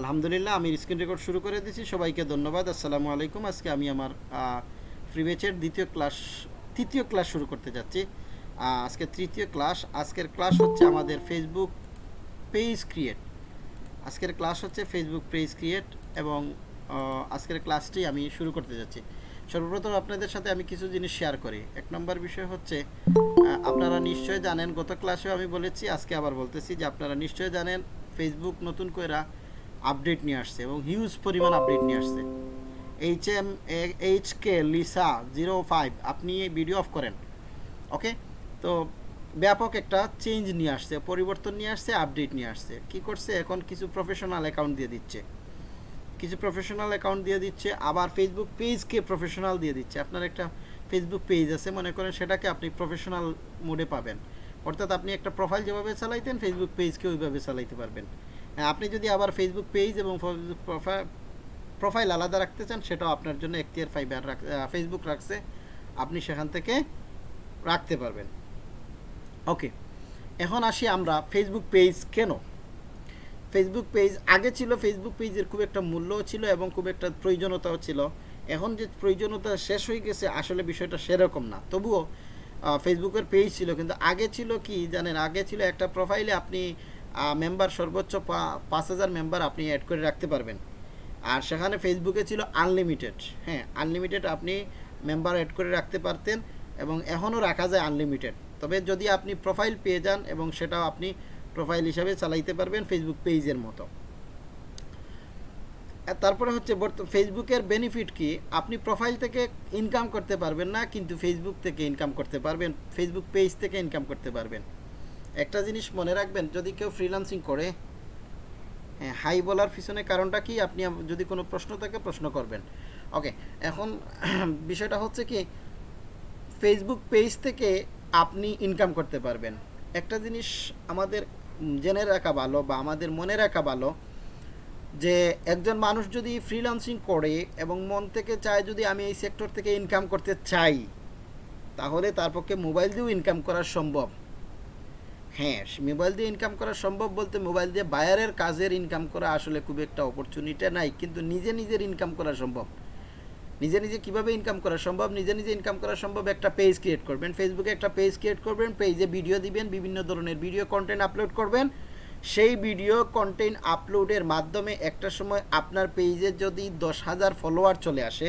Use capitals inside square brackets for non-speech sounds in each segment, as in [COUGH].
আলহামদুলিল্লাহ, আমি screen record শুরু করে দিয়েছি। সবাইকে ধন্যবাদ। আসসালামু আলাইকুম। আজকে আমি আমার ফ্রি ব্যাচের দ্বিতীয় ক্লাস তৃতীয় ক্লাস শুরু করতে যাচ্ছি। আজকে তৃতীয় ক্লাস আজকের ক্লাস হচ্ছে আমাদের ফেসবুক পেজ ক্রিয়েট আজকের ক্লাস হচ্ছে ফেসবুক পেজ ক্রিয়েট এবং আজকের ক্লাসটি আমি শুরু করতে যাচ্ছি। সর্বপ্রথম আপনাদের সাথে আমি কিছু জিনিস শেয়ার করি। এক নম্বর বিষয় হচ্ছে আপনারা নিশ্চয় জানেন, গত ক্লাসেও আমি বলেছি, আজকে আবার বলতেছি যে আপনারা নিশ্চয় জানেন ফেসবুক নতুন করে আপডেট নিয়ে আসছে এবং হিউজ পরিমাণ আপডেট নিয়ে আসছে। H M H K Lisa zero five আপনি ভিডিও অফ করেন ওকে তো ব্যাপক একটা চেঞ্জ নিয়ে আসছে, পরিবর্তন নিয়ে আসছে আপডেট নিয়ে আসছে। কি করছে? এখন কিছু প্রফেশনাল অ্যাকাউন্ট দিয়ে দিচ্ছে। কিছু প্রফেশনাল অ্যাকাউন্ট দিয়ে দিচ্ছে, আবার ফেসবুক পেজকে প্রফেশনাল দিয়ে দিচ্ছে। আপনার একটা ফেসবুক পেজ আছে, মনে করেন সেটাকে আপনি প্রফেশনাল মোডে পাবেন। অর্থাৎ আপনি একটা প্রোফাইল যেভাবে চালাইতেন ফেসবুক পেজকে ওইভাবে চালাইতে পারবেন। আপনি যদি আবার ফেসবুক পেজ এবং ফেসবুক প্রোফাইল আলাদা রাখতে চান, সেটাও আপনার জন্য এখতিয়ার ফাইবার রাখ ফেসবুক রাখছে। আপনি সেখান থেকে রাখতে পারবেন। ওকে এখন আসি আমরা ফেসবুক পেজ কেন? ফেসবুক পেজ আগে ছিল ফেসবুক পেজের খুব একটা মূল্যও ছিল এবং খুব একটা প্রয়োজনীয়তাও ছিল। এখন যে প্রয়োজনীয়তা শেষ হয়ে গেছে, আসলে বিষয়টা সেরকম না। তবুও ফেসবুকের পেজ ছিল, কিন্তু আগে ছিল কি, জানেন, আগে ছিল একটা প্রোফাইলে আপনি মেম্বার সর্বোচ্চ পাঁচ হাজার মেম্বার আপনি অ্যাড করে রাখতে পারবেন। আর সেখানে ফেসবুকে ছিল আনলিমিটেড হ্যাঁ আনলিমিটেড আপনি মেম্বার অ্যাড করে রাখতে পারতেন এবং এখনও রাখা যায় আনলিমিটেড তবে যদি আপনি প্রোফাইল পেয়ে যান এবং সেটাও আপনি প্রোফাইল হিসাবে চালাইতে পারবেন ফেসবুক পেজের মতো। তারপরে হচ্ছে ফেসবুকের বেনিফিট কি? আপনি প্রোফাইল থেকে ইনকাম করতে পারবেন না, কিন্তু ফেসবুক থেকে ইনকাম করতে পারবেন ফেসবুক পেজ থেকে ইনকাম করতে পারবেন। একটা জিনিস মনে রাখবেন, যদি কেউ ফ্রিল্যান্সিং করে হ্যাঁ হাই বলার পিছনে কারণটা কি? আপনি যদি কোনো প্রশ্ন থাকে, প্রশ্ন করবেন। ওকে এখন [CLEARS THROAT] বিষয়টা হচ্ছে কি ফেসবুক পেজ থেকে আপনি ইনকাম করতে পারবেন। একটা জিনিস আমাদের জেনে রাখা ভালো বা আমাদের মনে রাখা ভালো যে, একজন মানুষ যদি ফ্রিল্যান্সিং করে এবং মন থেকে চায় যদি আমি এই সেক্টর থেকে ইনকাম করতে চাই, তাহলে তার পক্ষে মোবাইল দিয়েও ইনকাম করা সম্ভব। হ্যাঁ মোবাইল দিয়ে ইনকাম করা সম্ভব বলতে মোবাইল দিয়ে বায়ারের কাজের ইনকাম করা আসলে খুব একটা অপরচুনিটি নাই, কিন্তু নিজে নিজের ইনকাম করা সম্ভব। নিজে নিজে কীভাবে ইনকাম করা সম্ভব? নিজে নিজে ইনকাম করা সম্ভব একটা পেজ ক্রিয়েট করবেন। ফেসবুকে একটা পেজ ক্রিয়েট করবেন পেজে ভিডিও দিবেন, বিভিন্ন ধরনের ভিডিও কন্টেন্ট আপলোড করবেন। সেই ভিডিও কন্টেন্ট আপলোডের মাধ্যমে একটা সময় আপনার পেজে যদি দশ হাজার ফলোয়ার চলে আসে,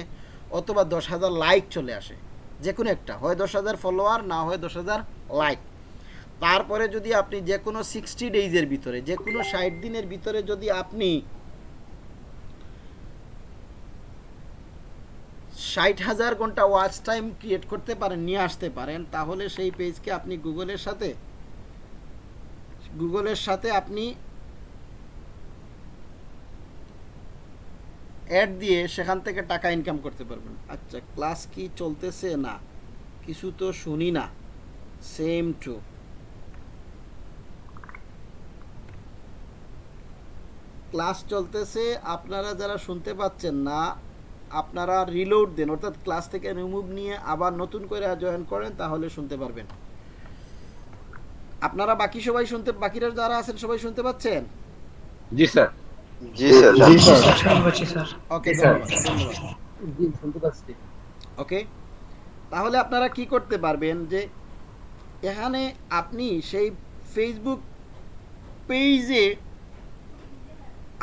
অথবা দশ হাজার লাইক চলে আসে যে কোনো একটা, হয় দশ হাজার ফলোয়ার না হয় দশ হাজার লাইক তারপরে যদি আপনি যে কোনো সিক্সটি ডেইজের ভিতরে যে কোনো ষাট দিনের ভিতরে যদি আপনি ষাট হাজার ঘণ্টা ওয়াচ টাইম ক্রিয়েট করতে পারেন, নিয়ে আসতে পারেন, তাহলে সেই পেজকে আপনি গুগলের সাথে গুগলের সাথে আপনি অ্যাড দিয়ে সেখান থেকে টাকা ইনকাম করতে পারবেন। আচ্ছা ক্লাস কি চলতেছে না? কিছু তো শুনি না। সেম টু ক্লাস চলতেছে আপনারা যারা শুনতে পাচ্ছেন না আপনারা রিলোড দেন। অর্থাৎ ক্লাস থেকে রিমুভ নিয়ে আবার নতুন করে জয়েন করেন তাহলে শুনতে পারবেন। আপনারা বাকি সবাই শুনতে বাকিরা যারা আছেন সবাই শুনতে পাচ্ছেন? জি স্যার। জি স্যার। Okay sir. ধন্যবাদ। ওকে তাহলে আপনারা কি করতে পারবেন যে এখানে আপনি সেই ফেসবুক পেজে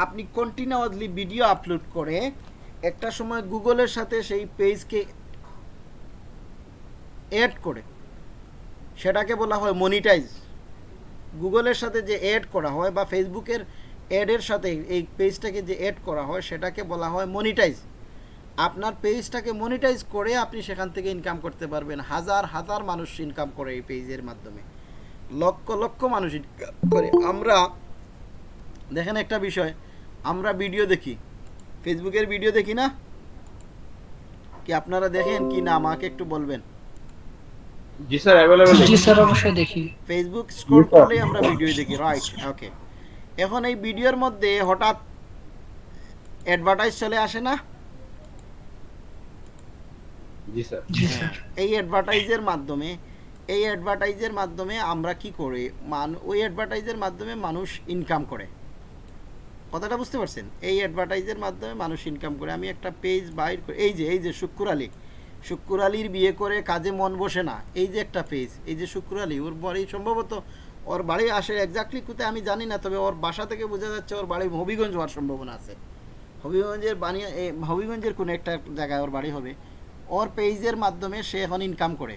আপনি কন্টিনিউয়াসলি ভিডিও আপলোড করে একটা সময় গুগলের সাথে সেই পেজকে অ্যাড করে। সেটাকে বলা হয় মনিটাইজ গুগলের সাথে যে অ্যাড করা হয় বা ফেসবুকের অ্যাডের সাথে এই পেজটাকে যে অ্যাড করা হয়, সেটাকে বলা হয় মনিটাইজ আপনার পেজটাকে মনিটাইজ করে আপনি সেখান থেকে ইনকাম করতে পারবেন। হাজার হাজার মানুষ ইনকাম করে এই পেজের মাধ্যমে। লক্ষ লক্ষ মানুষ ইনকাম করে। আমরা দেখেন একটা বিষয় আমরা ভিডিও দেখি। ফেসবুকের ভিডিও দেখি না? কি আপনারা দেখেন কি না? আমাকে একটু বলবেন। জি স্যার অ্যাভেলেবল জি স্যার অবশ্যই দেখি। ফেসবুক স্ক্রল করলেই আমরা ভিডিও দেখি রাইট ওকে এখন এই ভিডিওর মধ্যে হঠাৎ অ্যাডভার্টাইজ চলে আসে না? জি স্যার। জি স্যার। এই অ্যাডভার্টাইজের মাধ্যমে এই অ্যাডভার্টাইজের মাধ্যমে আমরা কি করি? মান ওই অ্যাডভার্টাইজের মাধ্যমে মানুষ ইনকাম করে। কথাটা বুঝতে পারছেন? এই অ্যাডভার্টাইজের মাধ্যমে মানুষ ইনকাম করে। আমি একটা পেজ বাইর করে। এই যে এই যে শুক্কুর আলী। শুক্কুর আলীর বিয়ে করে কাজে মন বসে না। এই যে একটা পেজ এই যে শুক্কুর আলী, ওর বাড়ি সম্ভবত ওর বাড়ি আসে এক্স্যাক্টলি কোথায় আমি জানি না, তবে ওর বাসা থেকে বোঝা যাচ্ছে ওর বাড়ি হবিগঞ্জ হওয়ার সম্ভাবনা আছে। হবিগঞ্জের বানিয়ে হবিগঞ্জের কোনো একটা জায়গায় ওর বাড়ি হবে। ওর পেজের মাধ্যমে সে এখন ইনকাম করে।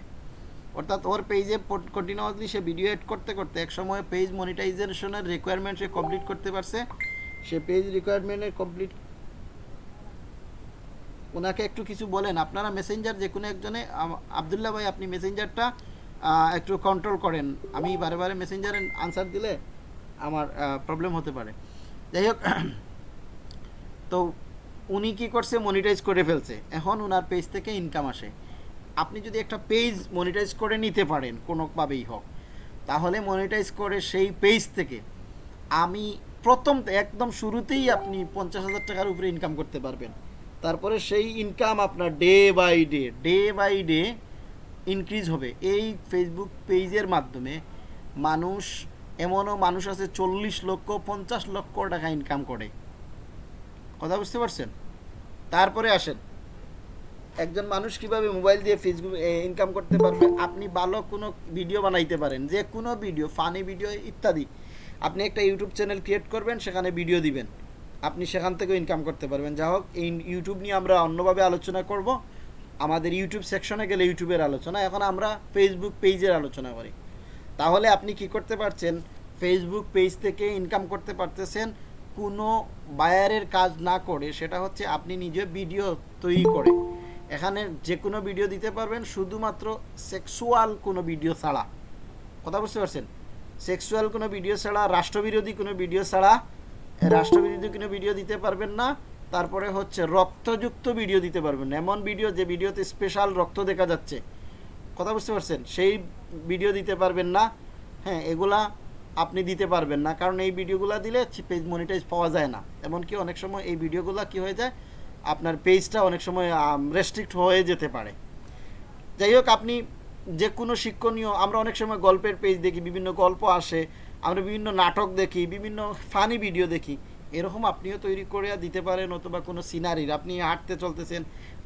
অর্থাৎ ওর পেজে কন্টিনিউয়াসলি সে ভিডিও এড করতে করতে এক সময় পেজ মনিটাইজেশনের রিকোয়ারমেন্ট সে কমপ্লিট করতে পারছে। সে পেজ রিকোয়ারমেন্টের কমপ্লিট ওনাকে একটু কিছু বলেন। আপনারা মেসেঞ্জার যে কোনো একজনে আবদুল্লাহ ভাই, আপনি মেসেঞ্জারটা একটু কন্ট্রোল করেন। আমি বারে বারে মেসেঞ্জারে আনসার দিলে আমার প্রবলেম হতে পারে। যাই হোক, [CLEARS THROAT] তো উনি কি করছে? মনিটাইজ করে ফেলছে। এখন ওনার পেজ থেকে ইনকাম আসে। আপনি যদি একটা পেজ মনিটাইজ করে নিতে পারেন, কোনোভাবেই হোক, তাহলে মনিটাইজ করে সেই পেজ থেকে আমি প্রথম একদম শুরুতেই আপনি পঞ্চাশ হাজার টাকার উপরে ইনকাম করতে পারবেন। তারপরে সেই ইনকাম আপনার day by day day by day increase হবে। এই ফেসবুক পেজের মাধ্যমে মানুষ, এমনও মানুষ আছে চল্লিশ লক্ষ, পঞ্চাশ লক্ষ টাকা ইনকাম করে। কথা বুঝতে পারছেন? তারপরে আসেন। একজন মানুষ কীভাবে মোবাইল দিয়ে ফেসবুক ইনকাম করতে পারবে? আপনি ভালো কোনো ভিডিও বানাইতে পারেন, যে কোনো ভিডিও ফানি ভিডিও ইত্যাদি। আপনি একটা ইউটিউব চ্যানেল ক্রিয়েট করবেন, সেখানে ভিডিও দিবেন। আপনি সেখান থেকেও ইনকাম করতে পারবেন। যা হোক, এই ইউটিউব নিয়ে আমরা অন্যভাবে আলোচনা করব। আমাদের ইউটিউব সেকশনে গেলে ইউটিউবের আলোচনা, এখন আমরা ফেসবুক পেজের আলোচনা করি। তাহলে আপনি কি করতে পারছেন? ফেসবুক পেজ থেকে ইনকাম করতে পারতেছেন, কোনো বায়ারের কাজ না করে, সেটা হচ্ছে আপনি নিজে ভিডিও তৈরি করে। এখানে যে কোনো ভিডিও দিতে পারবেন, শুধুমাত্র সেক্সুয়াল কোনো ভিডিও ছাড়া। কথা বুঝতে পারছেন? সেক্সুয়াল কোনো ভিডিও ছাড়া, রাষ্ট্রবিরোধী কোনো ভিডিও ছাড়া, রাষ্ট্রবিরোধী কোনো ভিডিও দিতে পারবেন না। তারপরে হচ্ছে রক্তযুক্ত ভিডিও দিতে পারবেন এমন ভিডিও যে ভিডিওতে স্পেশাল রক্ত দেখা যাচ্ছে। কথা বুঝতে পারছেন? সেই ভিডিও দিতে পারবেন না। হ্যাঁ এগুলা আপনি দিতে পারবেন না। কারণ এই ভিডিওগুলো দিলে পেজ মনিটাইজ পাওয়া যায় না। এমনকি অনেক সময় এই ভিডিওগুলো কি হয়ে যায়? আপনার পেজটা অনেক সময় রেস্ট্রিক্ট হয়ে যেতে পারে। যাই হোক, আপনি যে কোনো শিক্ষণীয়, আমরা অনেক সময় গল্পের পেজ দেখি, বিভিন্ন গল্প আসে, আমরা বিভিন্ন নাটক দেখি, বিভিন্ন ফানি ভিডিও দেখি। এরকম আপনিও তৈরি করে দিতে পারেন অথবা কোনো সিনারির আপনি হাঁটতে চলতেছেন,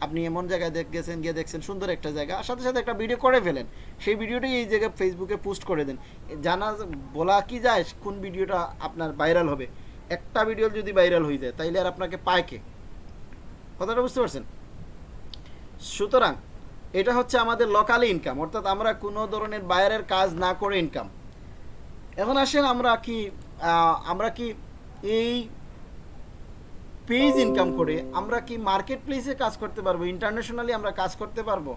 আপনি এমন জায়গায় দেখ গেছেন, গিয়ে দেখছেন, সুন্দর একটা জায়গা, আর সাথে সাথে একটা ভিডিও করে ফেলেন। সেই ভিডিওটাই এই জায়গায় ফেসবুকে পোস্ট করে দেন। জানা বলা কি যায়, কোন ভিডিওটা আপনার ভাইরাল হবে? একটা ভিডিও যদি ভাইরাল হয়ে যায়, তাইলে আর আপনাকে পায় কে? কথাটা বুঝতে পারছেন? সুতরাং এটা হচ্ছে আমাদের লোকালি ইনকাম অর্থাৎ আমরা কোনো ধরনের বাইরের কাজ না করে ইনকাম এখন আসেন আমরা কি আমরা কি এই পেজ ইনকাম করে আমরা কি মার্কেট প্লেসে কাজ করতে পারব? ইন্টারন্যাশনালি আমরা কাজ করতে পারব?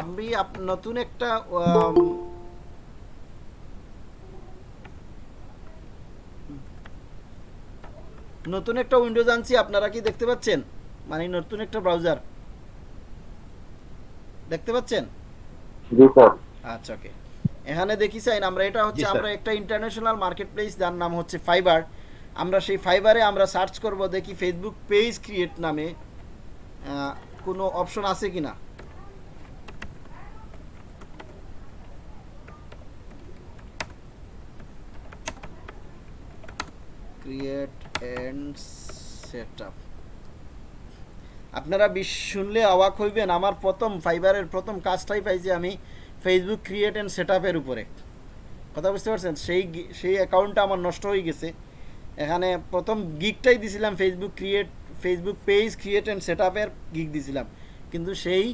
আপনি নতুন একটা নতুন একটা উইন্ডোজ আনছি আপনারা কি দেখতে পাচ্ছেন? মানে নতুন একটা ব্রাউজার দেখতে পাচ্ছেন? জি স্যার। আচ্ছা ওকে। এখানে দেখি চাইন আমরা এটা হচ্ছে আমরা একটা ইন্টারন্যাশনাল মার্কেট প্লেস যার নাম হচ্ছে ফাইবার আমরা সেই ফাইবারে আমরা সার্চ করব দেখি ফেসবুক পেজ ক্রিয়েট নামে আহ, কোনো অপশন আছে কি না ক্রিয়েট অ্যান্ড সেট আপ আপনারা বিশ শুনলে অবাক হইবেন, আমার প্রথম ফাইবারের প্রথম কাজটাই পাইছি আমি ফেসবুক ক্রিয়েট অ্যান্ড সেট আপের উপরে। কথা বুঝতে পারছেন? সেই সেই অ্যাকাউন্টটা আমার নষ্ট হয়ে গেছে। এখানে প্রথম গিকটাই দিছিলাম Facebook create Facebook page create and set আপের গিক দিছিলাম। কিন্তু সেই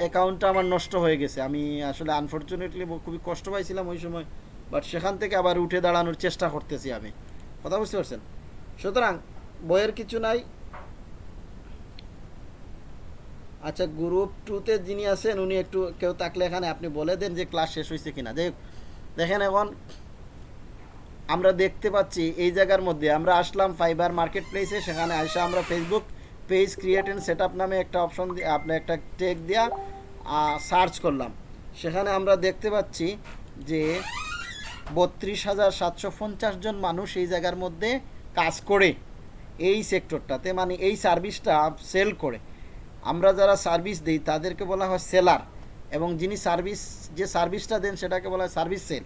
অ্যাকাউন্টটা আমার নষ্ট হয়ে গেছে। আমি আসলে আনফর্চুনেটলি খুবই কষ্ট পাইছিলাম ওই সময় বাট সেখান থেকে আবার উঠে দাঁড়ানোর চেষ্টা করতেছি আমি। কথা বুঝতে পারছেন? সুতরাং বইয়ের কিছু নাই। আচ্ছা গ্রুপ টুতে যিনি আছেন, উনি একটু কেউ থাকলে এখানে আপনি বলে দেন যে ক্লাস শেষ হয়েছে কিনা। যাই দেখেন এখন আমরা দেখতে পাচ্ছি এই জায়গার মধ্যে আমরা আসলাম ফাইবার মার্কেট প্লেসে সেখানে আসে আমরা Facebook page create and set নামে একটা অপশন দিয়ে আপনি একটা টেক দিয়া সার্চ করলাম। সেখানে আমরা দেখতে পাচ্ছি যে বত্রিশ হাজার সাতশো পঞ্চাশ জন মানুষ এই জায়গার মধ্যে কাজ করে। এই সেক্টরটাতে মানে এই সার্ভিসটা সেল করে। আমরা যারা সার্ভিস দিই, তাদেরকে বলা হয় সেলার এবং যিনি সার্ভিস যে সার্ভিসটা দেন, সেটাকে বলা হয় সার্ভিস সেল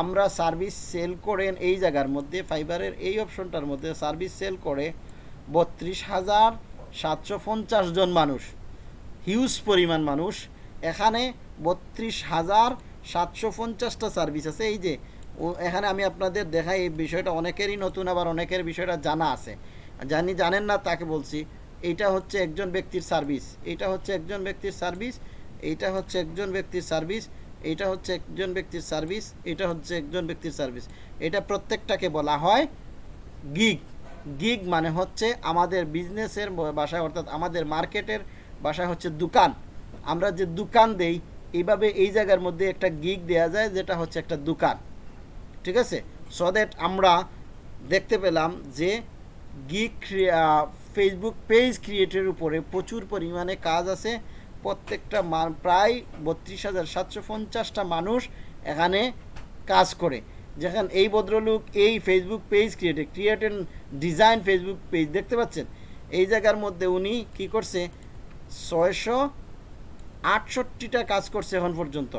আমরা সার্ভিস সেল করেন এই জায়গার মধ্যে ফাইবারের এই অপশনটার মধ্যে সার্ভিস সেল করে বত্রিশ হাজার সাতশো পঞ্চাশ জন মানুষ। হিউজ পরিমাণ মানুষ। এখানে বত্রিশ হাজার সাতশো পঞ্চাশটা সার্ভিস আছে। এই যে ও এখানে আমি আপনাদের দেখাই এই বিষয়টা, অনেকেরই নতুন, আবার অনেকের বিষয়টা জানা আছে। জানি, জানেন না, তাকে বলছি। এটা হচ্ছে একজন ব্যক্তির সার্ভিস। এটা হচ্ছে একজন ব্যক্তির সার্ভিস এইটা হচ্ছে একজন ব্যক্তির সার্ভিস এইটা হচ্ছে একজন ব্যক্তির সার্ভিস, এটা হচ্ছে একজন ব্যক্তির সার্ভিস। এটা প্রত্যেকটাকে বলা হয় গিগ। গিগ মানে হচ্ছে আমাদের বিজনেসের বাসায়, অর্থাৎ আমাদের মার্কেটের বাসায় হচ্ছে দোকান। আমরা যে দোকান দেই এইভাবে এই জায়গার মধ্যে একটা গিগ দেয়া যায়, যেটা হচ্ছে একটা দোকান। ঠিক আছে? সো দ্যাট আমরা দেখতে পেলাম যে গিগ ফেসবুক পেজ ক্রিয়েটের উপরে প্রচুর পরিমাণে কাজ আছে। প্রত্যেকটা প্রায় বত্রিশ হাজার সাতশো পঞ্চাশটা মানুষ এখানে কাজ করে। যেখানে এই ভদ্রলোক এই ফেসবুক পেজ ক্রিয়েটে ক্রিয়েট ডিজাইন ফেসবুক পেজ দেখতে পাচ্ছেন? এই জায়গার মধ্যে উনি কি করছে? ছয়শো আটষট্টিটা কাজ করছে এখন পর্যন্ত।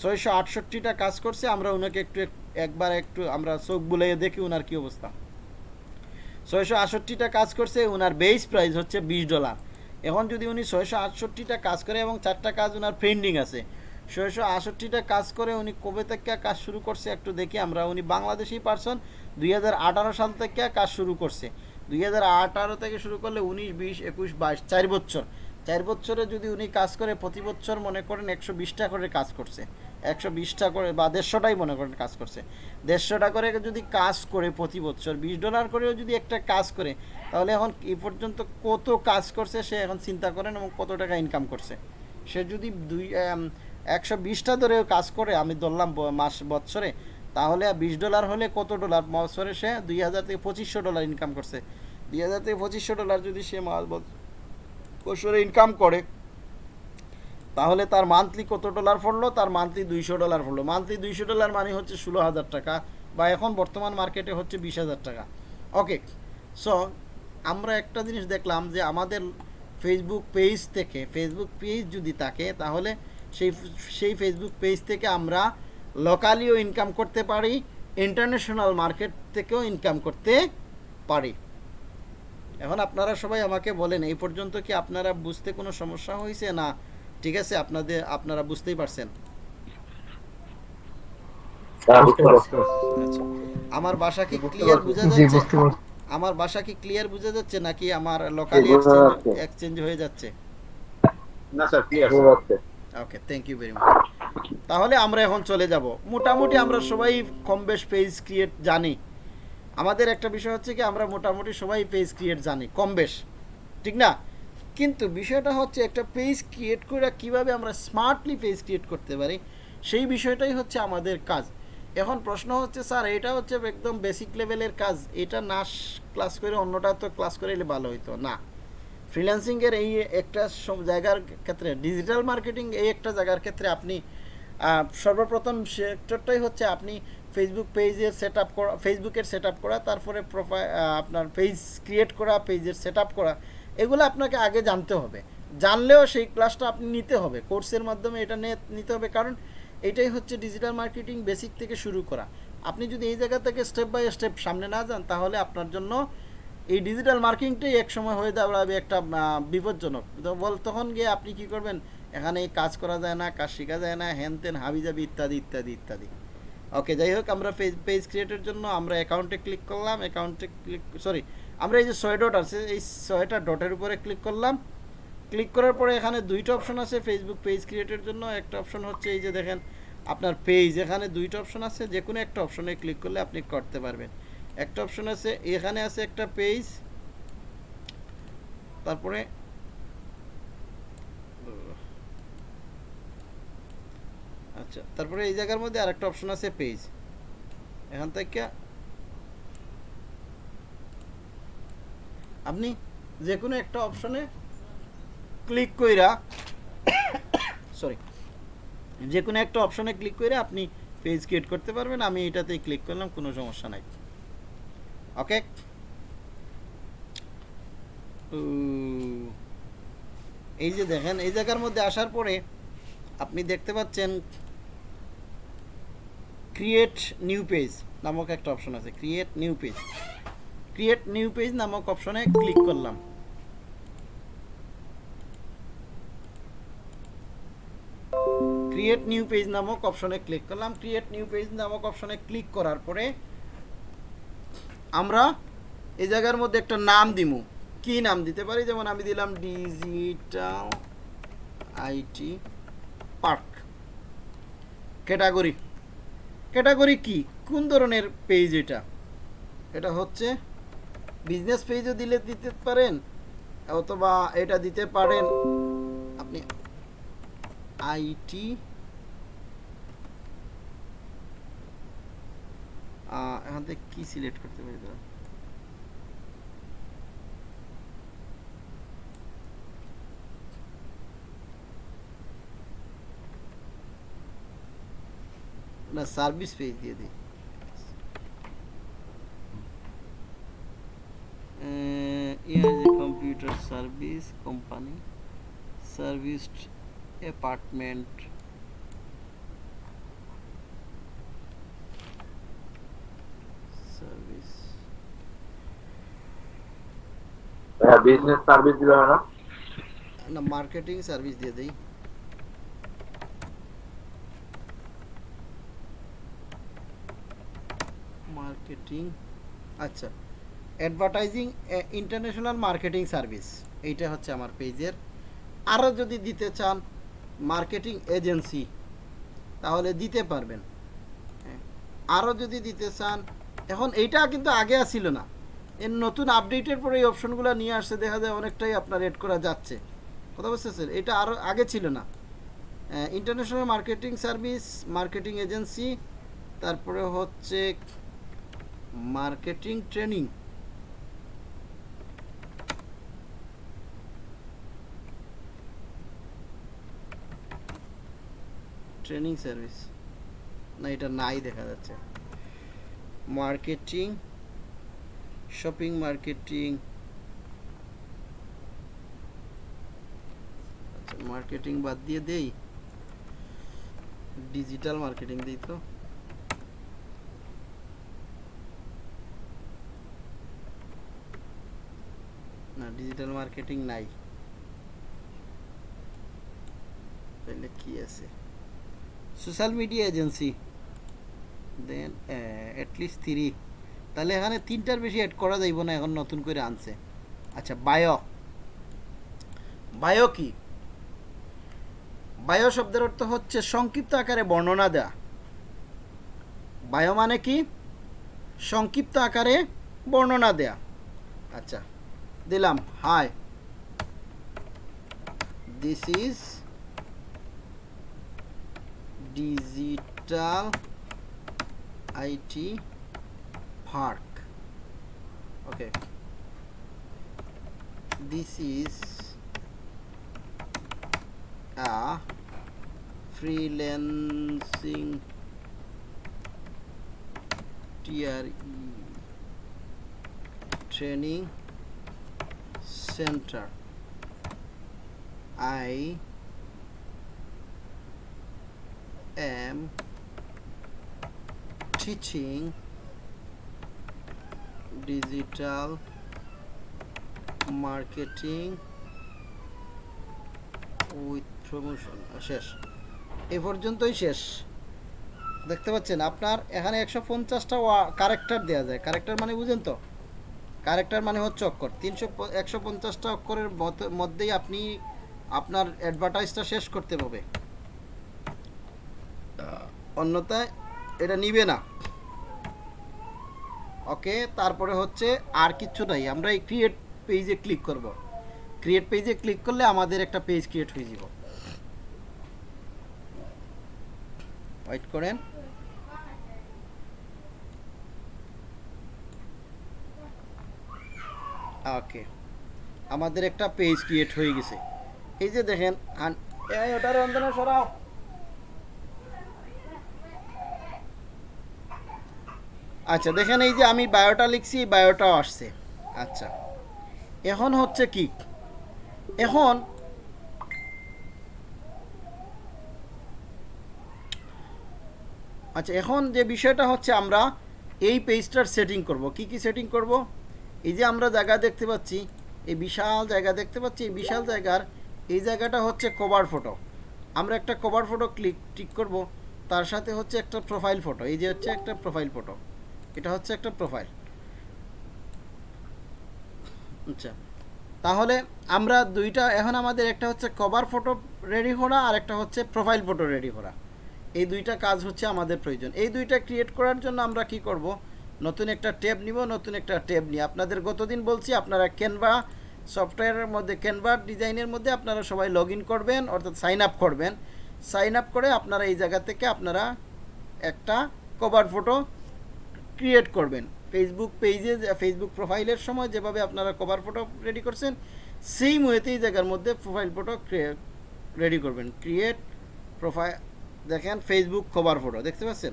ছয়শো আটষট্টিটা কাজ করছে, আমরা ওনাকে একটু একবার একটু আমরা চোখ বুলাইয়ে দেখি ওনার কি অবস্থা। ছয়শো আটষট্টিটা কাজ করছে, ওনার বেস প্রাইস হচ্ছে বিশ ডলার এখন যদি উনি ছয়শো আটষট্টিটা কাজ করে এবং চারটা কাজ ওনার পেন্ডিং আছে, ছয়শো আটষট্টিটা কাজ করে উনি কবে থেকে কাজ শুরু করছে একটু দেখি, আমরা উনি বাংলাদেশি পার্সন দুই হাজার আঠারো সাল থেকে কাজ শুরু করছে। দুই হাজার আঠারো থেকে শুরু করলে উনিশ, বিশ, একুশ, বাইশ, চার বছর। চার বছরে যদি উনি কাজ করে, প্রতি বছর মনে করেন একশো বিশটা করে কাজ করছে। একশো বিশটা করে বা দেড়শোটাই মনে করেন কাজ করছে। দেড়শোটা করে যদি কাজ করে প্রতি বছর, বিশ ডলার করেও যদি একটা কাজ করে, তাহলে এখন এ পর্যন্ত কত কাজ করছে সে এখন চিন্তা করেন এবং কত টাকা ইনকাম করছে। সে যদি দুই একশো বিশটা ধরেও কাজ করে, আমি ধরলাম মাস বছরে তাহলে বিশ ডলার হলে কত ডলার? বছরে সে দুই হাজার থেকে পঁচিশশো ডলার ইনকাম করছে। দুই হাজার থেকে পঁচিশশো ডলার যদি সে মাস বছরে ইনকাম করে, তাহলে তার মান্থলি কত ডলার পড়ল? তার মান্থলি দুইশো ডলার পড়ল। মান্থলি দুইশো ডলার মানে হচ্ছে ষোলো হাজার টাকা, বা এখন বর্তমান মার্কেটে হচ্ছে বিশ হাজার টাকা। ওকে সো আমরা একটা জিনিস দেখলাম যে আমাদের ফেসবুক পেজ থেকে ফেসবুক পেজ যদি থাকে, তাহলে সেই সেই ফেসবুক পেজ থেকে আমরা লোকালিও ইনকাম করতে পারি ইন্টারন্যাশনাল মার্কেট থেকেও ইনকাম করতে পারি। এখন আপনারা সবাই আমাকে বলেন এই পর্যন্ত কি আপনারা বুঝতে কোনো সমস্যা হয়েছে না? ঠিক আছে আপনাদের আপনারা বুঝতেই পারছেন। হ্যাঁ। আচ্ছা আমার বাসা কি ক্লিয়ার বোঝা জি যাচ্ছে? আমার বাসা কি ক্লিয়ার বোঝা যাচ্ছে নাকি আমার লোকালি এক্সচেঞ্জ হয়ে যাচ্ছে? না sir clear sir okay thank you very much তাহলে আমরা এখন চলে যাব। মোটামুটি আমরা সবাই কম বেশ পেজ ক্রিয়েট জানি। আমাদের একটা বিষয় হচ্ছে কি, আমরা মোটামুটি সবাই পেজ ক্রিয়েট জানি, কম বেশ। ঠিক না? কিন্তু বিষয়টা হচ্ছে একটা পেজ ক্রিয়েট করে কীভাবে আমরা স্মার্টলি পেজ ক্রিয়েট করতে পারি, সেই বিষয়টাই হচ্ছে আমাদের কাজ। এখন প্রশ্ন হচ্ছে, স্যার, এটা হচ্ছে একদম বেসিক লেভেলের কাজ, এটা না ক্লাস করে অন্যটা তো ক্লাস করে এলে ভালো হইতো? না। ফ্রিল্যান্সিংয়ের এই একটা জায়গার ক্ষেত্রে ডিজিটাল মার্কেটিং এই একটা জায়গার ক্ষেত্রে আপনি সর্বপ্রথম সেক্টরটাই হচ্ছে আপনি ফেসবুক পেজের সেট আপ করা ফেসবুকের সেট আপ করা, তারপরে প্রোফাইল আপনার পেজ ক্রিয়েট করা পেজের সেট আপ করা, এগুলো আপনাকে আগে জানতে হবে। জানলেও সেই ক্লাসটা আপনি নিতে হবে। কোর্সের মাধ্যমে এটা নিতে হবে, কারণ এটাই হচ্ছে ডিজিটাল মার্কেটিং বেসিক থেকে শুরু করা। আপনি যদি এই জায়গা থেকে স্টেপ বাই স্টেপ সামনে না যান, তাহলে আপনার জন্য এই ডিজিটাল মার্কেটিংটাই এক সময় হয়ে দাঁড়াবে একটা বিপজ্জনক। বল, তখন গিয়ে আপনি কি করবেন? এখানে কাজ করা যায় না, কাজ শেখা যায় না হ্যান তেন হাবি যাবি ইত্যাদি ইত্যাদি ইত্যাদি। ওকে যাই হোক, আমরা পেজ ক্রিয়েটের জন্য আমরা অ্যাকাউন্টে ক্লিক করলাম অ্যাকাউন্টে ক্লিক সরি আমরা এই যে ছয় ডট আছে, এই ছয়টা ডটের উপরে ক্লিক করলাম। ক্লিক করার পরে এখানে দুইটা অপশন আছে ফেসবুক পেজ ক্রিয়েটের জন্য। একটা অপশন হচ্ছে এই যে দেখেন, আপনার পেজ এখানে দুইটা অপশন আছে যে কোনো একটা অপশনে ক্লিক করলে আপনি করতে পারবেন। একটা অপশন আছে, এখানে আছে একটা পেজ তারপরে আচ্ছা তারপরে এই জায়গার মধ্যে আরেকটা অপশন আছে পেজ এখান থেকে আপনি যে কোনো একটা অপশনে ক্লিক কইরা সরি যে কোনো একটা অপশনে ক্লিক করে আপনি পেজ ক্রিয়েট করতে পারবেন। আমি এটাতেই ক্লিক করলাম, কোনো সমস্যা নাই। ওকে এই যে দেখেন, এই জায়গার মধ্যে আসার পরে আপনি দেখতে পাচ্ছেন ক্রিয়েট নিউ পেজ নামক একটা অপশন আছে create new page create new page নামক অপশনে ক্লিক করলাম। ক্রিয়েট নিউ পেজ নামক অপশনে ক্লিক করলাম। ক্রিয়েট নিউ পেজ নামক অপশনে ক্লিক করার পরে আমরা এই জায়গার মধ্যে একটা নাম দিমু। কি নাম দিতে পারি? যেমন আমি দিলাম digital IT park category category কি কোন ধরনের পেজ এটা এটা হচ্ছে বিজনেস পেজও দিলে দিতে পারেন, অথবা এটা দিতে পারেন আপনি আইটি এখান থেকে কি সিলেক্ট করতে পারি দাঁড়া। না সার্ভিস পেজ দিয়ে দিই ইয়ার যে computer service company serviced apartment service হ্যাঁ বিজনেস সার্ভিস দিবে না না মার্কেটিং সার্ভিস দিয়ে দেই মার্কেটিং আচ্ছা অ্যাডভার্টাইজিং ইন্টারন্যাশনাল মার্কেটিং সার্ভিস এইটা হচ্ছে আমার পেজের। আরও যদি দিতে চান মার্কেটিং এজেন্সি তাহলে দিতে পারবেন। হ্যাঁ। আরও যদি দিতে চান, এখন এইটা কিন্তু আগে আসছিল না। এর নতুন আপডেটের পরে এই অপশনগুলো নিয়ে আসছে, দেখা যায় অনেকটাই আপনার এড করা যাচ্ছে। কথা বুঝতেছেন এটা আরও আগে ছিল না। International marketing service marketing agency তারপরে হচ্ছে মার্কেটিং ট্রেনিং। Training service. না, এটা নাই দেখা যাচ্ছে। Marketing, shopping marketing. আচ্ছা মার্কেটিং বাদ দিয়ে দেই। ডিজিটাল মার্কেটিং দিই তো। ডিজিটাল মার্কেটিং নাই। তাহলে কি আছে? সোশ্যাল মিডিয়া এজেন্সি দেন অ্যাটলিস্ট থ্রি তাহলে এখানে তিনটার বেশি অ্যাড করা যাইব না, এখন নতুন করে আনছে। আচ্ছা বায়ো বায়ো কি? বায়ো শব্দের অর্থ হচ্ছে সংক্ষিপ্ত আকারে বর্ণনা দেয়া। বায়ো মানে কি? সংক্ষিপ্ত আকারে বর্ণনা দেয়া। আচ্ছা দিলাম hi this is digital IT park okay this is a freelancing TRE training center. I am teaching digital marketing with promotion শেষ। এ পর্যন্তই শেষ। দেখতে পাচ্ছেন, আপনার এখানে একশো পঞ্চাশটা কারেক্টার দেওয়া যায়। কারেক্টার মানে বুঝেন তো? কারেক্টার মানে হচ্ছে অক্ষর। তিনশো একশো পঞ্চাশটা অক্ষরের মধ্যেই আপনি আপনার অ্যাডভার্টাইজটা শেষ করতে হবে। অন্যথায় এটা নিবে না। ওকে, তারপরে হচ্ছে আর কিচ্ছু নাই। আমরা এই ক্রিয়েট পেজে ক্লিক করব। ক্রিয়েট পেজে ক্লিক করলে আমাদের একটা পেজ ক্রিয়েট হয়ে যাব। ওয়েট করেন। ওকে। আমাদের একটা পেজ ক্রিয়েট হয়ে গেছে। এই যে দেখেন সরাও। আচ্ছা দেখেন এই যে আমি বায়োটা লিখছি বায়োটাও আসছে। আচ্ছা এখন হচ্ছে কি? এখন আচ্ছা এখন যে বিষয়টা হচ্ছে আমরা এই পেজটার সেটিং করব। কি কি সেটিং করব? এই যে আমরা জায়গা দেখতে পাচ্ছি, এই বিশাল জায়গা দেখতে পাচ্ছি, এই বিশাল জায়গার এই জায়গাটা হচ্ছে কভার ফটো আমরা একটা কভার ফটো ক্লিক টিক করব, তার সাথে হচ্ছে একটা প্রোফাইল ফটো এই যে হচ্ছে একটা প্রোফাইল ফটো এটা হচ্ছে একটা প্রোফাইল আচ্ছা তাহলে আমরা দুইটা, এখন আমাদের একটা হচ্ছে কভার ফটো রেডি করা আর একটা হচ্ছে প্রোফাইল ফটো রেডি করা। এই দুইটা কাজ হচ্ছে আমাদের প্রয়োজন। এই দুইটা ক্রিয়েট করার জন্য আমরা কি করব নতুন একটা ট্যাব নিব, নতুন একটা ট্যাব নিয়ে। আপনাদের গতদিন বলছি, আপনারা ক্যানভা সফটওয়্যারের মধ্যে ক্যানভা ডিজাইনের মধ্যে আপনারা সবাই লগ করবেন, অর্থাৎ সাইন আপ করবেন। সাইন আপ করে আপনারা এই জায়গা থেকে আপনারা একটা কভার ফটো ক্রিয়েট করবেন। ফেসবুক পেজে ফেসবুক প্রোফাইলের সময় যেভাবে আপনারা কভার ফটো রেডি করছেন সেই এই জায়গার মধ্যে প্রোফাইল ফটো রেডি করবেন। ক্রিয়েট প্রোফাইল দেখেন ফেসবুক কভার ফটো দেখতে পাচ্ছেন?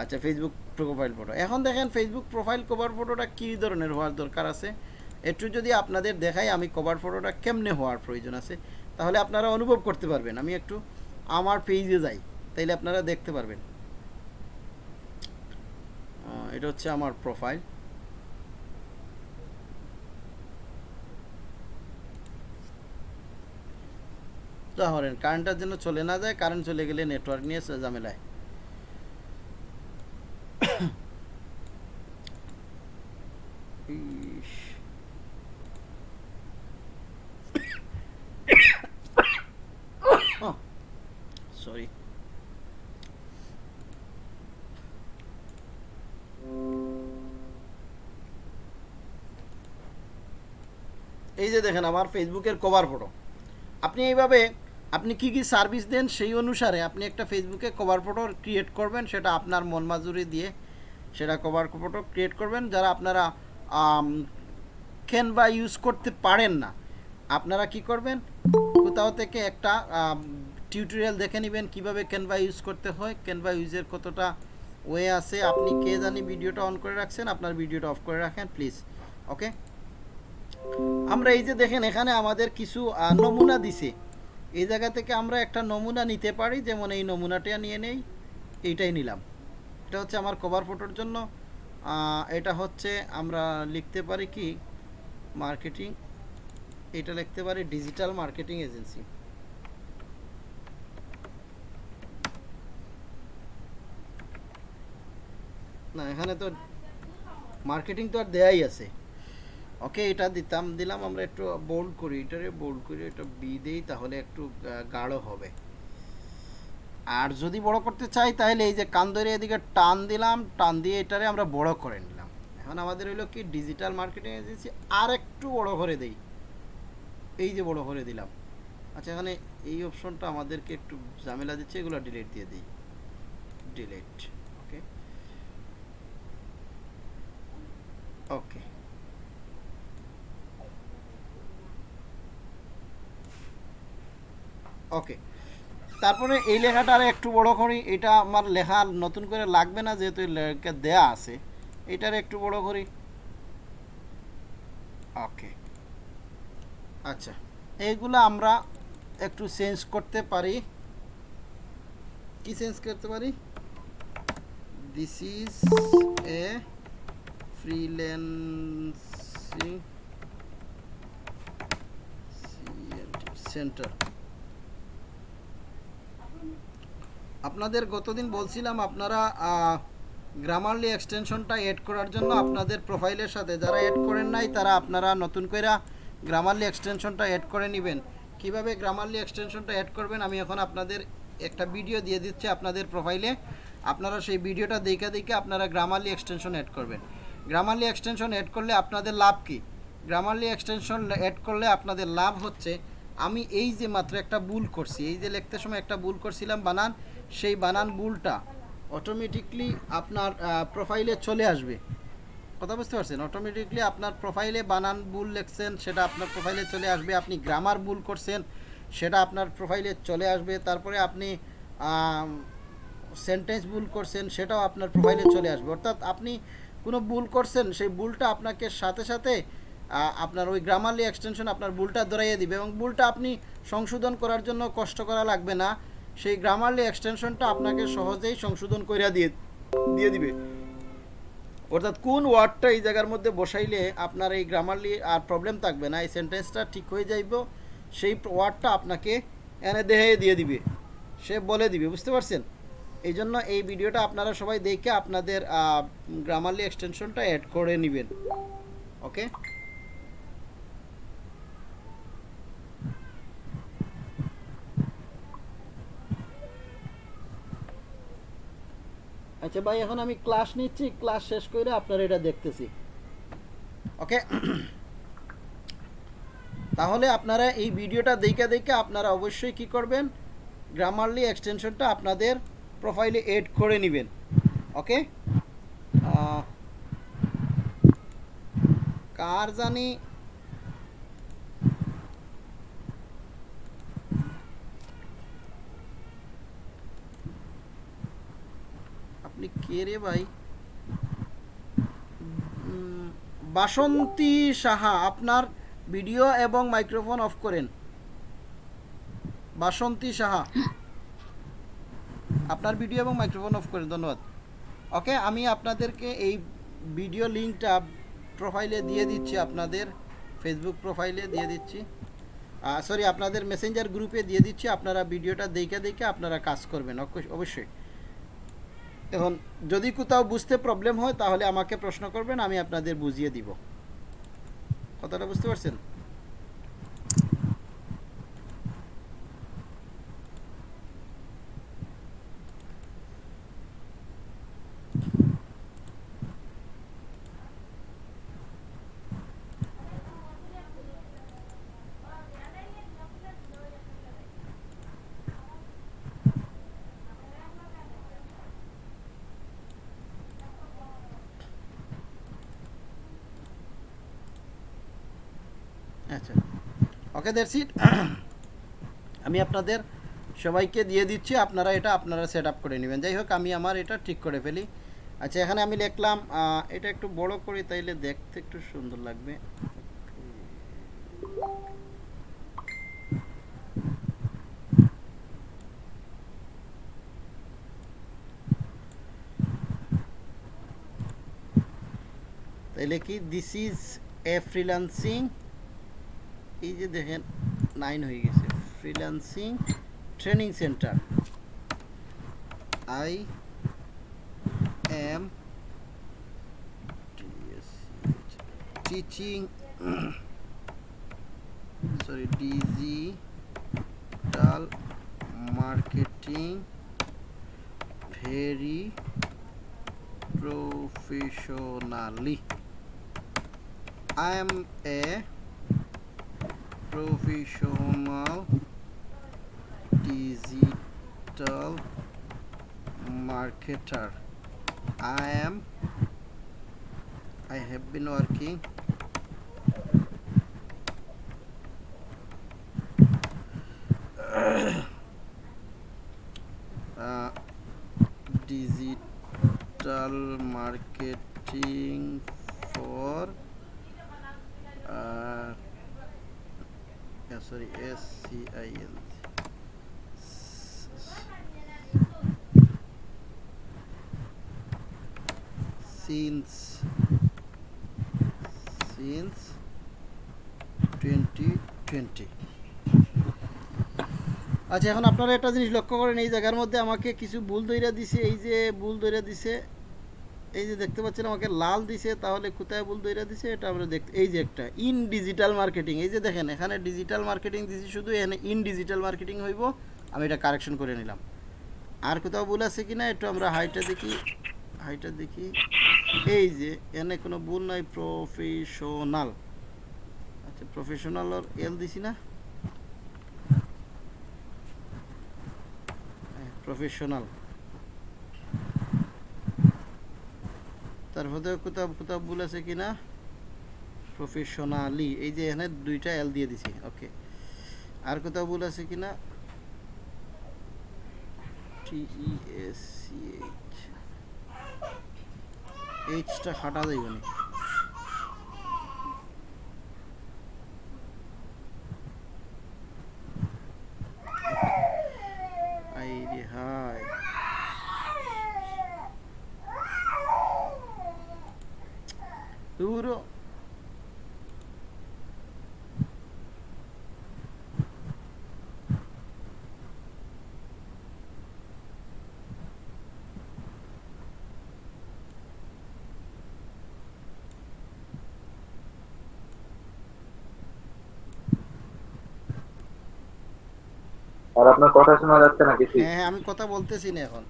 আচ্ছা ফেসবুক প্রোফাইল ফটো এখন দেখেন ফেসবুক প্রোফাইল কভার ফটোটা কী ধরনের হওয়ার দরকার আছে? একটু যদি আপনাদের দেখাই আমি কভার ফটোটা কেমনে হওয়ার প্রয়োজন আছে, তাহলে আপনারা অনুভব করতে পারবেন। আমি একটু আমার পেজে যাই, তাইলে আপনারা দেখতে পারবেন। এটা হচ্ছে আমার প্রোফাইল ধরেন কারেন্টটার জন্য চলে না যায় কারেন্ট চলে গেলে নেটওয়ার্ক নিয়ে ঝামেলায়। এই যে দেখেন আমার ফেসবুকের কভার ফটো আপনি এইভাবে আপনি কি কি সার্ভিস দেন সেই অনুসারে আপনি একটা ফেসবুকে কভার ফটো ক্রিয়েট করবেন, সেটা আপনার মন মাজুরি দিয়ে সেটা কভার ফটো ক্রিয়েট করবেন। যারা আপনারা ক্যানভা ইউজ করতে পারেন না, আপনারা কি করবেন? কোথাও থেকে একটা টিউটোরিয়াল দেখে নেবেন কীভাবে ক্যানভা ইউজ করতে হয়। ক্যানভা ইউজের কতটা ওয়ে আছে, আপনি কে জানি ভিডিওটা অন করে রাখছেন, আপনার ভিডিওটা অফ করে রাখেন প্লিজ ওকে আমরা এই যে দেখেন, এখানে আমাদের কিছু নমুনা দিছে। এই জায়গা থেকে আমরা একটা নমুনা নিতে পারি, যেমন এই নমুনাটা নিয়ে নেই এইটাই নিলাম। এটা হচ্ছে আমার কভার ফটোর জন্য। এটা হচ্ছে আমরা লিখতে পারি কি? মার্কেটিং এটা লিখতে পারি ডিজিটাল মার্কেটিং এজেন্সি না, এখানে তো মার্কেটিং তো আর দেয়াই আছে। ওকে, এটা দিতাম, দিলাম, আমরা একটু বোল্ড করি, এটারে বোল্ড করি এটা বি দেই, তাহলে একটু গাঢ় হবে। আর যদি বড় করতে চাই, তাহলে এই যে কান এদিকে টান দিলাম, টান দিয়ে এটারে আমরা বড় করে নিলাম। এখন আমাদের হইল কি ডিজিটাল মার্কেটিং এজেন্সি আর একটু বড় করে দেই। এই যে বড় করে দিলাম। আচ্ছা এখানে এই অপশনটা আমাদেরকে একটু ঝামেলা দিচ্ছে, এগুলো ডিলিট দিয়ে দিই। ডিলিট ওকে ওকে ওকে তারপরে এই লেখাটা আর একটু বড় করি। এটা আমার লেখা নতুন করে লাগবে না, যেহেতু লেখা দেয়া আছে। এটার একটু বড় করি। ওকে আচ্ছা। এইগুলো আমরা একটু চেঞ্জ করতে পারি। কি চেঞ্জ করতে পারি? This is a freelancing centre আপনাদের গতদিন বলছিলাম আপনারা গ্রামারলি এক্সটেনশনটা এড করার জন্য আপনাদের প্রোফাইলের সাথে। যারা এড করেন নাই, তারা আপনারা নতুন করে গ্রামারলি এক্সটেনশনটা এড করে নেবেন। কীভাবে গ্রামারলি এক্সটেনশনটা এড করবেন, আমি এখন আপনাদের একটা ভিডিও দিয়ে দিচ্ছি আপনাদের প্রোফাইলে আপনারা সেই ভিডিওটা দেখে দেখে আপনারা গ্রামারলি এক্সটেনশন এড করবেন। গ্রামারলি এক্সটেনশন এড করলে আপনাদের লাভ কি? গ্রামারলি এক্সটেনশন এড করলে আপনাদের লাভ হচ্ছে, আমি এই যে মাত্র একটা ভুল করছি, এই যে লিখতে সময় একটা ভুল করছিলাম, বানান। সেই বানান ভুলটা অটোমেটিকলি আপনার প্রোফাইলে চলে আসবে। কথা বুঝতে পারছেন? অটোমেটিকলি আপনার প্রোফাইলে বানান ভুল লিখছেন, সেটা আপনার প্রোফাইলে চলে আসবে, আপনি গ্রামার ভুল করছেন, সেটা আপনার প্রোফাইলে চলে আসবে, তারপরে আপনি সেন্টেন্স ভুল করছেন, সেটাও আপনার প্রোফাইলে চলে আসবে। অর্থাৎ আপনি কোনো ভুল করছেন, সেই ভুলটা আপনাকে সাথে সাথে আপনার ওই গ্রামারলি এক্সটেনশন আপনার ভুলটা ধরাইয়ে দিবে এবং ভুলটা আপনি সংশোধন করার জন্য কষ্ট করা লাগবে না। সেই গ্রামারলি এক্সটেনশনটা আপনাকে সহজেই সংশোধন করে দিয়ে দিয়ে দিবে। অর্থাৎ কোন ওয়ার্ডটা এই জায়গার মধ্যে বসাইলে আপনার এই গ্রামারলি আর প্রবলেম থাকবে না, এই সেন্টেন্সটা ঠিক হয়ে যাইব, সেই ওয়ার্ডটা আপনাকে এনে দেহে দিয়ে দিবে। সে বলে দিবে, বুঝতে পারছেন? এই জন্য এই ভিডিওটা আপনারা সবাই দেখে আপনাদের গ্রামারলি এক্সটেনশনটা অ্যাড করে নেবেন। ওকে আচ্ছা ভাই, এখন আমি ক্লাস নিচ্ছি ক্লাস শেষ করে আপনারা এটা দেখতেছি। ওকে তাহলে আপনারা এই ভিডিওটা দেখে দেখে আপনারা অবশ্যই কি করবেন? গ্রামারলি এক্সটেনশনটা আপনাদের প্রোফাইলে এড করে নেবেন। ওকে কার জানি আপনি কে রে ভাই? বাসন্তী সাহা, আপনার ভিডিও এবং মাইক্রোফোন অফ করেন। বাসন্তী সাহা, আপনার ভিডিও এবং মাইক্রোফোন অফ করেন, ধন্যবাদ। ওকে, আমি আপনাদেরকে এই ভিডিও লিঙ্কটা প্রোফাইলে দিয়ে দিচ্ছি, আপনাদের ফেসবুক প্রোফাইলে দিয়ে দিচ্ছি। সরি আপনাদের মেসেঞ্জার গ্রুপে দিয়ে দিচ্ছি, আপনারা ভিডিওটা দেখে দেখে আপনারা কাজ করবেন অবশ্য- অবশ্যই। এখন যদি কোথাও বুঝতে প্রবলেম হয়, তাহলে আমাকে প্রশ্ন করবেন, আমি আপনাদের বুঝিয়ে দিব। কথাটা বুঝতে পারছেন আচ্ছা ওকে দ্যাটস [CLEARS THROAT] আমি আপনাদের সবাইকে দিয়ে দিচ্ছি, আপনারা এটা আপনারা সেট করে নেবেন। যাই হোক, আমি আমার এটা ঠিক করে ফেলি। আচ্ছা এখানে আমি লিখলাম এটা একটু বড় করি তাইলে দেখতে একটু সুন্দর লাগবে। তাইলে কি? দিস ইজ এ ফ্রিল্যান্সিং এই যে দেখেন নাইন হয়ে গেছে freelancing training centre I am teaching sorry digital marketing very professionally. I am a professional digital marketer. I am I have been working since since 2020 আচ্ছা এখন আপনারা একটা জিনিস লক্ষ্য করেন, এই জায়গার মধ্যে আমাকে কিছু ভুল দইরা দিছে, এই যে ভুল দইরা দিছে, এই যে দেখতে পাচ্ছেন আমাকে লাল দিছে, তাহলে কোথায় ভুল দইরা দিছে, এটা আমরা দেখতে, এই যে একটা, ইন ডিজিটাল মার্কেটিং, এই যে দেখেন, এখানে ডিজিটাল মার্কেটিং দিছি শুধু, এখানে ইন ডিজিটাল মার্কেটিং হইব, আমি এটা কারেকশন করে নিলাম। আর কোথাও ভুল আছে কিনা, একটু আমরা হাইটা দেখি হাইটা দেখি। এই যে, এনে কোনো ভুল নাই প্রফেশনাল আচ্ছা প্রফেশনাল এল দিছি না? প্রফেশনাল তারপরে কোথাও কোথাও ভুল আছে কি না? প্রফেশনালি এই যে, এখানে দুইটা এল দিয়ে দিছি ওকে আর কোথাও ভুল আছে কিনা টি ই এইচ এক্সট্রা হাঁটা যাইবে না Duro আর আপনার কথা শোনা যাচ্ছে না কিছু? হ্যাঁ হ্যাঁ আমি কথা বলতেছি না এখন।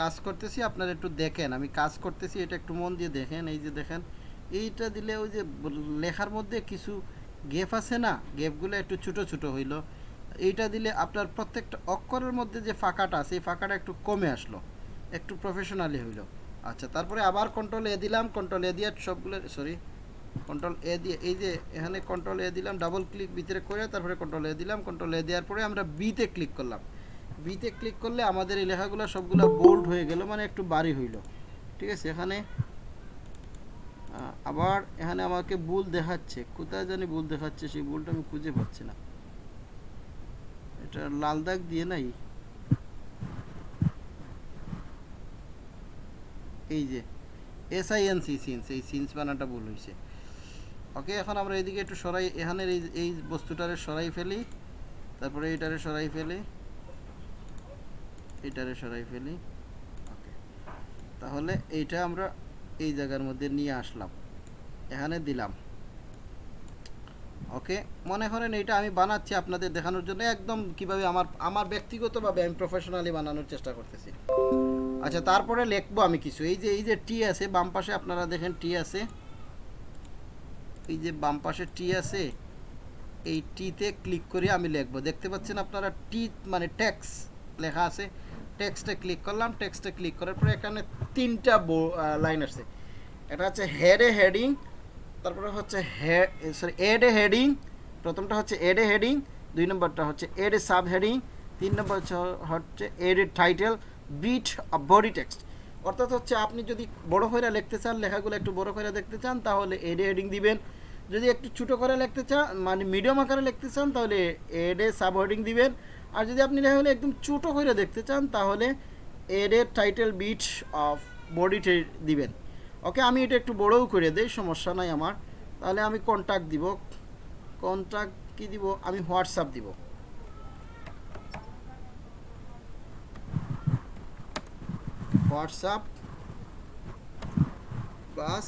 কাজ করতেছি, আপনারা একটু দেখেন। আমি কাজ করতেছি, এটা একটু মন দিয়ে দেখেন, এই যে দেখেন। এইটা দিলে ওই যে লেখার মধ্যে কিছু আছে না? একটু ছোটো ছোটো হইল। এইটা দিলে আপনার প্রত্যেকটা অক্ষরের মধ্যে যে ফাঁকাটা আছে, এই ফাঁকাটা একটু কমে আসলো। একটু প্রফেশনালি হইল। আচ্ছা তারপরে আবার কন্ট্রোল এ দিলাম কন্ট্রোল এ দিয়ে সবগুলো সরি কন্ট্রোল এ দিয়ে, এই যে এখানে কন্ট্রোল এ দিলাম ডাবল ক্লিক ভিতরে করে তারপরে কন্ট্রোল এ দিলাম কন্ট্রোল এ দেওয়ার পরে আমরা বিতে ক্লিক করলাম। বিতে ক্লিক করলে আমাদের এই লেখাগুলো সবগুলো বোল্ড হয়ে গেল মানে একটু বাড়ি হইল। ঠিক আছে, এখানে আবার এখানে আমাকে ভুল দেখাচ্ছে। কোথায় জানি ভুল দেখাচ্ছে, সেই ভুলটা আমি খুঁজে পাচ্ছি না। এটা লাল দাগ দিয়ে নাই? এই যে S I N C since এই সিন্স বানাটা ভুল হয়েছে ওকে এখন আমরা এইদিকে একটু সরাই, এখানের এই এই বস্তুটারে সরাই ফেলি, তারপরে এইটারে সরাই ফেলি, এইটারে সরাই ফেলি ওকে তাহলে এইটা আমরা এই জায়গার মধ্যে নিয়ে আসলাম, এখানে দিলাম ওকে মনে করেন এইটা আমি বানাচ্ছি আপনাদের দেখানোর জন্য, একদম কীভাবে আমার আমার ব্যক্তিগতভাবে আমি প্রফেশনালি বানানোর চেষ্টা করতেছি। আচ্ছা তারপরে লিখব আমি কিছু, এই যে এই যে টি আছে, বাম পাশে আপনারা দেখেন টি আছে এই যে বাম পাশে টি আছে, এই টিতে ক্লিক করে আমি লিখব। দেখতে পাচ্ছেন আপনারা টি মানে ট্যাক্স লেখা আছে। টেক্সটে ক্লিক করলাম টেক্সটে ক্লিক করার পরে এখানে তিনটা লাইন আসছে। এটা হচ্ছে হেড এ হেডিং, তারপরে হচ্ছে সরি, এড এ হেডিং, প্রথমটা হচ্ছে এড এ হেডিং, দুই নম্বরটা হচ্ছে এড এ সাব হেডিং তিন নম্বর হচ্ছে add a title, bit body text. অর্থাৎ হচ্ছে আপনি যদি বড় করে লিখতে চান, লেখাগুলো একটু বড় করে দেখতে চান, তাহলে এডে হেডিং দিবেন। যদি একটু ছোটো করে লিখতে চান মানে মিডিয়াম আকারে লিখতে চান, তাহলে এডে সাব হেডিং দিবেন। আর যদি আপনি লেখাগুলো একদম ছোটো করে দেখতে চান, তাহলে add title bit of body দিবেন। ওকে, আমি এটা একটু বড়ও করে দেই, সমস্যা নাই আমার। তাহলে আমি কন্ট্যাক্ট দিব। কন্ট্যাক্ট কি দিব? আমি হোয়াটসঅ্যাপ দিব। WhatsApp plus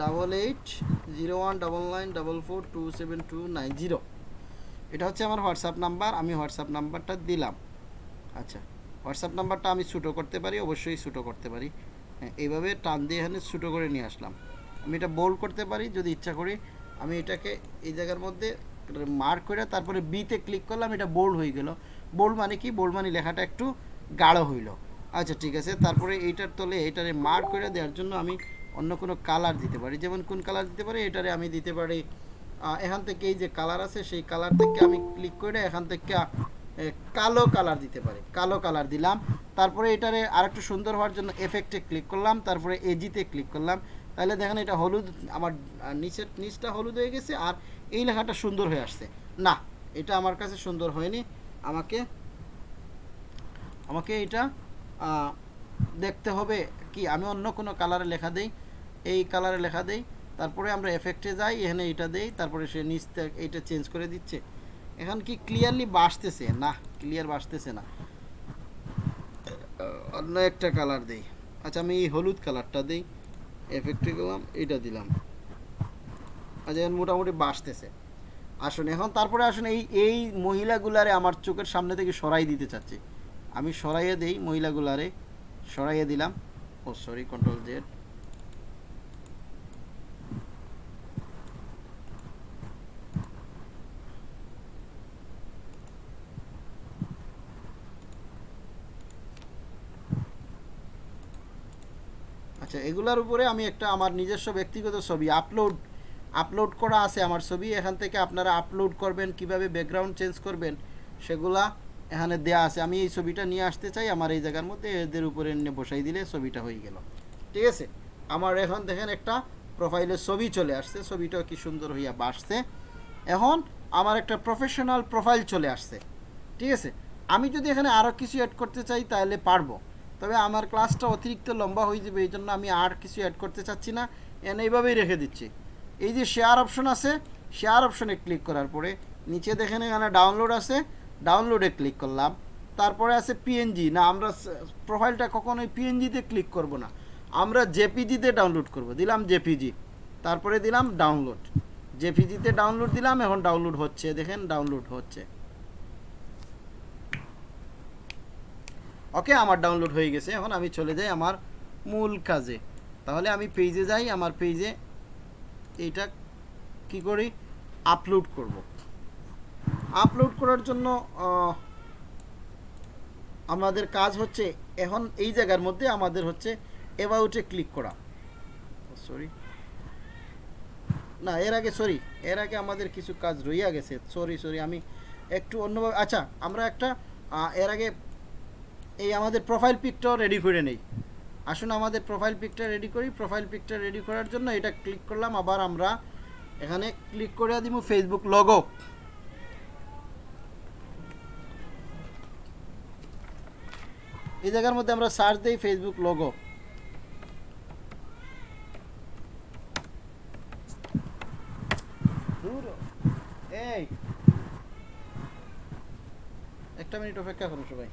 double eight zero one double nine double four two seven two nine zero. এটা হচ্ছে আমার হোয়াটসঅ্যাপ নাম্বার আমি হোয়াটসঅ্যাপ নাম্বারটা দিলাম। আচ্ছা হোয়াটসঅ্যাপ নাম্বারটা আমি ছোটো করতে পারি অবশ্যই ছোটো করতে পারি। হ্যাঁ, এইভাবে টান দিয়ে এখানে ছোটো করে নিয়ে আসলাম। আমি এটা বোল্ড করতে পারি যদি ইচ্ছা করি আমি এটাকে এই জায়গার মধ্যে মার্ক করে তারপরে বিতে ক্লিক করলাম এটা বোল্ড হয়ে গেল। বোল্ড মানে কি? বোল্ড মানে লেখাটা একটু গাঢ় হইল। আচ্ছা ঠিক আছে। তারপরে এইটার তলে এটারে মার্ক করে দেওয়ার জন্য আমি অন্য কোনো কালার দিতে পারি। যেমন কোন কালার দিতে পারি? এটারে আমি দিতে পারি এখান থেকে এই যে কালার আছে, সেই কালার থেকে আমি ক্লিক করে এখান থেকে কালো কালার দিতে পারি। কালো কালার দিলাম। তারপরে এটারে আরেকটু সুন্দর হওয়ার জন্য এফেক্টে ক্লিক করলাম। তারপরে এজিতে ক্লিক করলাম। তাহলে দেখেন এটা হলুদ, আমার নিচের, নিচটা হলুদ হয়ে গেছে আর এই লেখাটা সুন্দর হয়ে আসছে। না, এটা আমার কাছে সুন্দর হয়নি। আমাকে আমাকে এটা দেখতে হবে কি, আমি অন্য কোনো কালারে লেখা দেই, এই কালারে লেখা দেই, তারপরে আমরা এফেক্টে যাই, এখানে এটা দেই, তারপরে সে নিচ এইটা চেঞ্জ করে দিচ্ছে। এখন কি ক্লিয়ারলি বাসতেছে? না ক্লিয়ার বাসতেছে না। অন্য একটা কালার দেই। আচ্ছা আমি এই হলুদ কালারটা দেই। এফেক্টে গেলাম এটা দিলাম। আচ্ছা এখন মোটামুটি বাসতেছে। আসুন, এখন তারপরে আসুন, এই এই মহিলাগুলারে আমার চোখের সামনে থেকে সরাই দিতে চাচ্ছি। আমি সরাইয়ে দেই মহিলাগুলারে, সরাইয়ে দিলাম। ও সরি কন্ট্রোল জেড আচ্ছা এগুলার উপরে আমি একটা আমার নিজস্ব ব্যক্তিগত ছবি আপলোড আপলোড করা আছে আমার ছবি। এখান থেকে আপনারা আপলোড করবেন, কীভাবে ব্যাকগ্রাউন্ড চেঞ্জ করবেন, সেগুলা এখানে দেয়া আছে। আমি এই ছবিটা নিয়ে আসতে চাই, আমার এই জায়গার মধ্যে এদের উপরে এনে বসাই দিলে ছবিটা হয়ে গেল। ঠিক আছে? আমার এখন দেখেন একটা প্রোফাইলের ছবি চলে আসছে। ছবিটাও কি সুন্দর হইয়া বাসছে। এখন আমার একটা প্রফেশনাল প্রোফাইল চলে আসছে। ঠিক আছে? আমি যদি এখানে আরও কিছু অ্যাড করতে চাই তাহলে পারব। তবে আমার ক্লাসটা অতিরিক্ত লম্বা হয়ে যাবে এই জন্য আমি আর কিছু অ্যাড করতে চাচ্ছি না। এন এইভাবেই রেখে দিচ্ছি। এই যে শেয়ার অপশন আছে শেয়ার অপশনে ক্লিক করার পরে নিচে দেখেন এখানে ডাউনলোড আছে। ডাউনলোডে ক্লিক করলাম। তারপরে আছে পিএনজি না, আমরা প্রোফাইলটা কখনোই পিএনজিতে ক্লিক করব না। আমরা জেপিজিতে ডাউনলোড করব। দিলাম জেপিজি তারপরে দিলাম ডাউনলোড জেপিজিতে ডাউনলোড দিলাম, এখন ডাউনলোড হচ্ছে। দেখেন ডাউনলোড হচ্ছে। ওকে আমার ডাউনলোড হয়ে গেছে। এখন আমি চলে যাই আমার মূল কাজে। তাহলে আমি পেজে যাই। আমার পেজে এইটা কি করি? আপলোড করব। আপলোড করার জন্য আমাদের কাজ হচ্ছে এখন এই জায়গার মধ্যে আমাদের হচ্ছে অ্যাবাউটে ক্লিক করা। সরি না, এর আগে সরি এর আগে আমাদের কিছু কাজ রইয়া গেছে। সরি সরি আমি একটু অন্যভাবে আচ্ছা আমরা একটা এর আগে এই আমাদের প্রোফাইল পিকটাও রেডি করে নেই। আসুন আমাদের প্রোফাইল পিকটা রেডি করি। প্রোফাইল পিকটা রেডি করার জন্য এটা ক্লিক করলাম। আবার আমরা এখানে ক্লিক করে দিব ফেসবুক লগো এই জায়গার মধ্যে আমরা সার্চ দিই ফেসবুক লোগো একটা মিনিট অপেক্ষা করুন সবাই।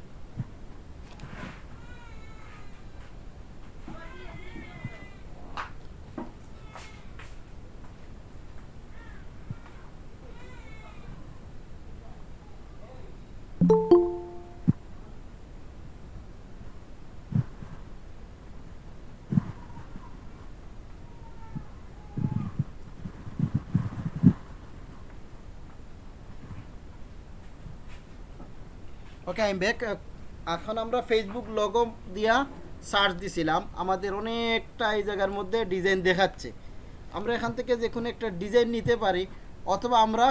ওকে আই ব্যাক এখন আমরা ফেসবুক লগো দিয়া সার্চ দিছিলাম। আমাদের অনেকটা এই জায়গার মধ্যে ডিজাইন দেখাচ্ছে। আমরা এখান থেকে যে কোনো একটা ডিজাইন নিতে পারি, অথবা আমরা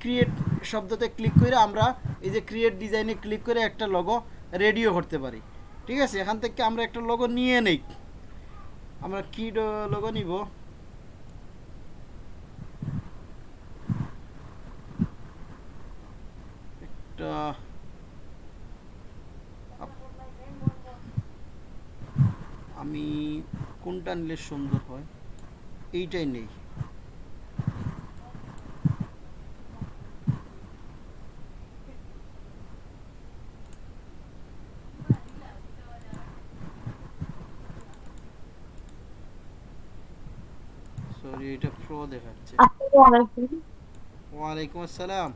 ক্রিয়েট শব্দতে ক্লিক করে আমরা এই যে ক্রিয়েট ডিজাইনে ক্লিক করে একটা লগো রেডিও করতে পারি। ঠিক আছে? এখান থেকে আমরা একটা লগো নিয়ে নেই। আমরা কি লগো নিব? একটা আমি কোনটা নিলে সুন্দর হয়? এইটাই নেই। সরি এটা প্রো দেখাচ্ছে। আসসালামু আলাইকুম। ওয়ালাইকুম আসসালাম।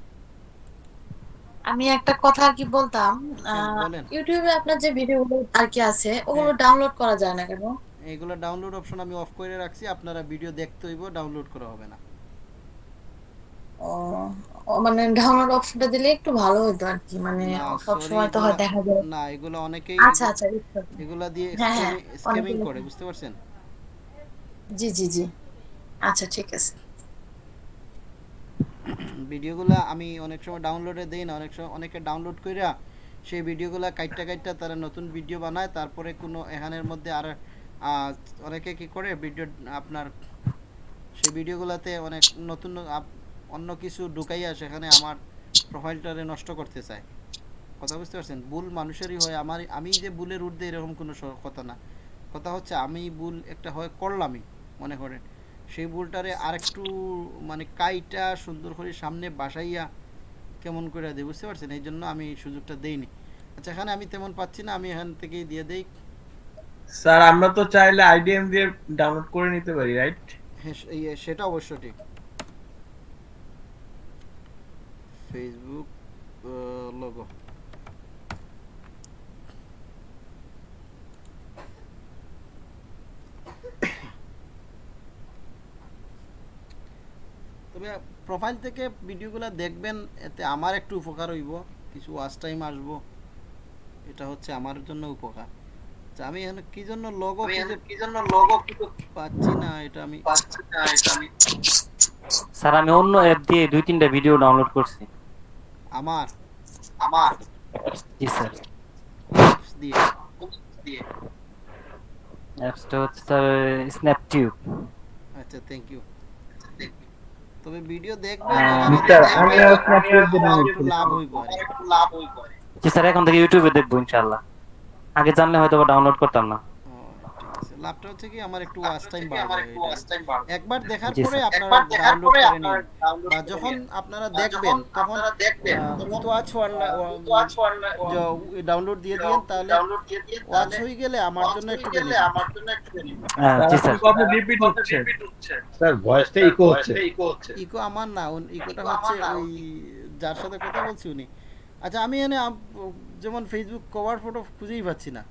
আমি একটা কথা আর কি বলতাম হ্যাঁ। ইউটিউবে আপনার যে ভিডিওগুলো আর কি আছে ওগুলো ডাউনলোড করা যায় না কেন? এইগুলো ডাউনলোড অপশন আমি অফ করে রাখছি আপনারা ভিডিও দেখতে হইব ডাউনলোড করা হবে না। ও মানে ডাউনলোড অপশনটা দিলে একটু ভালো হতো আর কি মানে সব সময় তো হয় দেখা যায়। না এগুলো অনেকেই আচ্ছা আচ্ছা। এগুলা দিয়ে হ্যাঁ, হ্যাঁ, স্ক্যামিং করে বুঝতে পারছেন? জি জি জি। আচ্ছা ঠিক আছে। ভিডিওগুলো আমি অনেক সময় ডাউনলোডে দেই না, অনেক সময় অনেকে ডাউনলোড কইরা সেই ভিডিওগুলো কাইটটা কাইটটা তারা নতুন ভিডিও বানায়, তারপরে কোনো এখানের মধ্যে আর অনেকে কি করে ভিডিও আপনার সেই ভিডিওগুলোতে অনেক নতুন অন্য কিছু ঢুকাইয়া সেখানে আমার প্রোফাইলটারে নষ্ট করতে চায়। কথা বুঝতে পারছেন? ভুল মানুষেরই হয় আমার আমি যে ভুলের ঊর্ধ্বে এরকম কোনো কথা না। কথা হচ্ছে আমি ভুল একটা হয় করলামই, মনে করেন। সেই ভুলটারে আরেকটু মানে কাইটা সুন্দর করে সামনে বাসাইয়া কেমন করে দেয় বুঝতে পারছেন? এই জন্য আমি সুযোগটা দেইনি। আচ্ছা এখানে আমি তেমন পাচ্ছি না আমি এখান থেকেই দিয়ে দেই। স্যার আমরা তো চাইলে আইডিএম দিয়ে ডাউনলোড করে নিতে পারি রাইট হ্যাঁ ইয়ে, সেটা অবশ্য ঠিক। ফেসবুক লোগো তবে প্রোফাইল থেকে ভিডিওগুলো দেখবেন এতে আমার একটু উপকার হইব কিছু ওয়াচ টাইম আসব। এটা হচ্ছে আমার জন্য উপকার। আচ্ছা, আমি এখানে কি জন্য লগো কি জন্য লগো পাচ্ছি না এটা আমি পাচ্ছি না এটা আমি স্যার আমি অন্য অ্যাপ দিয়ে দুই তিনটা ভিডিও ডাউনলোড করছি। আমার? আমার? জি স্যার। দিয়ে। দিয়ে। অ্যাপসটা হচ্ছে স্যার স্ন্যাপটিউব আচ্ছা থ্যাংক ইউ তবে ভিডিও দেখবেন এখানে স্যার, download একটু লাভ হই করে লাভ হই করে জি স্যার এখন থেকে ইউটিউবে দেখব ইনশাআল্লাহ। আগে জানলে হয়তো ডাউনলোড করতাম না। লাভটা হচ্ছে কি আমার একটু ওয়াচ টাইম বাড়বে। একবার দেখার পরে আপনারা ডাউনলোড করে নিন। বা যখন আপনারা দেখবেন তখন ওয়াচ ডাউনলোড দিয়ে দিন তাহলে ওয়াচ হয়ে গেলে আমার জন্য একটু benefit। হ্যাঁ, জি স্যার। কথা রিপিট হচ্ছে? স্যার ভয়েসটা ইকো হচ্ছে। ইকো আমার না ইকোটা হচ্ছে ওই যার সাথে কথা বলছি উনি। আচ্ছা আমি এনে যেমন ফেসবুক কভার ফটো খুঁজেই পাচ্ছি না।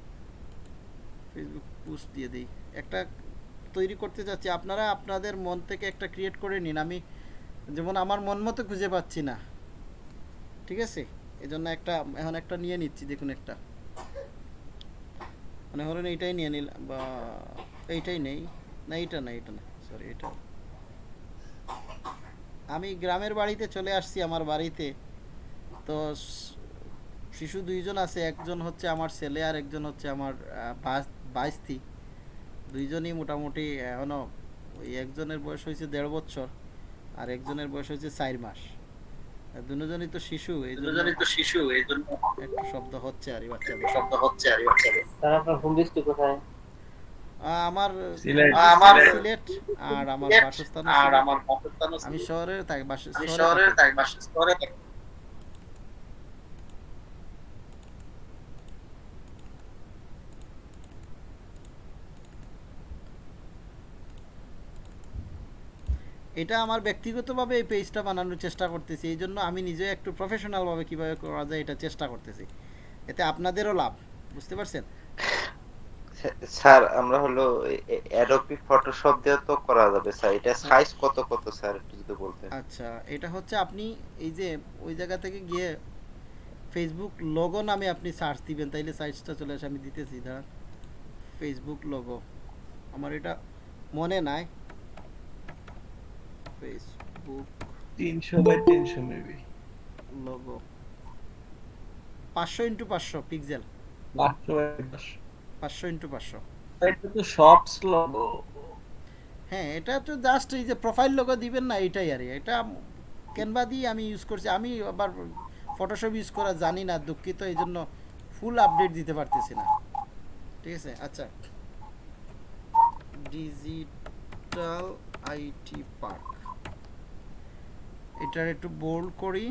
ফেসবুক পোস্ট দিয়ে দিই। একটা তৈরি করতে চাচ্ছি, আপনারা আপনাদের মন থেকে একটা ক্রিয়েট করে নিন। আমি যেমন আমার মন মতো খুঁজে পাচ্ছি না, ঠিক আছে? এই জন্য একটা, এখন একটা নিয়ে নিচ্ছি, দেখুন একটা। মানে ধরুন এইটাই নিয়ে নিলাম বা এইটাই নেই। না, এইটা না এইটা না সরি এটা আমি গ্রামের বাড়িতে চলে আসছি আমার বাড়িতে। তো শিশু দুইজন আছে, একজন হচ্ছে আমার ছেলে আর একজন হচ্ছে আমার বাইস্তি দুইজনই মোটামুটি এখনও ওই একজনের বয়স হয়েছে দেড় বছর আর একজনের বয়স হয়েছে চার মাস। দুজনই তো শিশু এই দুজনই তো শিশু এই জন্য একটু শব্দ হচ্ছে আর বাচ্চাদের শব্দ হচ্ছে আর স্যার আপনার হোম ডিস্ট্রিক্ট কোথায়? আমার সিলেট। আমার সিলেট। আর আমার বাসস্থান আর আমার বাসস্থান আমি শহরে থাকি। বাস- শহরে থাকি। এটা আমার ব্যক্তিগতভাবে এই পেজটা বানানোর চেষ্টা করতেছি এই জন্য আমি নিজে একটু প্রফেশনালভাবে কীভাবে করা যায় এটা চেষ্টা করতেছি। এতে আপনাদেরও লাভ বুঝতে পারছেন? স্যার আমরা হলো অ্যাডোবি ফটোশপ দিয়ে তো করা যাবে স্যার। এটা সাইজ কত কত স্যার একটু যদি বলতেন? আচ্ছা এটা হচ্ছে আপনি এই যে ওই জায়গা থেকে গিয়ে ফেসবুক লোগো নামে আপনি সার্চ দিবেন তাইলে সাইজটা চলে আসে আমি দিতেছি দাঁড়ান ফেসবুক লোগো আমার এটা মনে নাই। Facebook by maybe. Logo into pixel by into এটা তো হ্যাঁ এটা তো জাস্ট এই যে প্রোফাইল লোগো দিবেন না এটাই আর এটা ক্যানভা দিয়ে আমি ইউজ করছি। আমি আবার ফটোশপ ইউজ করা জানি না দুঃখিত এই জন্য ফুল আপডেট দিতে পারতেছি না। ঠিক আছে? আচ্ছা। ডিজিটাল আইটি পার্ক এটার একটু বোল্ড করি।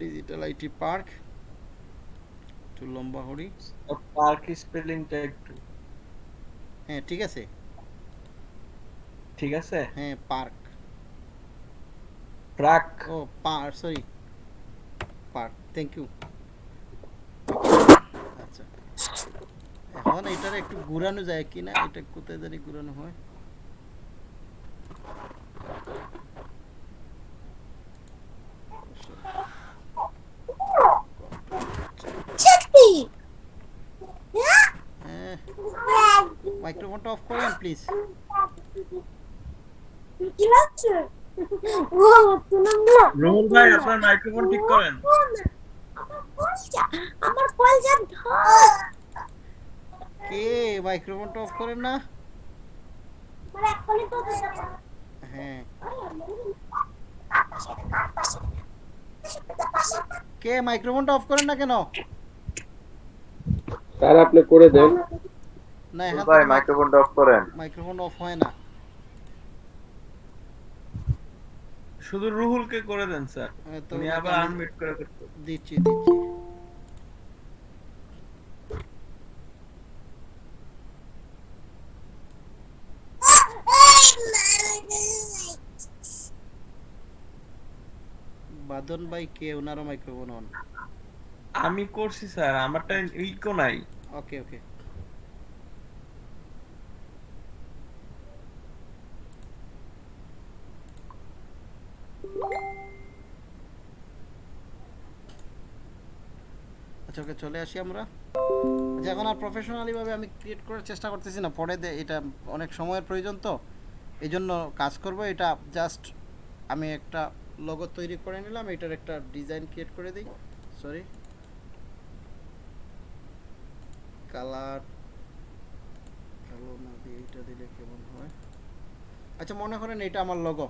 ডিজিটাল আইটি পার্ক একটু লম্বা করি। পার্ক স্পেলিংটা একটু। হ্যাঁ ঠিক আছে। ঠিক আছে? হ্যাঁ পার্ক ট্রাক ও পার সরি পার্ক থ্যাংক ইউ আচ্ছা। এখন এটার একটু ঘুরানো যায় কি না এটা কোথায় জানি ঘুরানো হয়। মাইক্রোফোনটা অফ করেন প্লিজ রুহুল ভাই আপনার মাইক্রোফোন ঠিক করেন। আমার কলজার কে? মাইক্রোফোনটা অফ করেন না। হ্যাঁ। কে মাইক্রোফোনটা অফ করেন না কেন? স্যার আপনি করে দেন। না এখান ভাই মাইক্রোফোনটা অফ করেন। মাইক্রোফোন অফ হয় না। শুধু রুহুলকে করে দেন স্যার। হ্যাঁ, তুমি আবার আনমিউট করে দিচ্ছি দিচ্ছি। বাদন ভাই কে? ওনারও মাইক্রোফোন অন আমি করছি স্যার। আমারটা ইকো নাই। ওকে ওকে আচ্ছা ওকে চলে আসি আমরা। আচ্ছা এখন আর প্রফেশনালি ভাবে আমি ক্রিয়েট করার চেষ্টা করতেছি না। পরে এটা অনেক সময়ের প্রয়োজন তো। এই জন্য কাজ করব। এটা জাস্ট আমি একটা লোগো তৈরি করে নিলাম। এটার একটা ডিজাইন ক্রিয়েট করে দিই। সরি কালার কালো না দিয়ে এইটা দিলে কেমন হয়? আচ্ছা মনে করেন এটা আমার লোগো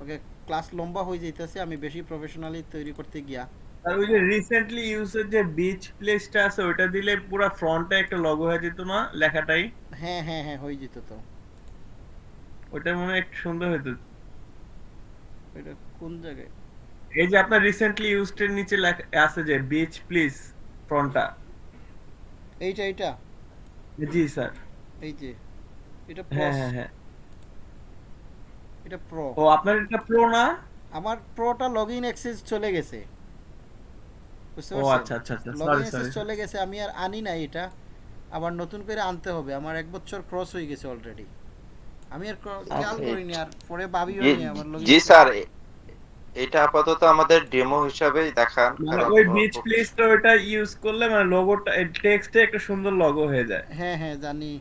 ওকে ক্লাস লম্বা হয়ে যাইতেছে। আমি বেশি প্রফেশনালি তৈরি করতে গিয়া। আর ওই যে রিসেন্টলি ইউজের যে বিচ প্লেসটা আছে ওইটা দিলে পুরো ফ্রন্টে একটা লগো হয়ে যেত না লেখাটাই? হ্যাঁ হ্যাঁ হ্যাঁ হয়ে যেত তো। ওইটা মনে হয় একটু সুন্দর হতো এটা কোন জায়গায়? এই যে আপনার রিসেন্টলি ইউজড এর নিচে লেখা আছে যে বিচ প্লিজ ফ্রন্টটা এইটা এইটা? জি স্যার। এই যে এটা হ্যাঁ হ্যাঁ হ্যাঁ। এটা প্রো ও আপনার এটা প্রো না? আমার প্রোটা লগইন অ্যাক্সেস চলে গেছে। বুঝতে ও পারছেন? আচ্ছা আচ্ছা আচ্ছা লগইন অ্যাক্সেস চলে গেছে আমি আর আনি নাই এটা। আবার নতুন করে আনতে হবে। আমার এক বছর ক্রস হয়ে গেছে অলরেডি আমি আর খেয়াল করিনি আর পরে ভাবিও নি আমার লগইন জি স্যার এটা আপাতত আমাদের ডেমো হিসাবেই দেখান মানে ওই বিচ প্লেসটা ওইটা ইউজ করলে মানে লোগোটা টেক্সটে একটা সুন্দর লগো হয়ে যায়। হ্যাঁ হ্যাঁ জানি।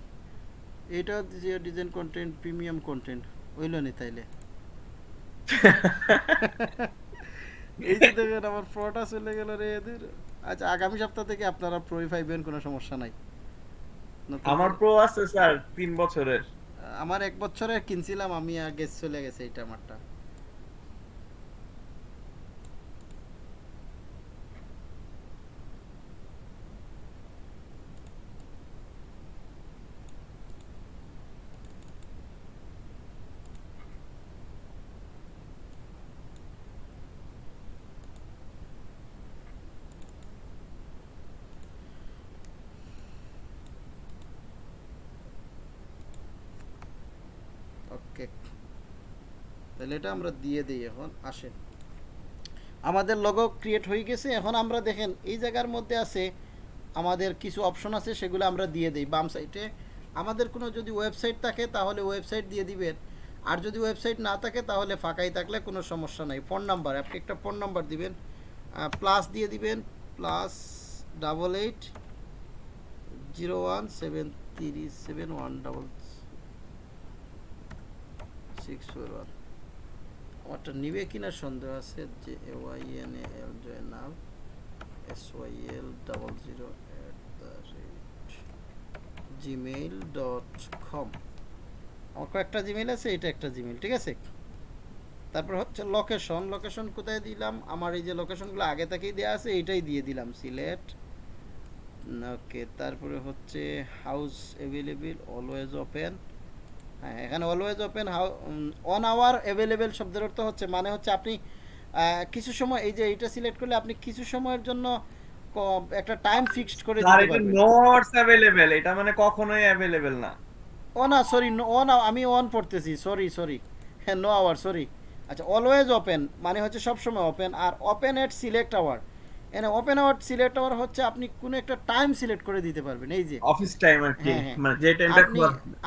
এটা যে ডিজাইন কন্টেন্ট প্রিমিয়াম কন্টেন্ট হইল নি তাইলে? [LAUGHS] এই যে দেখেন আমার প্রোটা চলে গেল রে এদের। আচ্ছা আগামী সপ্তাহ থেকে আপনারা প্রোই পাইবেন কোনো সমস্যা নাই? আমার প্রো আছে স্যার তিন বছরের। আমার এক বছরের কিনছিলাম আমি আগে চলে গেছে এটা আমারটা ওকে তাহলে এটা আমরা দিয়ে দিই এখন, আসেন। আমাদের লোগো ক্রিয়েট হয়ে গেছে, এখন আমরা দেখেন এই জায়গার মধ্যে আছে, আমাদের কিছু অপশন আছে, সেগুলো আমরা দিয়ে দিই বাম সাইডে আমাদের কোনো যদি ওয়েবসাইট থাকে, তাহলে ওয়েবসাইট দিয়ে দিবেন। আর যদি ওয়েবসাইট না থাকে, তাহলে ফাঁকাই থাকলে কোনো সমস্যা নাই। ফোন নাম্বার আপনি একটা ফোন নাম্বার দিবেন প্লাস দিয়ে দিবেন plus double eight zero one seven three seven one double six four one আমারটা নিবে কিনা সন্দেহ আছে যে Y N L Joynal S Y L double zero at the rate Gmail dot com আমার কয়েকটা জিমেইল আছে, এটা একটা জিমেইল ঠিক আছে? তারপর হচ্ছে লোকেশন লোকেশন কোথায় দিলাম? আমার এই যে লোকেশনগুলো আগে থেকেই দেওয়া আছে, এইটাই দিয়ে দিলাম সিলেট ওকে তারপরে হচ্ছে হাউস অ্যাভেলেবেল অলওয়েজ ওপেন হ্যাঁ এখানে always open how on hour available শব্দের অর্থ হচ্ছে মানে হচ্ছে আপনি কিছু সময় এই যে এটা সিলেক্ট করলে আপনি কিছু সময়ের জন্য একটা টাইম ফিক্সড করে দিতে পারবেন। নোটস অ্যাভেলেবেল এটা মানে কখনোই অ্যাভেলেবেল না। ও না সরি ও না আমি অন পড়তেছি সরি সরি হ্যাঁ নো আওয়ার সরি আচ্ছা অলওয়েজ ওপেন মানে হচ্ছে সবসময় ওপেন আর ওপেন এট সিলেক্ট আওয়ার এনে ওপেন আওয়ার সিলেক্ট আওয়ার হচ্ছে আপনি কোনো একটা টাইম সিলেক্ট করে দিতে পারবেন এই যে। অফিস টাইম আর কি হ্যাঁ, হ্যাঁ। মানে যে টাইমটা আপনি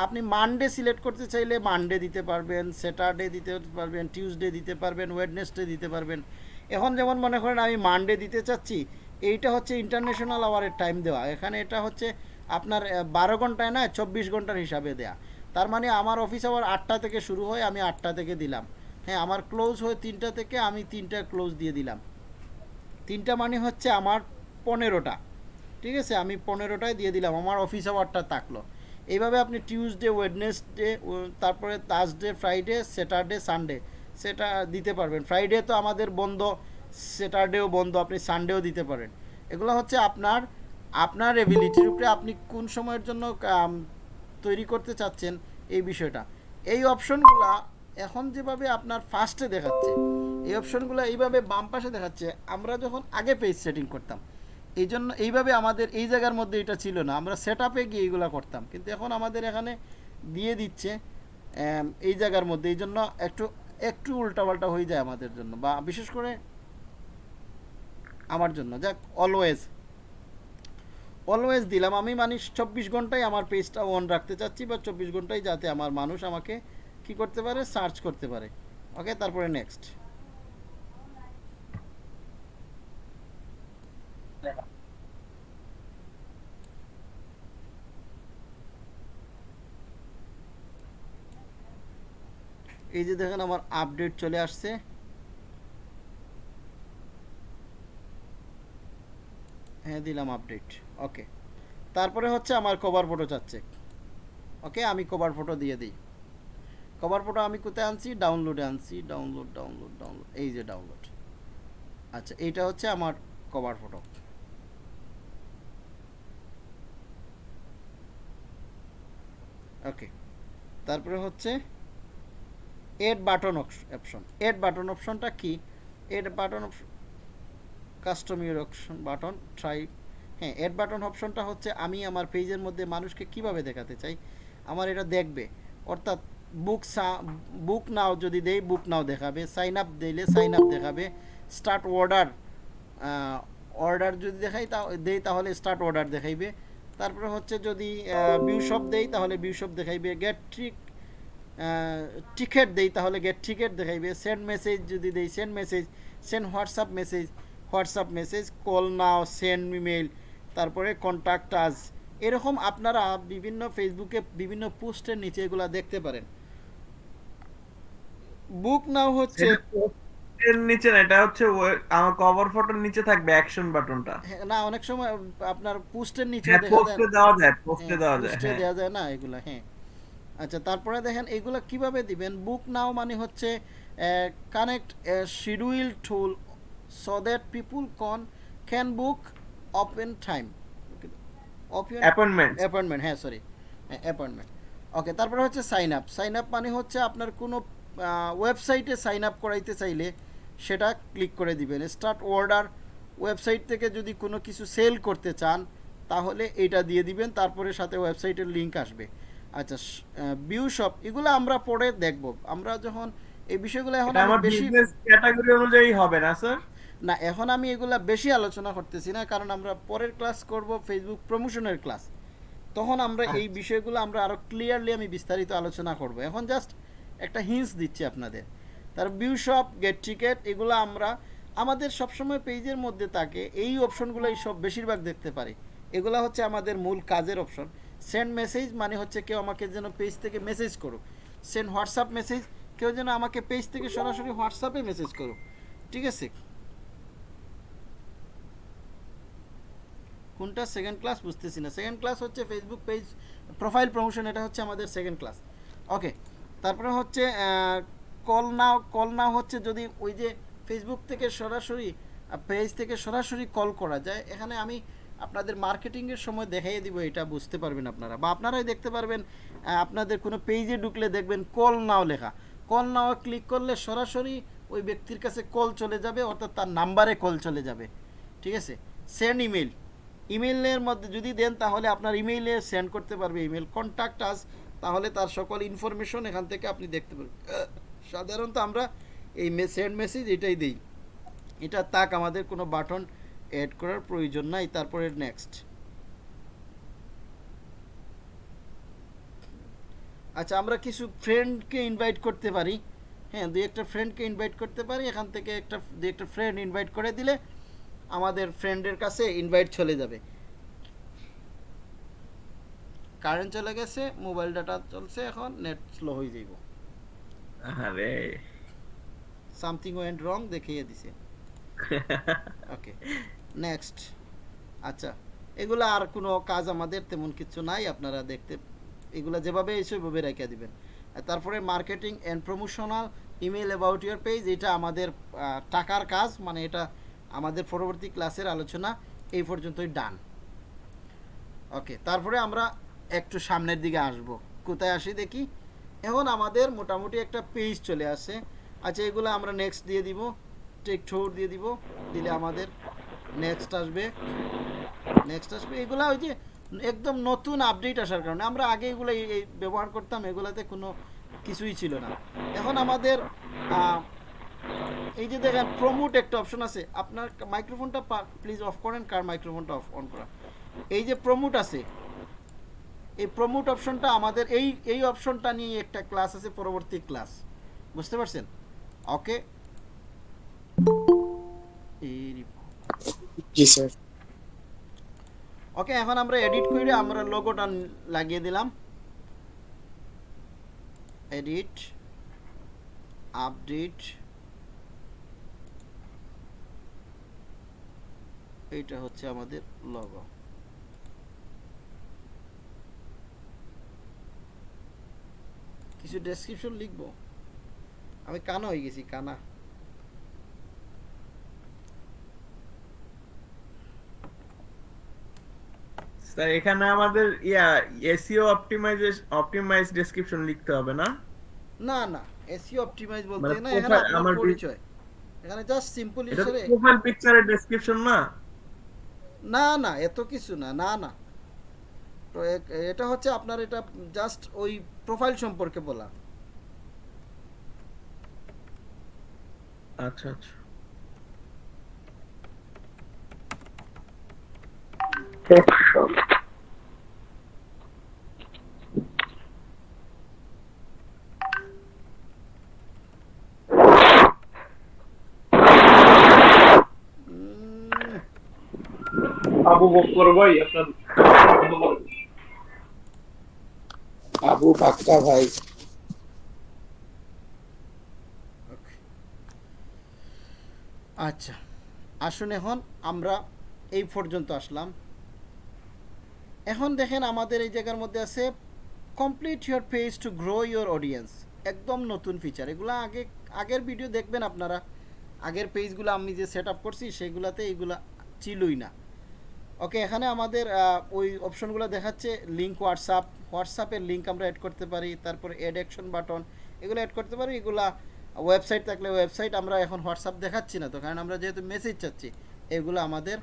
আপনি মানডে সিলেক্ট করতে চাইলে মানডে দিতে পারবেন স্যাটারডে দিতে পারবেন টিউসডে দিতে পারবেন ওয়েডনেসডে দিতে পারবেন। এখন যেমন মনে করেন আমি মানডে দিতে চাচ্ছি এইটা হচ্ছে ইন্টারন্যাশনাল আওয়ারের টাইম দেওয়া। এখানে এটা হচ্ছে আপনার বারো ঘন্টায় না চব্বিশ ঘণ্টার হিসাবে দেয়া। তার মানে আমার অফিস আওয়ার আটটা থেকে শুরু হয় আমি আটটা থেকে দিলাম। হ্যাঁ আমার ক্লোজ হয় তিনটা থেকে আমি তিনটা ক্লোজ দিয়ে দিলাম। তিনটা মানে হচ্ছে আমার পনেরোটা। ঠিক আছে? আমি পনেরোটায় দিয়ে দিলাম, আমার অফিস আওয়ারটা থাকল। এইভাবে আপনি টিউসডে ওয়েডনেসডে তারপরে থার্সডে ফ্রাইডে স্যাটারডে সানডে সেটা দিতে পারবেন। ফ্রাইডে তো আমাদের বন্ধ স্যাটারডেও বন্ধ, আপনি সানডেও দিতে পারেন। এগুলো হচ্ছে আপনার আপনার এবিলিটির উপরে আপনি কোন সময়ের জন্য তৈরি করতে চাচ্ছেন এই বিষয়টা। এই অপশনগুলা এখন যেভাবে আপনার ফার্স্টে দেখাচ্ছে, এই অপশনগুলো এইভাবে বাম পাশে দেখাচ্ছে, আমরা যখন আগে পেজ সেটিং করতাম, এই জন্য এইভাবে আমাদের এই জায়গার মধ্যে এটা ছিল না। আমরা সেট আপে গিয়ে এইগুলো করতাম। কিন্তু এখন আমাদের এখানে দিয়ে দিচ্ছে এই জায়গার মধ্যে। এই জন্য একটু একটু উল্টাপাল্টা হয়ে যায় আমাদের জন্য বা বিশেষ করে আমার জন্য। যাক অলওয়েজ অলওয়েজ দিলাম। আমি মানে চব্বিশ ঘন্টায় আমার পেজটা অন রাখতে চাচ্ছি বা চব্বিশ ঘন্টায় যাতে আমার মানুষ আমাকে কি করতে পারে? সার্চ করতে পারে। ওকে তারপরে নেক্সট এই যে দেখেন আমার আপডেট চলে আসছে। হ্যাঁ দিলাম আপডেট ওকে তারপরে হচ্ছে আমার কভার ফটো চাচ্ছে। ওকে আমি কভার ফটো দিয়ে দিই। কভার ফটো আমি কোথায় আনছি? ডাউনলোডে আনছি। ডাউনলোড ডাউনলোড ডাউনলোড এই যে ডাউনলোড আচ্ছা এইটা হচ্ছে আমার কভার ফটো ওকে তারপরে হচ্ছে add button option add button অপশনটা কি? Add button option custom your option button try হ্যাঁ এড বাটন অপশনটা হচ্ছে আমি আমার পেজের মধ্যে মানুষকে কীভাবে দেখাতে চাই? আমার এটা দেখবে। অর্থাৎ বুক বুক নাও যদি দেই বুক নাও দেখাবে সাইন আপ দিলে সাইন আপ দেখাবে স্টার্ট অর্ডার অর্ডার যদি দেখাই তা দেই তাহলে স্টার্ট অর্ডার দেখাইবে। তারপরে হচ্ছে যদি বিউ শপ দেই তাহলে বিউ শপ দেখাইবে গেট ট্রিক টিকেট দেই তাহলে গেট টিকেট দেখাইবে সেন্ড মেসেজ যদি দেই send message send WhatsApp message WhatsApp message call now send email তারপরে কন্ট্যাক্ট আজ এরকম আপনারা বিভিন্ন ফেসবুকে বিভিন্ন পোস্টের নিচে এগুলা দেখতে পারেন। বুক নাও হচ্ছে এর নিচে না এটা হচ্ছে আমার কভার ফটোর নিচে থাকবে অ্যাকশন বাটনটা না অনেক সময় আপনার পোস্টের নিচে হ্যাঁ দেখা যায় পোস্টে দেওয়া যায় পোস্টে হ্যাঁ, দেওয়া যায় পোস্টে হ্যাঁ। দেওয়া যায় না এগুলা হ্যাঁ। আচ্ছা তারপরে দেখেন এগুলা কীভাবে দিবেন? বুক নাও মানে হচ্ছে connect schedule tool so that people কন can book open time appointment appointment হ্যাঁ সরি অ্যাপয়েন্টমেন্ট ওকে তারপরে হচ্ছে সাইন আপ সাইন আপ মানে হচ্ছে আপনার কোনো ওয়েবসাইটে সাইন আপ করাইতে চাইলে সেটা ক্লিক করে দিবেন। স্টার্ট অর্ডার ওয়েবসাইট থেকে যদি কোনো কিছু সেল করতে চান তাহলে এটা দিয়ে দিবেন তারপরে সাথে ওয়েবসাইটের লিংক আসবে। আচ্ছা বিউ শপ এগুলো আমরা পরে দেখব। আমরা যখন এই বিষয়গুলো এখন আমার বেশি ক্যাটাগরি অনুযায়ী হবে না স্যার না এখন আমি এগুলা বেশি আলোচনা করতেছি না কারণ আমরা পরের ক্লাস করব ফেসবুক প্রমোশনের ক্লাস তখন আমরা এই বিষয়গুলো আমরা আরও ক্লিয়ারলি আমি বিস্তারিত আলোচনা করব। এখন জাস্ট একটা হিন্স দিচ্ছি আপনাদের। তার ভিউ শপ গেট টিকেট এগুলো আমরা আমাদের সবসময় পেজের মধ্যে থাকে, এই অপশনগুলোই সব বেশিরভাগ দেখতে পারি। এগুলো হচ্ছে আমাদের মূল কাজের অপশন সেন্ড মেসেজ মানে হচ্ছে কেউ আমাকে যেন পেজ থেকে মেসেজ করুক। সেন্ড হোয়াটসঅ্যাপ মেসেজ কেউ যেন আমাকে পেজ থেকে সরাসরি হোয়াটসঅ্যাপে মেসেজ করুক। ঠিক আছে? কোনটা? সেকেন্ড ক্লাস বুঝতেছি না। সেকেন্ড ক্লাস হচ্ছে ফেসবুক পেজ প্রোফাইল প্রমোশন এটা হচ্ছে আমাদের সেকেন্ড ক্লাস ওকে তারপরে হচ্ছে কল নাও কল নাও হচ্ছে যদি ওই যে ফেসবুক থেকে সরাসরি পেজ থেকে সরাসরি কল করা যায়, এখানে আমি আপনাদের মার্কেটিংয়ের সময় দেখাইয়ে দিব, এটা বুঝতে পারবেন আপনারা। বা আপনারাই দেখতে পারবেন আপনাদের কোনো পেজে ঢুকলে দেখবেন কল নাও লেখা। কল নাও ক্লিক করলে সরাসরি ওই ব্যক্তির কাছে কল চলে যাবে, অর্থাৎ তার নাম্বারে কল চলে যাবে। ঠিক আছে? সেন্ড ইমেল ইমেলের মধ্যে যদি দেন, তাহলে আপনার ইমেইলে সেন্ড করতে পারবে। ইমেল কন্ট্যাক্ট আস তাহলে তার সকল ইনফরমেশন এখান থেকে আপনি দেখতে পারবেন। সাধারণত আমরা এই সেন্ড মেসেজ এটাই দিই। এটা তাক, আমাদের কোনো বাটন অ্যাড করার প্রয়োজন নাই, তারপরে নেক্সট আচ্ছা আমরা কিছু ফ্রেন্ডকে ইনভাইট করতে পারি। হ্যাঁ দুই একটা ফ্রেন্ডকে ইনভাইট করতে পারি, এখান থেকে একটা, দুই একটা ফ্রেন্ড ইনভাইট করে দিলে আমাদের ফ্রেন্ডের কাছে ইনভাইট চলে যাবে। কারেন্ট চলে গেছে মোবাইল ডাটা চলছে এখন নেট স্লো হয়ে যাইব। আরে সামথিং ওয়েন্ট রং দেখিয়ে দিছে। [LAUGHS] ওকে নেক্সট আচ্ছা এগুলো আর কোনো কাজ আমাদের তেমন কিছু নাই আপনারা দেখতে এগুলো যেভাবে এসে ওইভাবে রেখে দিবেন। তারপরে marketing and promotional email about your page এটা আমাদের টাকার কাজ মানে এটা আমাদের পরবর্তী ক্লাসের আলোচনা এই পর্যন্তই ডান ওকে তারপরে আমরা একটু সামনের দিকে আসব। কোথায় আসি দেখি? এখন আমাদের মোটামুটি একটা পেজ চলে আসে। আচ্ছা এগুলো আমরা নেক্সট দিয়ে দিব। টেক ঠোর দিয়ে দিব। দিলে আমাদের নেক্সট আসবে। নেক্সট আসবে। এগুলো ওই যে একদম নতুন আপডেট আসার কারণে। আমরা আগে এগুলো এই- ব্যবহার করতাম, এগুলাতে কোনো কিছুই ছিল না। এখন আমাদের এই যে দেখেন প্রমোট একটা অপশন আছে। আপনার মাইক্রোফোনটা প্লিজ অফ করেন, কার মাইক্রোফোনটা অফ অন করা। এই যে প্রমোট আছে এই প্রমোট অপশনটা আমাদের এই এই অপশনটা নিয়ে একটা ক্লাস আছে পরবর্তী ক্লাস বুঝতে পারছেন? ওকে জি স্যার ওকে এখন আমরা এডিট করে আমরা লোগোটা লাগিয়ে দিলাম। এডিট আপডেট এইটা হচ্ছে আমাদের লোগো কিছু ডেসক্রিপশন লিখব? আমি কানা হয়ে গেছি কানা। স্যার এখানে আমাদের yeah SEO optimization optimize description লিখতে হবে না? না না এসইও অপটিমাইজ বলতে মানে না এখানে আমার পরিচয়। এখানে জাস্ট সিম্পল হিসেবে প্রোফাইল পিকচারের ডেসক্রিপশন না? না না এত কিছু না না না। তো এটা হচ্ছে আপনার এটা জাস্ট ওই প্রোফাইল সম্পর্কে বলা। আচ্ছা আচ্ছা। উম, আবু বকর ভাই আপনার আবু বাক্কা ভাই। আচ্ছা। আসুন এখন, আমরা এই পর্যন্ত আসলাম। এখন দেখেন আমাদের এই জায়গার মধ্যে আছে complete your page to grow your audience একদম নতুন ফিচার এগুলো আগে, আগের ভিডিও দেখবেন আপনারা। আগের পেজগুলো আমি যে সেট আপ করছি, সেগুলাতে এইগুলা ছিলই না। ওকে এখানে আমাদের ওই অপশনগুলো দেখাচ্ছে লিঙ্ক হোয়াটসঅ্যাপ হোয়াটসঅ্যাপের লিঙ্ক আমরা অ্যাড করতে পারি, তারপরে অ্যাড অ্যাকশন বাটন এগুলো অ্যাড করতে পারি, এগুলা ওয়েবসাইট থাকলে ওয়েবসাইট আমরা এখন হোয়াটসঅ্যাপ দেখাচ্ছি না তো, কারণ আমরা যেহেতু মেসেজ চাচ্ছি, এগুলো আমাদের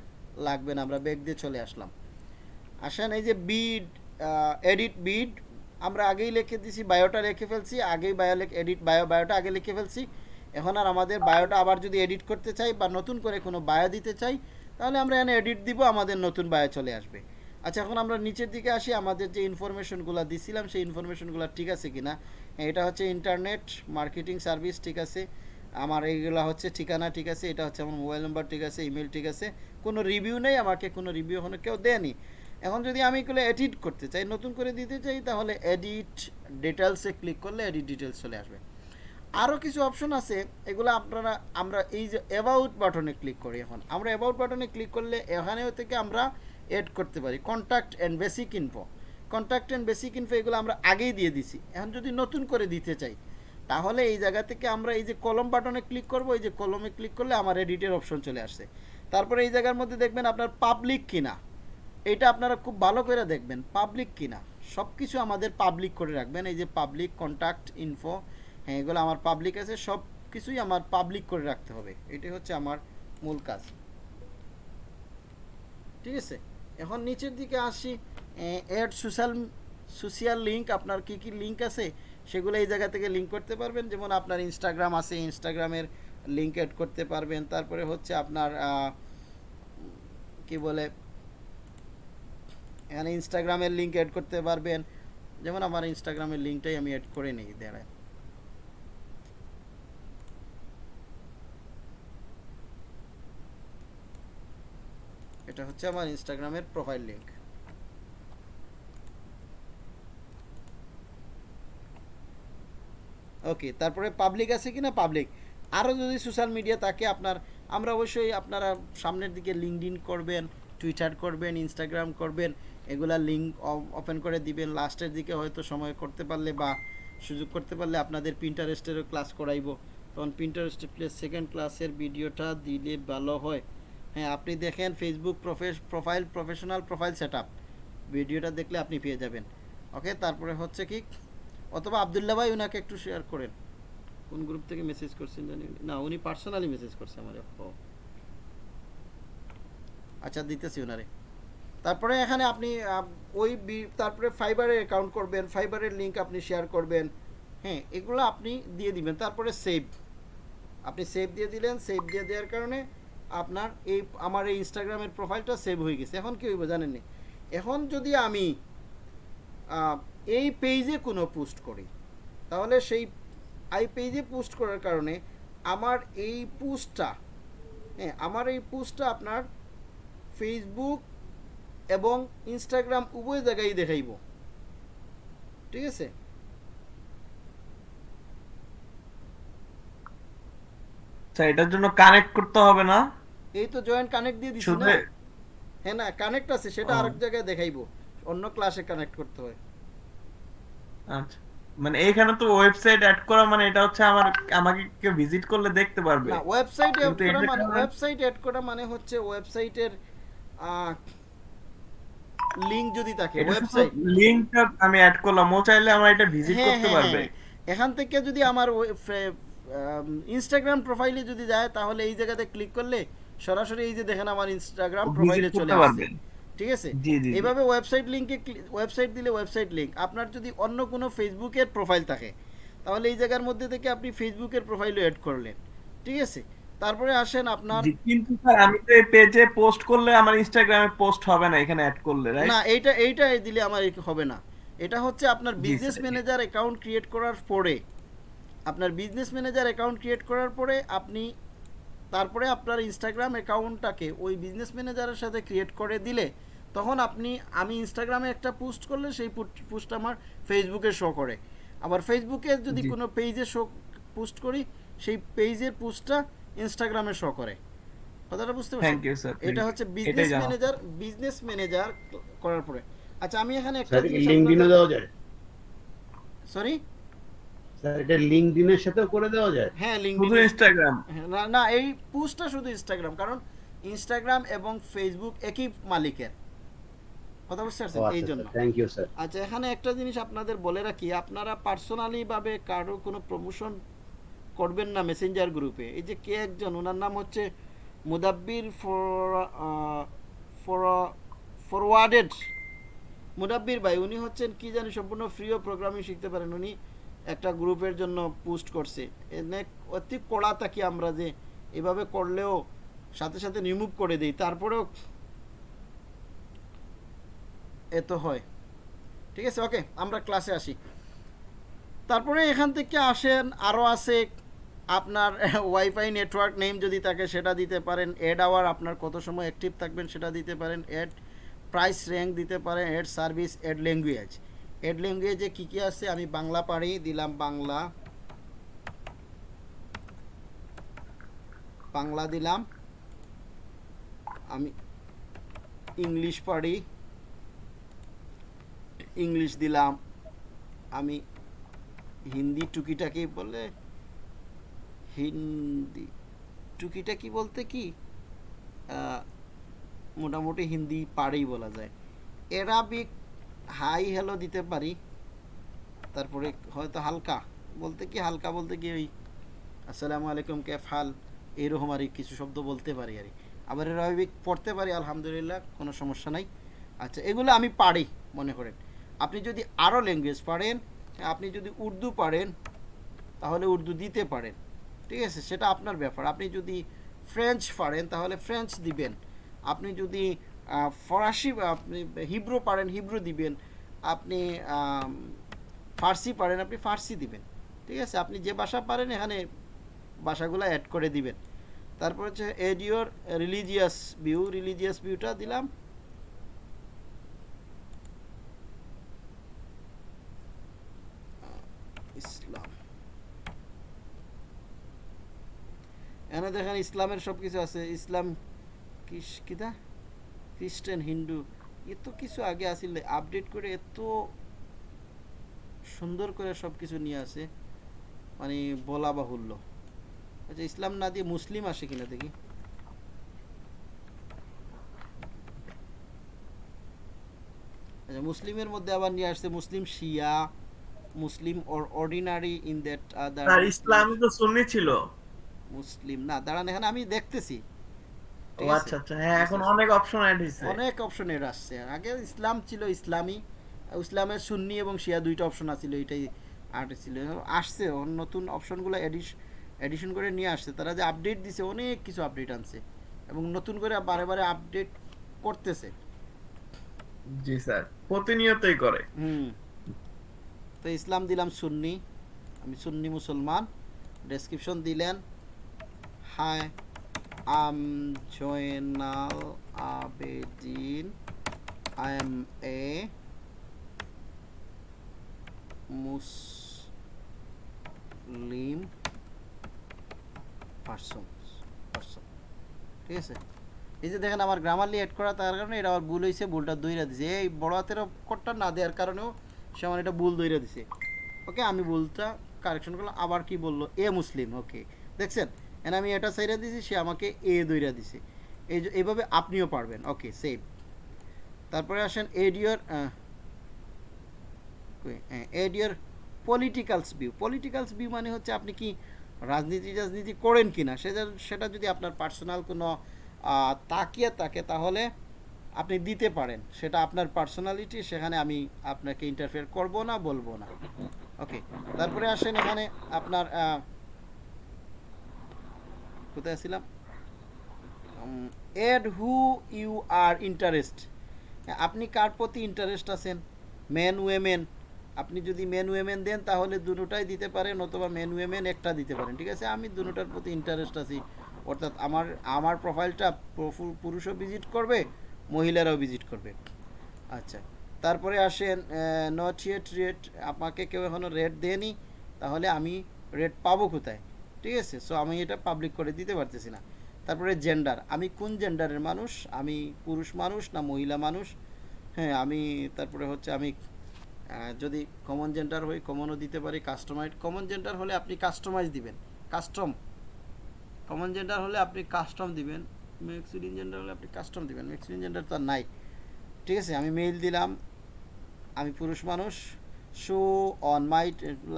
লাগবে না, আমরা ব্যাগ দিয়ে চলে আসলাম। আসেন, এই যে বিড এডিট বিড আমরা আগেই লিখে দিছি বায়োটা লিখে ফেলছি, আগেই বায়ো এডিট বায়ো বায়োটা আগে লিখে ফেলছি। এখন আর আমাদের বায়োটা আবার যদি এডিট করতে চাই বা নতুন করে কোনো বায়ো দিতে চাই তাহলে আমরা এখানে এডিট দিব, আমাদের নতুন বায়ো চলে আসবে। আচ্ছা এখন আমরা নিচের দিকে আসি, আমাদের যে ইনফরমেশনগুলো দিছিলাম, সেই ইনফরমেশনগুলো ঠিক আছে কি না এটা হচ্ছে ইন্টারনেট মার্কেটিং সার্ভিস ঠিক আছে? আমার এইগুলো হচ্ছে ঠিকানা ঠিক আছে, এটা হচ্ছে আমার মোবাইল নাম্বার ঠিক আছে ইমেল ঠিক আছে। কোনো রিভিউ নেই, আমাকে কোনো রিভিউ এখনও কেউ দেয়নি। এখন যদি আমি এগুলো এডিট করতে চাই, নতুন করে দিতে চাই, তাহলে এডিট ডিটেলসে ক্লিক করলে এডিট ডিটেলস চলে আসবে। আরও কিছু অপশন আছে, এগুলো আপনারা, আমরা এই যে অ্যাবাউট বাটনে ক্লিক করি এখন। আমরা অ্যাবাউট বাটনে ক্লিক করলে এখানেও থেকে আমরা এড করতে পারি। Contact and basic info contact and basic info এগুলো আমরা আগেই দিয়ে দিছি। এখন যদি নতুন করে দিতে চাই, তাহলে এই জায়গা থেকে আমরা এই যে কলম বাটনে ক্লিক করব, এই যে কলমে ক্লিক করলে আমার এডিটের অপশন চলে আসছে। তারপরে এই জায়গার মধ্যে দেখবেন আপনার পাবলিক কিনা। এটা আপনারা খুব ভালো করে দেখবেন পাবলিক কিনা। সব কিছু আমাদের পাবলিক করে রাখবেন। এই যে পাবলিক কন্ট্যাক্ট ইনফো হ্যাঁ এগুলো আমার পাবলিক আছে সব কিছুই আমার পাবলিক করে রাখতে হবে। এটাই হচ্ছে আমার মূল কাজ। ঠিক আছে? এখন নিচের দিকে আসি অ্যাড সোশ্যাল সোশিয়াল লিঙ্ক আপনার কি কি লিঙ্ক আছে? সেগুলো এই জায়গা থেকে লিঙ্ক করতে পারবেন। যেমন আপনার ইনস্টাগ্রাম আছে ইনস্টাগ্রামের লিঙ্ক অ্যাড করতে পারবেন। তারপরে হচ্ছে আপনার কি বলে, এখানে ইনস্টাগ্রামের লিঙ্ক অ্যাড করতে পারবেন। যেমন আমার ইনস্টাগ্রামের লিঙ্কটাই আমি অ্যাড করে নিই দাঁড়ায় এটা হচ্ছে আমার ইনস্টাগ্রামের প্রোফাইল লিঙ্ক ওকে তারপরে পাবলিক আছে কিনা? পাবলিক আরও যদি সোশ্যাল মিডিয়া থাকে, আপনার, আমরা অবশ্যই আপনারা সামনের দিকে লিঙ্কডিন করবেন টুইটার করবেন ইনস্টাগ্রাম করবেন, এগুলা লিঙ্ক ওপেন করে দিবেন। লাস্টের দিকে হয়তো সময় করতে পারলে বা সুযোগ করতে পারলে আপনাদের প্রিন্টারেস্টেরও ক্লাস করাইবো। তখন প্রিন্টারেস্টের প্লেস সেকেন্ড ক্লাসের ভিডিওটা দিলে ভালো হয়। হ্যাঁ আপনি দেখেন Facebook profile professional profile set ভিডিওটা দেখলে আপনি পেয়ে যাবেন। ওকে তারপরে হচ্ছে কি? অথবা আবদুল্লাহ ভাই ওনাকে একটু শেয়ার করেন। কোন গ্রুপ থেকে মেসেজ করছেন জানি না, উনি পার্সোনালি মেসেজ করছে আমার। ও। আচ্ছা দিতেছি ওনারে তারপরে এখানে আপনি ওই তারপরে ফাইবারের অ্যাকাউন্ট করবেন ফাইবারের লিঙ্ক আপনি শেয়ার করবেন। হ্যাঁ এগুলো আপনি দিয়ে দিবেন। তারপরে সেভ আপনি সেভ দিয়ে দিলেন সেভ দিয়ে দেওয়ার কারণে আপনার এই, আমার এই ইনস্টাগ্রামের প্রোফাইলটা সেভ হয়ে গেছে। এখন কি হইব জানেননি এখন যদি আমি এই পেজে কোনো পোস্ট করি, তাহলে সেই আই পেজে পোস্ট করার কারণে আমার এই পোস্টটা হ্যাঁ আমার এই পোস্টটা আপনার ফেসবুক এবং ইনস্টাগ্রাম উভয় জায়গায় দেখাইব। ঠিক আছে? আচ্ছা এটার জন্য কানেক্ট করতে হবে না? এই তো জয়েন্ট কানেক্ট দিয়ে দিছি না? হ্যাঁ না কানেক্ট আছে সেটা আরেক জায়গায় দেখাইবো। অন্য ক্লাসে কানেক্ট করতে হয়। আচ্ছা মানে এইখানে তো ওয়েবসাইট অ্যাড করা মানে এটা হচ্ছে আমার আমাকে কেউ ভিজিট করলে দেখতে পারবে। না ওয়েবসাইট অ্যাড করা মানে ওয়েবসাইট অ্যাড করা মানে হচ্ছে ওয়েবসাইটের লিংক যদি থাকে ওয়েবসাইট লিংকটা আমি অ্যাড করলাম ও চাইলে আমার এটা ভিজিট হ্যাঁ, করতে হ্যাঁ, পারবে। হ্যাঁ। এখান থেকে যদি আমার ইনস্টাগ্রাম প্রোফাইলে যদি যায় তাহলে এই জায়গাতে ক্লিক করলে সরাসরি এই যে দেখেন আমার ইনস্টাগ্রাম প্রোফাইলে চলে আসবে ঠিক আছে। এইভাবে ওয়েবসাইট লিংকে ওয়েবসাইট দিলে ওয়েবসাইট লিংক আপনার যদি অন্য কোনো ফেসবুকের প্রোফাইল থাকে তাহলে এই জায়গার মধ্যে থেকে আপনি ফেসবুকের প্রোফাইলও অ্যাড করলেন। ঠিক আছে? তারপরে আসেন আপনার কিন্তু স্যার আমি তো এই পেজে পোস্ট করলে আমার ইনস্টাগ্রামে পোস্ট হবে না এখানে অ্যাড করলে রাইট না এইটা এইটা দিলে আমার হবে না। এটা হচ্ছে আপনার বিজনেস ম্যানেজার অ্যাকাউন্ট ক্রিয়েট করার পরে। আপনার বিজনেস ম্যানেজার অ্যাকাউন্ট ক্রিয়েট করার পরে আপনি তারপরে আপনার ইনস্টাগ্রাম অ্যাকাউন্টটাকে ওই বিজনেস ম্যানেজারের সাথে ক্রিয়েট করে দিলে তখন আপনি আমি ইনস্টাগ্রামে একটা পোস্ট করলে সেই পোস্ট আমার ফেসবুকে শো করে। আবার ফেসবুকে যদি কোনো পেজে শো পোস্ট করি সেই পেজের পোস্টটা ইনস্টাগ্রামে শো করে। কথাটা বুঝতে পারছেন? থ্যাংক ইউ স্যার এটা হচ্ছে বিজনেস ম্যানেজার বিজনেস ম্যানেজার করার পরে। আচ্ছা আমি এখানে একটা লিঙ্কডিনও দেওয়া যায়। সরি স্যার এটা লিঙ্কডিনের সাথেও করে দেওয়া যায়। হ্যাঁ লিঙ্ক শুধু ইনস্টাগ্রাম না না এই পোস্টটা শুধু ইনস্টাগ্রাম কারণ ইনস্টাগ্রাম এবং ফেসবুক একই মালিকের। কথা বুঝতে পারছেন? এই আচ্ছা জন্য। থ্যাংক ইউ স্যার আচ্ছা এখানে একটা জিনিস আপনাদের বলে রাখি আপনারা পার্সোনালি ভাবে কারও কোনো প্রমোশন করবেন না মেসেঞ্জার গ্রুপে এই যে কে একজন ওনার নাম হচ্ছে মুদাব্বির ফরওয়ার্ডেড মুদাব্বির ভাই উনি হচ্ছেন কি জানি সম্পূর্ণ ফ্রি ও প্রোগ্রামিং শিখতে পারেন। উনি একটা গ্রুপের জন্য পোস্ট করছে। এনে অতি কড়া থাকি আমরা যে এভাবে করলেও সাথে সাথে রিমুভ করে দিই, তারপরেও এত হয়। ঠিক আছে, ওকে, আমরা ক্লাসে আসি। তারপরে এখান থেকে আসেন, আরও আছে আপনার ওয়াইফাই নেটওয়ার্ক নেম যদি থাকে সেটা দিতে পারেন এড আওয়ার আপনার কত সময় অ্যাক্টিভ থাকবেন সেটা দিতে পারেন এড প্রাইস র্যাঙ্ক দিতে পারেন add service add language add ল্যাঙ্গুয়েজে কী কী আছে? আমি বাংলা পারি, দিলাম বাংলা। বাংলা দিলাম। আমি ইংলিশ পারি। ইংলিশ দিলাম। আমি হিন্দি টুকিটাকি বলে, হিন্দি টুকিটাকি বলতে কি? মোটামুটি হিন্দি পারেই বলা যায়। এরাবিক হাই হ্যালো দিতে পারি। তারপরে হয়তো হালকা। বলতে কি হালকা বলতে কি ওই আসসালামু আলাইকুম, কেফ হাল? এইরকম আর কিছু শব্দ বলতে পারি আর। আবার এরাবিক পড়তে পারি, আলহামদুলিল্লাহ, কোনো সমস্যা নাই। আচ্ছা এগুলো আমি পারি মনে করেন। আপনি যদি আরও ল্যাঙ্গুয়েজ পারেন, আপনি যদি উর্দু পারেন, তাহলে উর্দু দিতে পারেন। ঠিক আছে? সেটা আপনার ব্যাপার। আপনি যদি ফ্রেঞ্চ পারেন, তাহলে ফ্রেঞ্চ দিবেন। আপনি যদি ফরাসি, আপনি হিব্রু পারেন, হিব্রু দিবেন। আপনি ফার্সি পারেন, আপনি ফার্সি দিবেন। ঠিক আছে? আপনি যে ভাষা পারেন, এখানে ভাষাগুলো অ্যাড করে দিবেন। তারপর হচ্ছে এডিওর রিলিজিয়াস ভিউ রিলিজিয়াস ভিউটা দিলাম। ইসলাম। এখানে দেখেন ইসলামের সব কিছু আছে। ইসলাম কিস- কিতা? খ্রিস্টান হিন্দু এত কিছু আগে আসিল আপডেট করে এত সুন্দর করে সব কিছু নিয়ে আসে মানে বলা বাহুল্য। আচ্ছা ইসলাম না দিয়ে মুসলিম আসে কিনা দেখি। আচ্ছা মুসলিমের মধ্যে আবার নিয়ে আসছে Muslim Shia Muslim or ordinary in that other Islam তো সুন্নি ছিল। মুসলিম না দাঁড়ান এখানে আমি দেখতেছি। ও? আচ্ছা আচ্ছা হ্যাঁ এখন অনেক অপশন অ্যাড হয়েছে অনেক অপশন এর আসছে। আগে ইসলাম ছিল ইসলামী ইসলামের সুন্নি এবং শিয়া দুইটা অপশন আছিল এটাই আর্ট ছিল। আসছে নতুন অপশনগুলো এডিশন করে নিয়ে আসছে। তারা যে আপডেট দিছে অনেক কিছু আপডেট আনছে এবং নতুন করে বারে বারে আপডেট করতেছে। জি স্যার প্রতিনিয়তই করে। হুম। তো ইসলাম দিলাম সুন্নি। আমি সুন্নি মুসলমান। ডেসক্রিপশন দিলেন। Hi am Joynal Abedin I am a Muslim person person ঠিক আছে? এই যে দেখেন আমার গ্রামারলি অ্যাড করা, তার কারণে এটা আমার ভুল হয়েছে ভুলটা দইরা দিছে। এই বড় হাতের অক্ষরটা না দেওয়ার কারণেও সে আমার এটা ভুল দইরা দিছে। ওকে আমি ভুলটা কারেকশন করলাম, আবার কি বলল? এ মুসলিম ওকে দেখছেন? এন আমি এটা সাইরা দিছি সে আমাকে এ দইরা দিছে। এই এইভাবে আপনিও পারবেন। ওকে সেভ তারপরে আসেন add add your add your politicals view politicals view মানে হচ্ছে আপনি কি রাজনীতি রাজনীতি করেন কি না সেটা সেটা যদি আপনার পার্সোনাল কোনো তাকিয়ে থাকে, তাহলে আপনি দিতে পারেন। সেটা আপনার পার্সোনালিটি সেখানে আমি আপনাকে ইন্টারফেয়ার করব না, বলব না। ওকে তারপরে আসেন এখানে আপনার কোথায় ছিলাম? Add who you are interest. আপনি কার প্রতি ইন্টারেস্ট আছেন? Man, women. আপনি যদি ম্যান, উইমেন দেন, তাহলে দুটোটাই দিতে পারেন অথবা ম্যান, উইমেন একটা দিতে পারেন, ঠিক আছে? আমি দুটোটার প্রতি ইন্টারেস্ট আছি। অর্থাৎ আমার আমার প্রোফাইলটা পুরুষও ভিজিট করবে, মহিলারাও ভিজিট করবে। আচ্ছা তারপরে আসেন নট ইয়েট রেট আমাকে কেউ এখনও রেট দেয়নি, তাহলে আমি রেট পাবো কোথায়? ঠিক আছে? সো আমি এটা পাবলিক করে দিতে পারতেছি না। তারপরে জেন্ডার আমি কোন জেন্ডারের মানুষ? আমি পুরুষ মানুষ না মহিলা মানুষ? হ্যাঁ আমি তারপরে হচ্ছে আমি যদি কমন জেন্ডার হই কমনও দিতে পারি কাস্টমাইজ কমন জেন্ডার হলে আপনি কাস্টমাইজ দিবেন। কাস্টম কমন জেন্ডার হলে আপনি কাস্টম দিবেন। মেক্সিডিন জেন্ডার হলে আপনি কাস্টম দিবেন। মেক্সিডিন জেন্ডার তো আর নাই। ঠিক আছে? আমি মেইল দিলাম। আমি পুরুষ মানুষ। শো অন মাই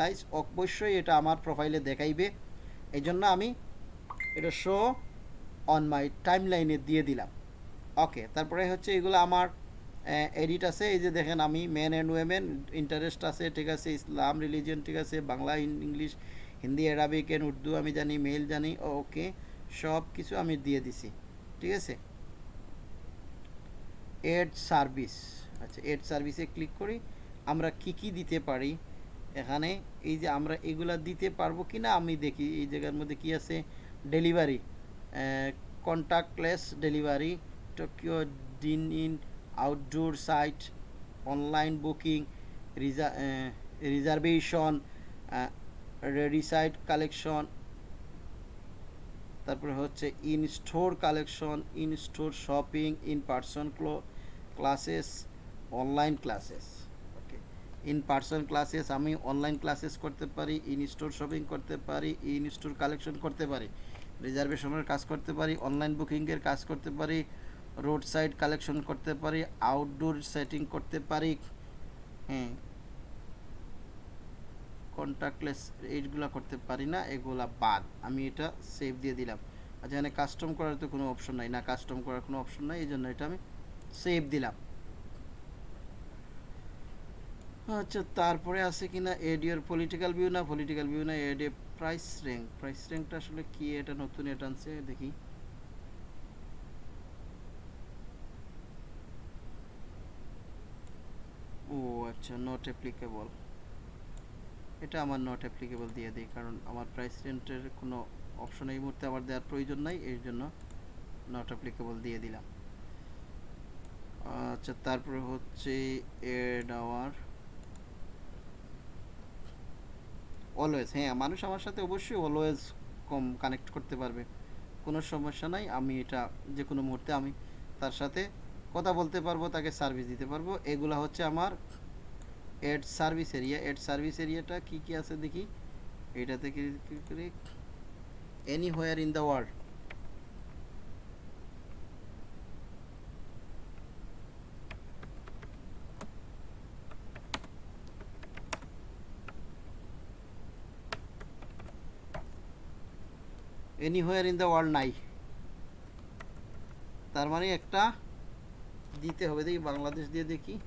লাইস অবশ্যই এটা আমার প্রোফাইলে দেখাইবে। এই জন্য আমি এটা শো অন মাই টাইম লাইনে দিয়ে দিলাম। ওকে তারপরে হচ্ছে এগুলো আমার এডিট আছে। এই যে দেখেন আমি মেন অ্যান্ড ওয়েমেন ইন্টারেস্ট আছে, ঠিক আছে ইসলাম রিলিজিয়ন ঠিক আছে, Bangla English, Hindi Arabic and Urdu আমি জানি মেল জানি ওকে সব কিছু আমি দিয়ে দিছি, ঠিক আছে? এড সার্ভিস আচ্ছা এড সার্ভিসে ক্লিক করি, আমরা কি কি দিতে পারি এখানে? এই যে আমরা এগুলা দিতে পারব কি না আমি দেখি এই জায়গার মধ্যে কি আছে? Delivery contactless delivery takeout dine in outdoor site online booking reservation ready site collection তারপরে হচ্ছে in store collection in store shopping in person classes online classes in person classes আমি অনলাইন ক্লাসেস করতে পারি ইন স্টোর শপিং করতে পারি in store collection করতে পারি রিজার্ভেশনের কাজ করতে পারি অনলাইন বুকিংয়ের কাজ করতে পারি রোড সাইড কালেকশন করতে পারি আউটডোর সেটিং করতে পারি হ্যাঁ কন্ট্যাক্টলেস এইগুলো করতে পারি না, এগুলা বাদ, আমি এটা সেভ দিয়ে দিলাম। আচ্ছা এখানে কাস্টম করার তো কোনো অপশন নাই, না কাস্টম করার কোনো অপশন নাই, এই জন্য এটা আমি সেভ দিলাম। আচ্ছা তারপরে আছে কিনা এডিওর পলিটিক্যাল ভিউ না পলিটিক্যাল ভিউ না এডে প্রাইস র্যাঙ্ক প্রাইস র্যাঙ্কটা আসলে কি? এটা নতুন এটা আনছে, দেখি। ও আচ্ছা নট অ্যাপ্লিকেবল এটা আমার নট অ্যাপ্লিকেবল দিয়ে দিই, কারণ আমার প্রাইস রেন্টের কোনো অপশন এই মুহূর্তে আমার দেওয়ার প্রয়োজন নাই, এর জন্য নট অ্যাপ্লিকেবল দিয়ে দিলাম। আচ্ছা তারপরে হচ্ছে এড আওয়ার অলওয়েজ হ্যাঁ মানুষ আমার সাথে অবশ্যই অলওয়েজ কম কানেক্ট করতে পারবে। কোনো সমস্যা নাই, আমি এটা যে কোনো মুহুর্তে আমি তার সাথে কথা বলতে পারব, তাকে সার্ভিস দিতে পারব। এগুলা হচ্ছে আমার add service area add service এরিয়াটা কি কি আছে দেখি? এটাতে কি করি? Anywhere in the world anywhere in the world নাই। তার মানে একটা দিতে হবে। দেখি বাংলাদেশ দিয়ে দেখি।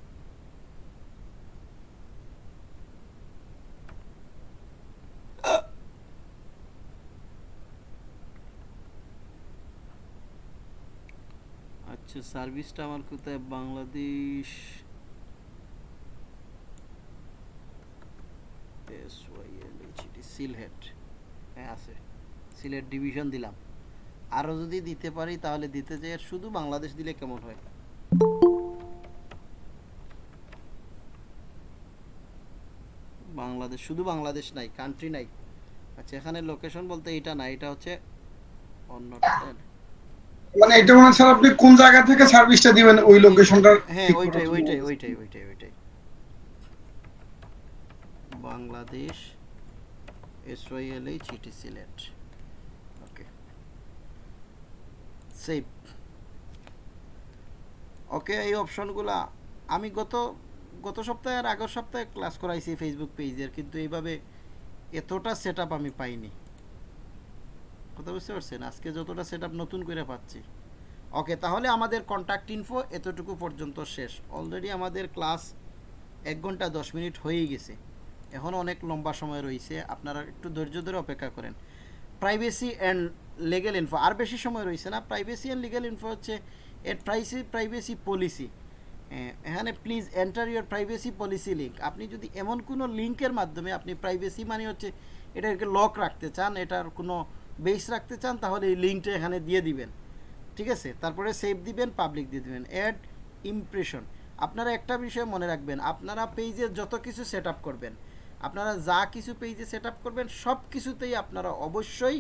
আচ্ছা সার্ভিসটা আমার কোথায়? বাংলাদেশ। সিলহেট সিলেট ডিভিশন দিলাম। আরও যদি দিতে পারি তাহলে দিতে চাই শুধু বাংলাদেশ দিলে কেমন হয়? বাংলাদেশ শুধু বাংলাদেশ নাই কান্ট্রি নাই। আচ্ছা এখানে লোকেশন বলতে এটা না এটা হচ্ছে অন্যটা মানে এটা মনে স্যার আপনি কোন জায়গা থেকে সার্ভিসটা দিবেন ওই লোকেশনটা হ্যাঁ ওইটাই ওইটাই ওইটাই ওইটাই ওইটাই। Bangladesh S Y L H E T Sylhet okay save okay এই অপশনগুলা আমি গত গত সপ্তাহে আর আগের সপ্তাহে ক্লাস করাইছি ফেসবুক পেজের কিন্তু এইভাবে এতটা সেট আমি পাইনি। কথা বুঝতে পারছেন? আজকে যতটা সেট নতুন করে পাচ্ছি। ওকে তাহলে আমাদের কন্ট্যাক্ট ইনফো এতটুকু পর্যন্ত শেষ। অলরেডি আমাদের ক্লাস এক ঘণ্টা দশ মিনিট হয়েই গেছে। এখন অনেক লম্বা সময় রয়েছে। আপনারা একটু ধৈর্য ধরে অপেক্ষা করেন। প্রাইভেসি অ্যান্ড লিগেল ইনফো আর বেশি সময় রয়েছে না। প্রাইভেসি অ্যান্ড লিগেল ইনফো হচ্ছে এর প্রাইসি প্রাইভেসি পলিসি এখানে please enter your privacy policy link আপনি যদি এমন কোনো লিঙ্কের মাধ্যমে আপনি প্রাইভেসি মানে হচ্ছে এটাকে লক রাখতে চান, এটার কোনো বেস রাখতে চান, তাহলে এই লিঙ্কটা এখানে দিয়ে দিবেন। ঠিক আছে? তারপরে সেভ দিবেন পাবলিক দিয়ে দিবেন। অ্যাড ইমপ্রেশন আপনারা একটা বিষয় মনে রাখবেন, আপনারা পেজে যত কিছু সেট করবেন, আপনারা যা কিছু পেজে সেট করবেন সব কিছুতেই আপনারা অবশ্যই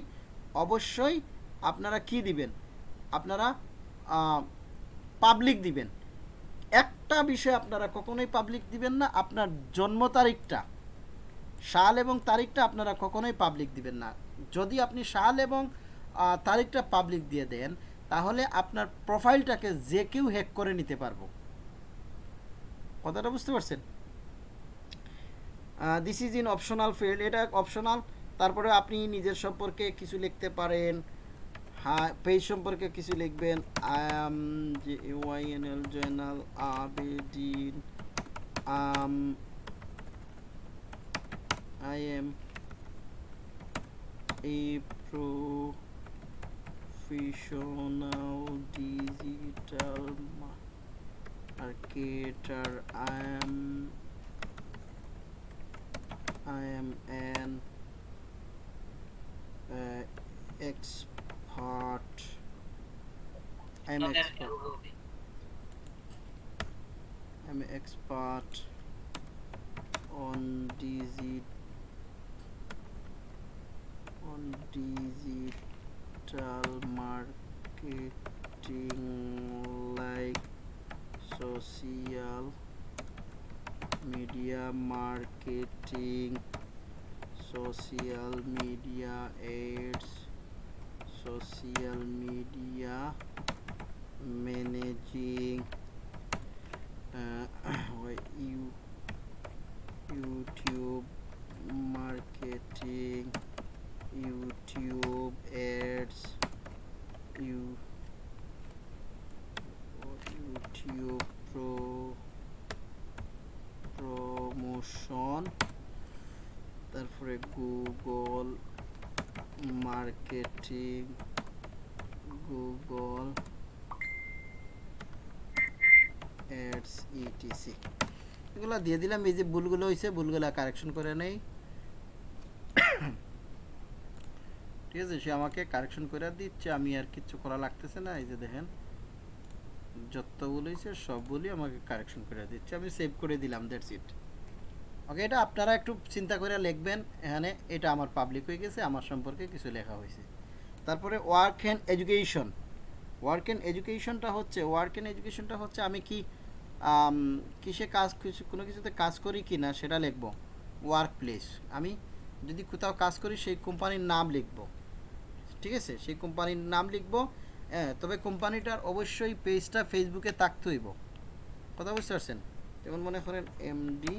অবশ্যই আপনারা কি দিবেন? আপনারা পাবলিক দিবেন। একটা বিষয় আপনারা কখনোই পাবলিক দিবেন না, আপনার জন্ম তারিখটা। সাল এবং তারিখটা আপনারা কখনোই পাবলিক দিবেন না। যদি আপনি সাল এবং তারিখটা পাবলিক দিয়ে দেন, তাহলে আপনার প্রোফাইলটাকে যে কেউ হ্যাক করে নিতে পারব। কথাটা বুঝতে পারছেন? This is in optional field এটা অপশনাল তারপরে আপনি নিজের সম্পর্কে কিছু লিখতে পারেন হ্যাঁ পেজ সম্পর্কে কিছু লিখবেন I am Y N L Joynal Abedin I am a professional digital marketer. I am I am an uh, expert. I am expert. I'm expert on digit on digital marketing like social media marketing social media ads social media managing uh, [CLEARS THROAT] you YouTube marketing, YouTube ads, you YouTube pro promotion তারপরে Google marketing Google ads E T C এগুলো দিয়ে দিলাম, এই যে ভুলগুলো হয়েছে, ভুলগুলো correction করে নেই। ঠিক আছে, সে আমাকে কারেকশন করে দিচ্ছে, আমি আর কিচ্ছু করা লাগতেছে না, এই যে দেখেন। যত ভুল হয়েছে সবগুলি আমাকে কারেকশন করে দিচ্ছে, আমি সেভ করে দিলাম দ্যাটস ইট ওকে এটা আপনারা একটু চিন্তা করে লিখবেন। এখানে এটা আমার পাবলিক হয়ে গেছে, আমার সম্পর্কে কিছু লেখা হয়েছে। তারপরে work and education work and এডুকেশনটা হচ্ছে ওয়ার্ক অ্যান্ড এডুকেশনটা হচ্ছে আমি কি কিসে কাজ কিছু, কোনো কিছুতে কাজ করি কি না সেটা লিখব। ওয়ার্ক প্লেস আমি যদি কোথাও কাজ করি সেই কোম্পানির নাম লিখব। ঠিক আছে? সেই কোম্পানির নাম লিখব। হ্যাঁ তবে কোম্পানিটার অবশ্যই পেজটা ফেসবুকে থাকতে হইব। কথা বুঝতে পারছেন? যেমন মনে করেন এমডি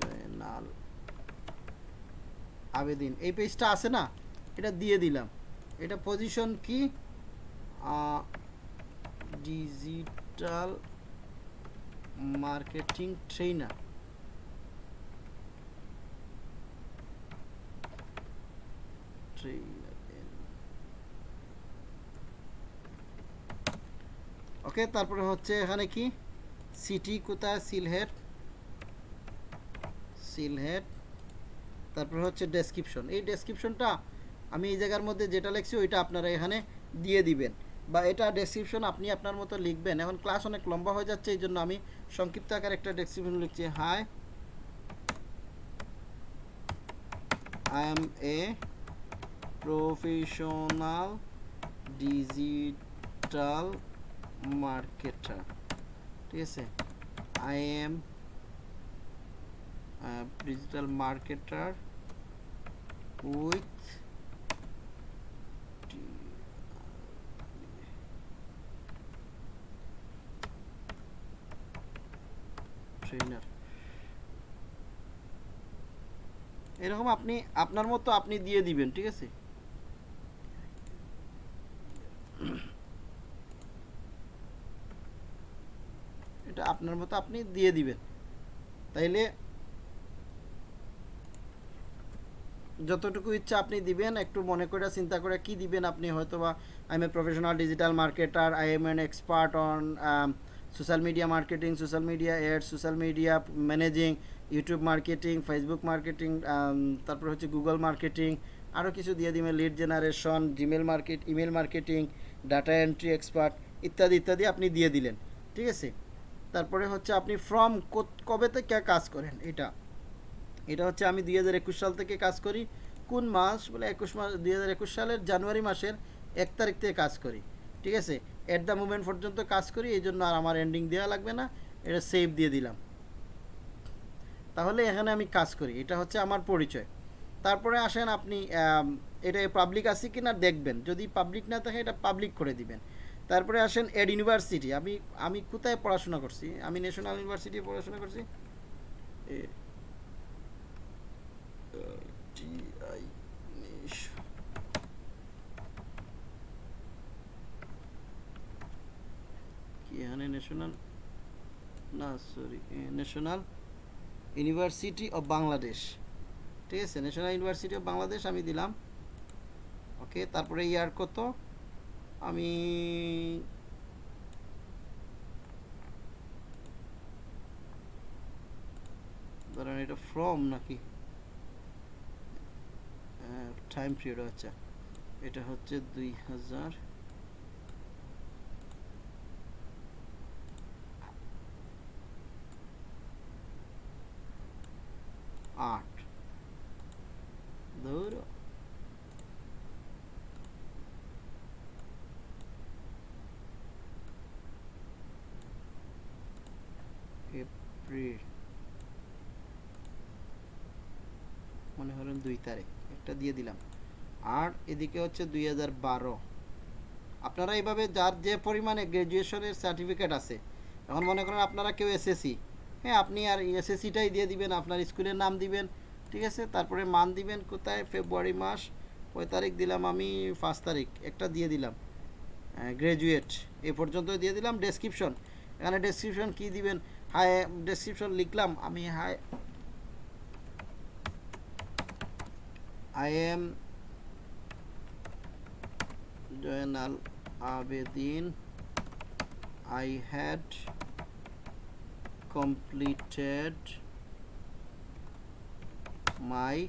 জয়নাল আবেদিন, এই পেজটা আছে না? এটা দিয়ে দিলাম। এটা পজিশন কি? ডিজিটাল মার্কেটিং ট্রেনার ওকে তারপরে হচ্ছে এখানে কি? সিটি কোথায়? সিলহেট সিলহেট তারপর হচ্ছে ডেসক্রিপশন এই ডেসক্রিপশনটা আমি এই জায়গার মধ্যে যেটা লিখছি, ওইটা আপনারা এখানে দিয়ে দিবেন। বা এটা ডেসক্রিপশন আপনি আপনার মতো লিখবেন। এখন ক্লাস অনেক লম্বা হয়ে যাচ্ছে, এই জন্য আমি সংক্ষিপ্ত আকার একটা ডেসক্রিপশন লিখছি। Hi I am a professional digital marketer ঠিক আছে? I am digital marketer with trainer. এরকম আপনি, আপনার মতো আপনি দিয়ে দিবেন, ঠিক আছে? এটা আপনার মতো আপনি দিয়ে দিবেন। তাইলে যতটুকু ইচ্ছা আপনি দিবেন, একটু মনে করে চিন্তা করে কি দিবেন আপনি হয়তো বা I am a professional digital marketer I am an expert on social media marketing social media add social media managing YouTube marketing Facebook marketing তারপর হচ্ছে গুগল মার্কেটিং আরও কিছু দিয়ে দিবেন lead generation Gmail market email marketing data entry expert ইত্যাদি ইত্যাদি আপনি দিয়ে দিলেন, ঠিক আছে? তারপরে হচ্ছে আপনি ফ্রম কবে থেকে কাজ করেন এটা? এটা হচ্ছে আমি দুই হাজার একুশ সাল থেকে কাজ করি। কোন মাস? বলে একুশ মাস, দুই হাজার একুশ সালের জানুয়ারি মাসের এক তারিখ থেকে কাজ করি। ঠিক আছে? অ্যাট দ্য মুমেন্ট পর্যন্ত কাজ করি, এই জন্য আর আমার এন্ডিং দেওয়া লাগবে না। এটা সেভ দিয়ে দিলাম। তাহলে এখানে আমি কাজ করি। এটা হচ্ছে আমার পরিচয়। তারপরে আসেন আপনি এটা পাবলিক আছে কি না দেখবেন। যদি পাবলিক না থাকে, এটা পাবলিক করে দিবেন। তারপরে আসেন এড ইউনিভার্সিটি আমি আমি কোথায় পড়াশোনা করছি? আমি ন্যাশনাল ইউনিভার্সিটি পড়াশোনা করছি? টিআই কি এখানে ন্যাশনাল না sorry national university of Bangladesh ঠিক আছে ন্যাশনাল ইউনিভার্সিটি অফ বাংলাদেশ আমি দিলাম। ওকে তারপরে ইয়ার কত? আমি ধরেন এটা ফ্রম নাকি? টাইম পিরিয়ড আচ্ছা এটা হচ্ছে দুই হাজার আট। ধরো। এপ্রিল। মনে হলেন দুই তারিখ। একটা দিয়ে দিলাম। আর এদিকে হচ্ছে দুই হাজার বারো। আপনারা এইভাবে যার যে পরিমাণে গ্র্যাজুয়েশনের সার্টিফিকেট আছে, এখন মনে করেন আপনারা কেউ এসএসসি হ্যাঁ আপনি আর এসএসসিটাই দিয়ে দিবেন, আপনার স্কুলের নাম দিবেন, ঠিক আছে? তারপরে মান দিবেন কোথায়? ফেব্রুয়ারি মাস, কয় তারিখ দিলাম আমি? পাঁচ তারিখ, একটা দিয়ে দিলাম। গ্র্যাজুয়েট এ পর্যন্ত দিয়ে দিলাম ডেসক্রিপশন এখানে ডেসক্রিপশন কি দিবেন? হাই ডেসক্রিপশন লিখলাম, আমি hi am Joanal Abedin. I had completed my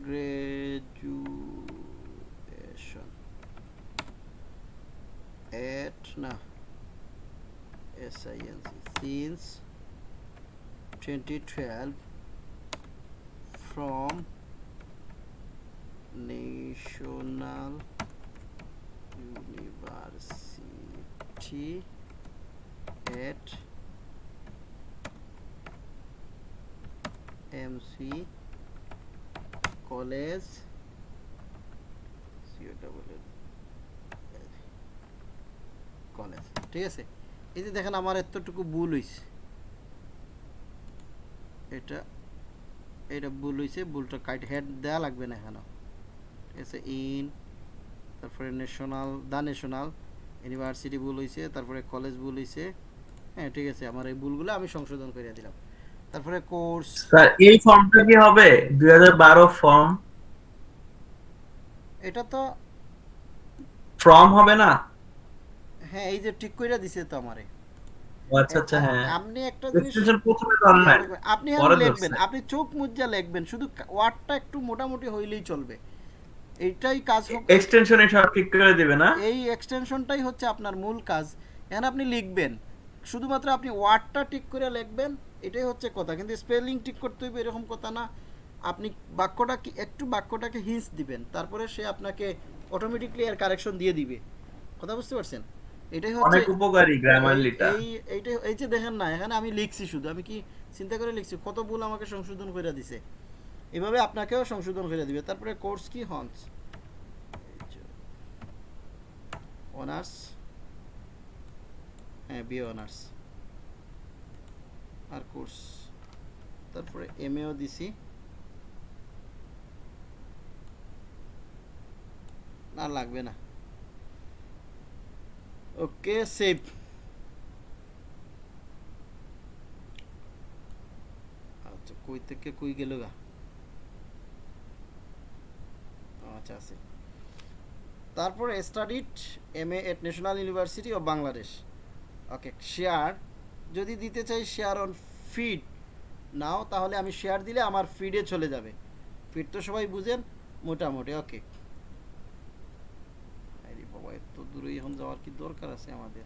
graduation at na SINC since 2012 from National University at MC College college ঠিক আছে এই যে দেখেন আমার এতটুকু ভুল হইছে এটা এটা ভুল হয়েছে ভুলটা কাইট হেড দেওয়া লাগবে না এখানে। ঠিক আছে ইন তারপরে ন্যাশনাল দ্য ন্যাশনাল ইউনিভার্সিটি ভুল হয়েছে তারপরে কলেজ ভুল হয়েছে হ্যাঁ ঠিক আছে আমার এই ভুলগুলো আমি সংশোধন করে দিলাম। তারপরে কোর্স স্যার এই ফর্মটা কি হবে? 2012 ফর্ম এটা তো ফর্ম হবে না? হ্যাঁ এই যে ঠিক কইরা দিছে তো আমারে। আচ্ছা আচ্ছা হ্যাঁ। আপনি একটা জিনিস প্রথমে আপনি লিখবেন। আপনি চোখ মুজ্জা লিখবেন। শুধু ওয়ার্ডটা একটু মোটামুটি হইলেই চলবে। এইটাই কাজ এক্সটেনশন এটা ঠিক করে দিবে না? এই এক্সটেনশনটাই হচ্ছে আপনার মূল কাজ। এখানে আপনি লিখবেন। শুধুমাত্র আপনি ওয়ার্ডটা ঠিক করে লিখবেন এটাই হচ্ছে কথা। কিন্তু স্পেলিং ঠিক করতে হইবে এরকম কথা না। আপনি বাক্যটা কি একটু বাক্যটাকে হিন্স দিবেন। তারপরে সে আপনাকে অটোমেটিকলি এর কারেকশন দিয়ে দিবে। কথা বুঝতে পারছেন? এটাই হচ্ছে অনেক উপকারী গ্রামারলিটা এই এইটাই এই যে দেখেন না এখানে আমি লিখছি শুধু আমি কি চিন্তা করে লিখছি? কত ভুল আমাকে সংশোধন করে দিছে। এভাবে আপনাকেও সংশোধন করে দিবে। তারপরে কোর্স কি? হন্স। অনার্স। হ্যাঁ বি অনার্স। আর কোর্স। তারপরে এমএও দিছি। না লাগবে না। ওকে সেভ আচ্ছা কই থেকে কই গেল গা আচ্ছা আছে তারপরে studied M A at national university of Bangladesh okay share যদি দিতে চাই শেয়ার অন ফিড নাও, তাহলে আমি শেয়ার দিলে আমার ফিডে চলে যাবে। ফিড তো সবাই বুঝেন, মোটামুটি ওকে আরে বাবা এত দূরে এখন যাওয়ার কি দরকার আছে আমাদের?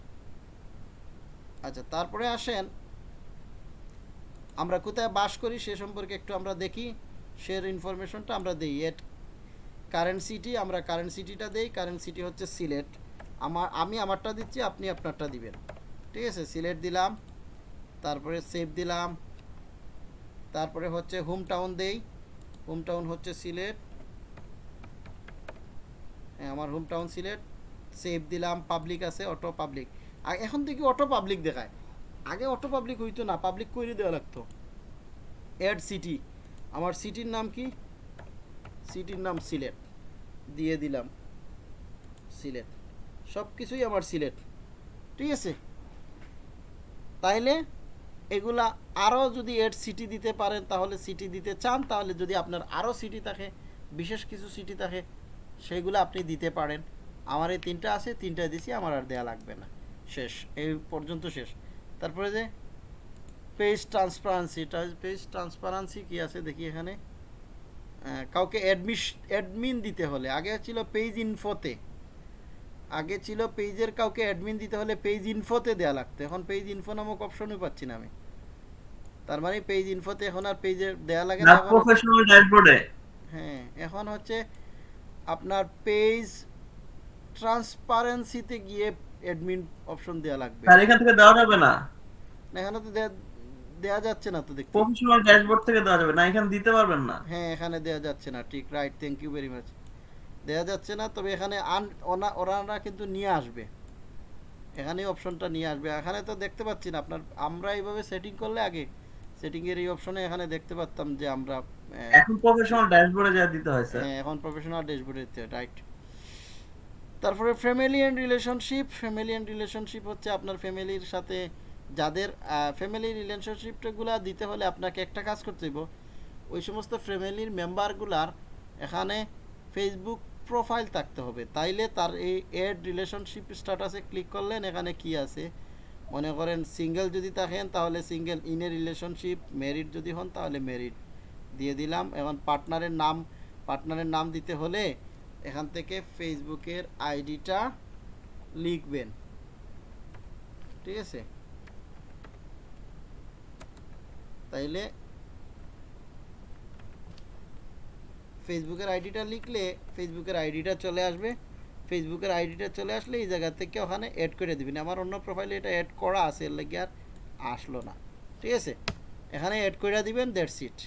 আচ্ছা তারপরে আসেন। আমরা কোথায় বাস করি সে সম্পর্কে একটু আমরা দেখি। শেয়ার ইনফরমেশনটা আমরা দিই। এট কারেন্ট সিটি আমরা কারেন্ট সিটিটা দেই। কারেন্ট সিটি হচ্ছে সিলেট। আমার, আমি আমারটা দিচ্ছি, আপনি আপনারটা দিবেন। ঠিক আছে? সিলেট দিলাম। তারপরে সেভ দিলাম। তারপরে হচ্ছে হোম টাউন দেই। হোম টাউন হচ্ছে সিলেট। হ্যাঁ আমার হোম টাউন সিলেট। সেভ দিলাম পাবলিক আছে অটো পাবলিক এখন থেকে অটো পাবলিক দেখায়? আগে অটো পাবলিক হইতো না পাবলিক করে দেওয়া লাগতো। অ্যাড সিটি আমার সিটির নাম কি? সিটির নাম সিলেট। দিয়ে দিলাম। সিলেট। সব কিছুই আমার সিলেট। ঠিক আছে? তাইলে এগুলা আরও যদি এড সিটি দিতে পারেন, তাহলে সিটি দিতে চান, তাহলে যদি আপনার আরও সিটি থাকে, বিশেষ কিছু সিটি থাকে, সেগুলো আপনি দিতে পারেন। আমার এই তিনটা আছে তিনটা দিছি আমার আর দেয়া লাগবে না। শেষ এই পর্যন্ত শেষ। তারপরে যে পেজ ট্রান্সপারেন্সি পেজ ট্রান্সপারেন্সি কি আছে দেখি এখানে? কাউকে অ্যাডমিশ অ্যাডমিন দিতে হলে আগে ছিল পেজ ইনফোতে আগে ছিল পেজের কাউকে অ্যাডমিন দিতে হলে পেজ ইনফোতে দেওয়া লাগতো। এখন পেজ ইনফো নামক অপশনই পাচ্ছি না আমি। তার মানে পেজ ইনফোতে এখন আর পেজে দেয়া লাগে না না প্রফেশনাল ড্যাশবোর্ডে হ্যাঁ এখন হচ্ছে আপনার পেজ ট্রান্সপারেন্সিতে গিয়ে অ্যাডমিন অপশন দেওয়া লাগবে। আর এখান থেকে দেওয়া যাবে না? না, এখানে তো দেয়া- দেয়া যাচ্ছে না তো দেখতে। প্রফেশনাল ড্যাশবোর্ড থেকে দেওয়া যাবে না এখানে দিতে পারবেন না। হ্যাঁ এখানে দেয়া যাচ্ছে না ঠিক right thank you very much দেয়া যাচ্ছে না তবে এখানে ওনারা কিন্তু নিয়ে আসবে। এখানে অপশনটা নিয়ে আসবে। এখানে তো দেখতে পাচ্ছি না আপনার আমরা এইভাবে সেটিং করলে আগে সেটিং এর এই অপশনে এখানে দেখতে পারতাম যে আমরা এখন প্রফেশনাল ড্যাশবোর্ডে যা দিতে হয় স্যার হ্যাঁ এখন প্রফেশনাল ড্যাশবোর্ডে দিতে রাইট তারপরে family and relationship family and relationship হচ্ছে আপনার ফ্যামিলির সাথে যাদের ফ্যামিলি রিলেশনশিপগুলো দিতে হলে আপনাকে একটা কাজ করতে হইব। ওই সমস্ত ফ্যামিলির মেম্বারগুলার এখানে ফেসবুক প্রোফাইল থাকতে হবে। তাইলে তার এই এড রিলেশনশিপ স্ট্যাটাসে ক্লিক করলেন, এখানে কি আছে? মনে করেন সিঙ্গেল যদি থাকেন, তাহলে single in a relationship married যদি হন, তাহলে মেরিড দিয়ে দিলাম। এখন পার্টনারের নাম পার্টনারের নাম দিতে হলে এখান থেকে ফেসবুকের আইডিটা লিখবেন। ঠিক আছে? তাইলে ফেসবুকের আইডিটা লিখলে ফেসবুকের আইডিটা চলে আসবে। ফেসবুকের আইডিটা চলে আসলে এই জায়গা থেকে ওখানে অ্যাড করে দিবেন। আমার অন্য প্রোফাইলে এটা অ্যাড করা আছে, এর লাগে আর আসলো না। ঠিক আছে? এখানে অ্যাড করে দিবেন দ্যাটস ইট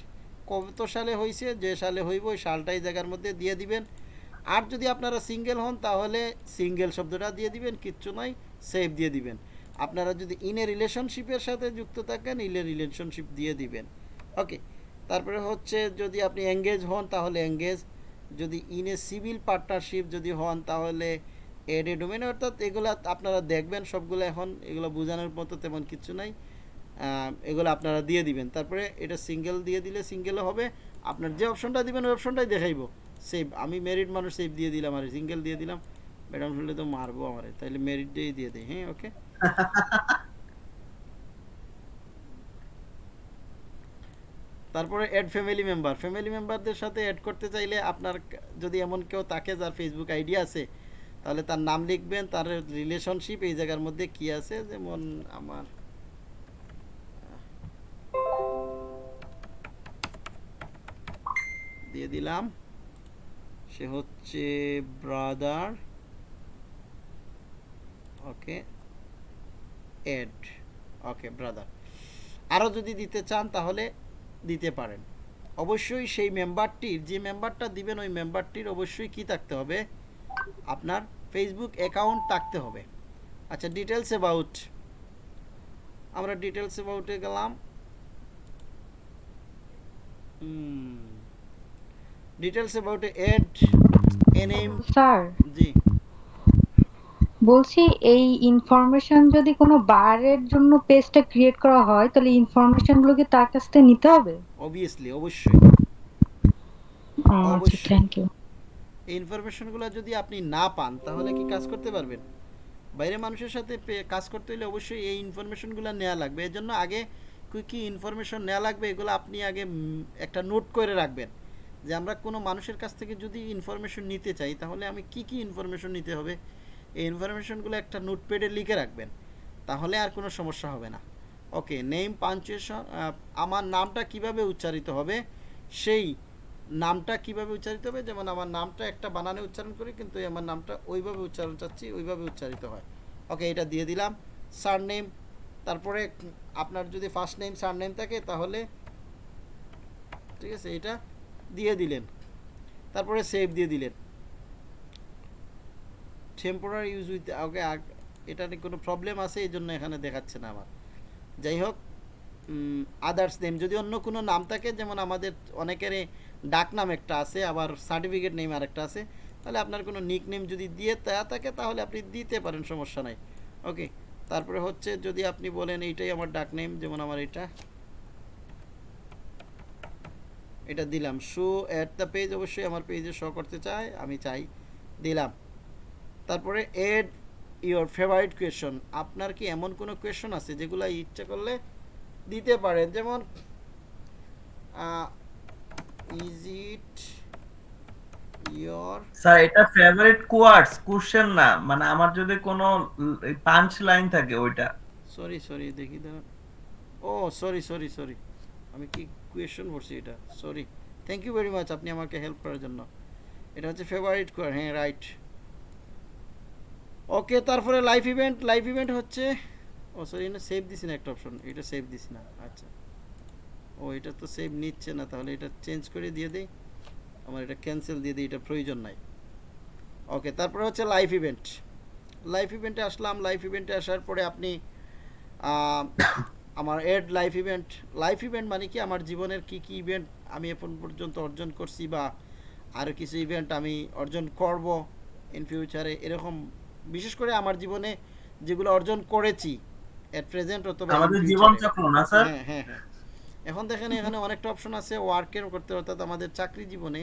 কত সালে হয়েছে যে সালে হইব, ওই সালটা এই জায়গার মধ্যে দিয়ে দিবেন। আর যদি আপনারা সিঙ্গেল হন, তাহলে সিঙ্গেল শব্দটা দিয়ে দিবেন, কিচ্ছু নয় সেভ দিয়ে দিবেন। আপনারা যদি ইনে রিলেশনশিপের সাথে যুক্ত থাকেন ইলে রিলেশনশিপ দিয়ে দিবেন। ওকে তারপরে হচ্ছে যদি আপনি এঙ্গেজ হন, তাহলে এঙ্গেজ যদি ইনে সিভিল পার্টনারশিপ যদি হন, তাহলে এড ডোমেন অর্থাৎ এগুলো আপনারা দেখবেন, সবগুলো এখন এগুলো বোঝানোর মতো তেমন কিছু নাই। এগুলো আপনারা দিয়ে দিবেন। তারপরে এটা সিঙ্গেল দিয়ে দিলে সিঙ্গেলও হবে। আপনার যে অপশনটা দিবেন, ওই অপশনটাই দেখাইব। সেভ আমি মেরিট মানুষ সেভ দিয়ে দিলাম আর সিঙ্গেল দিয়ে দিলাম। ম্যাডাম শুনলে তো মারবো আমারে তাইলে মেরিট দিয়েই দিয়ে দিই হ্যাঁ ওকে [LAUGHS] তারপরে অ্যাড ফ্যামিলি মেম্বার ফ্যামিলি মেম্বারদের সাথে অ্যাড করতে চাইলে আপনার যদি এমন কেউ তাকে যার ফেসবুক আইডি আছে তাহলে তার নাম লিখবেন তার রিলেশনশিপ এই জায়গার মধ্যে কি আছে যেমন আমার দিয়ে দিলাম। সে হচ্ছে brother okay add okay brother আরও যদি দিতে চান তাহলে দিতে পারেন। অবশ্যই সেই মেম্বারটির যে মেম্বারটা দিবেন, ওই মেম্বারটির অবশ্যই কি থাকতে হবে? আপনার ফেসবুক অ্যাকাউন্ট থাকতে হবে। আচ্ছা ডিটেলস অ্যাবাউট আমরা ডিটেলস অ্যাবাউটে গেলাম। Details about add a name sir জি। বলছি এই ইনফরমেশন যদি কোনো বারের জন্য পেজটা ক্রিয়েট করা হয় তাহলে ইনফরমেশনগুলো কি তার কাছ থেকে নিতে হবে? অবভিয়াসলি অবশ্যই। আচ্ছা। থ্যাংক ইউ এই ইনফরমেশনগুলো যদি আপনি না পান তাহলে কি কাজ করতে পারবেন? বাইরে মানুষের সাথে কাজ করতে হলে অবশ্যই এই ইনফরমেশনগুলো নেওয়া লাগবে। এর জন্য আগে কি কি ইনফরমেশন নেওয়া লাগবে এগুলো আপনি আগে একটা নোট করে রাখবেন। যে আমরা কোনো মানুষের কাছ থেকে যদি ইনফরমেশন নিতে চাই, তাহলে আমি কি কি ইনফরমেশন নিতে হবে? এই ইনফরমেশনগুলো একটা নোটপ্যাডে লিখে রাখবেন, তাহলে আর কোনো সমস্যা হবে না। ওকে নেম পাঞ্চুয়েশন আমার নামটা কীভাবে উচ্চারিত হবে? সেই নামটা কীভাবে উচ্চারিত হবে? যেমন আমার নামটা একটা বানানে উচ্চারণ করি, কিন্তু আমার নামটা ওইভাবে উচ্চারণ চাচ্ছি, ওইভাবে উচ্চারিত হয়। ওকে এটা দিয়ে দিলাম সার নেম তারপরে আপনার যদি ফার্স্ট নেম সার নেম থাকে, তাহলে, ঠিক আছে, এটা দিয়ে দিলেন। তারপরে সেভ দিয়ে দিলেন। টেম্পোরারি ইউজ উইথ ওকে এটা কোনো প্রবলেম আছে এই জন্য এখানে দেখাচ্ছে না আমার। যাই হোক আদার্স নেম যদি অন্য কোনো নাম থাকে, যেমন আমাদের অনেকেরই ডাক নাম একটা আছে, আবার সার্টিফিকেট নেম আরেকটা আছে, তাহলে আপনার কোনো নিক নেম যদি দিয়ে দেওয়া থাকে, তাহলে আপনি দিতে পারেন, সমস্যা নাই। ওকে তারপরে হচ্ছে যদি আপনি বলেন, এইটাই আমার ডাক নেম যেমন আমার এটা। এটা দিলাম। শো অ্যাট দ্য পেজ অবশ্যই আমার পেজে শো করতে চাই আমি চাই দিলাম। তারপরে এড ইওর ফেভারিট কোয়েশন আপনার কি এমন কোনো কোয়েশন আছে যেগুলো ইচ্ছা করলে দিতে পারেন? যেমন ইজ ইট ইয়োর স্যার এটা ফেভারিট কোয়ার্ডস কোশ্চেন না। মানে আমার যদি কোনো পাঞ্চ লাইন থাকে ওইটা। সরি সরি দেখি দাঁড়ান ও সরি সরি সরি আমি কি কোয়েশন করছি এটা sorry thank you very much আপনি আমাকে হেল্প করার জন্য। এটা হচ্ছে ফেভারিট কোয়ার হ্যাঁ রাইট ওকে তারপরে লাইভ ইভেন্ট লাইভ ইভেন্ট হচ্ছে, ও সরি এটা সেভ দিছি না একটা অপশন এটা সেভ দিছি না আচ্ছা। ও, এটা তো সেভ নিচ্ছে না, তাহলে এটা চেঞ্জ করে দিয়ে দেই। আমার এটা ক্যান্সেল দিয়ে দিই, এটা প্রয়োজন নাই। ওকে তারপরে হচ্ছে লাইভ ইভেন্ট লাইভ ইভেন্টে আসলাম লাইভ ইভেন্টে আসার পরে আপনি আমার add life event life event মানে কি? আমার জীবনের কি কি ইভেন্ট আমি এখন পর্যন্ত অর্জন করছি বা আরও কিছু ইভেন্ট আমি অর্জন করব ইন ফিউচারে এরকম। বিশেষ করে আমার জীবনে যেগুলো অর্জন করেছি এট প্রেজেন্ট অথবা আমাদের জীবন চক্র না স্যার? হ্যাঁ হ্যাঁ হ্যাঁ। এখন দেখেন এখানে অনেকটা অপশন আছে ওয়ার্কের করতে অর্থাৎ আমাদের চাকরি জীবনে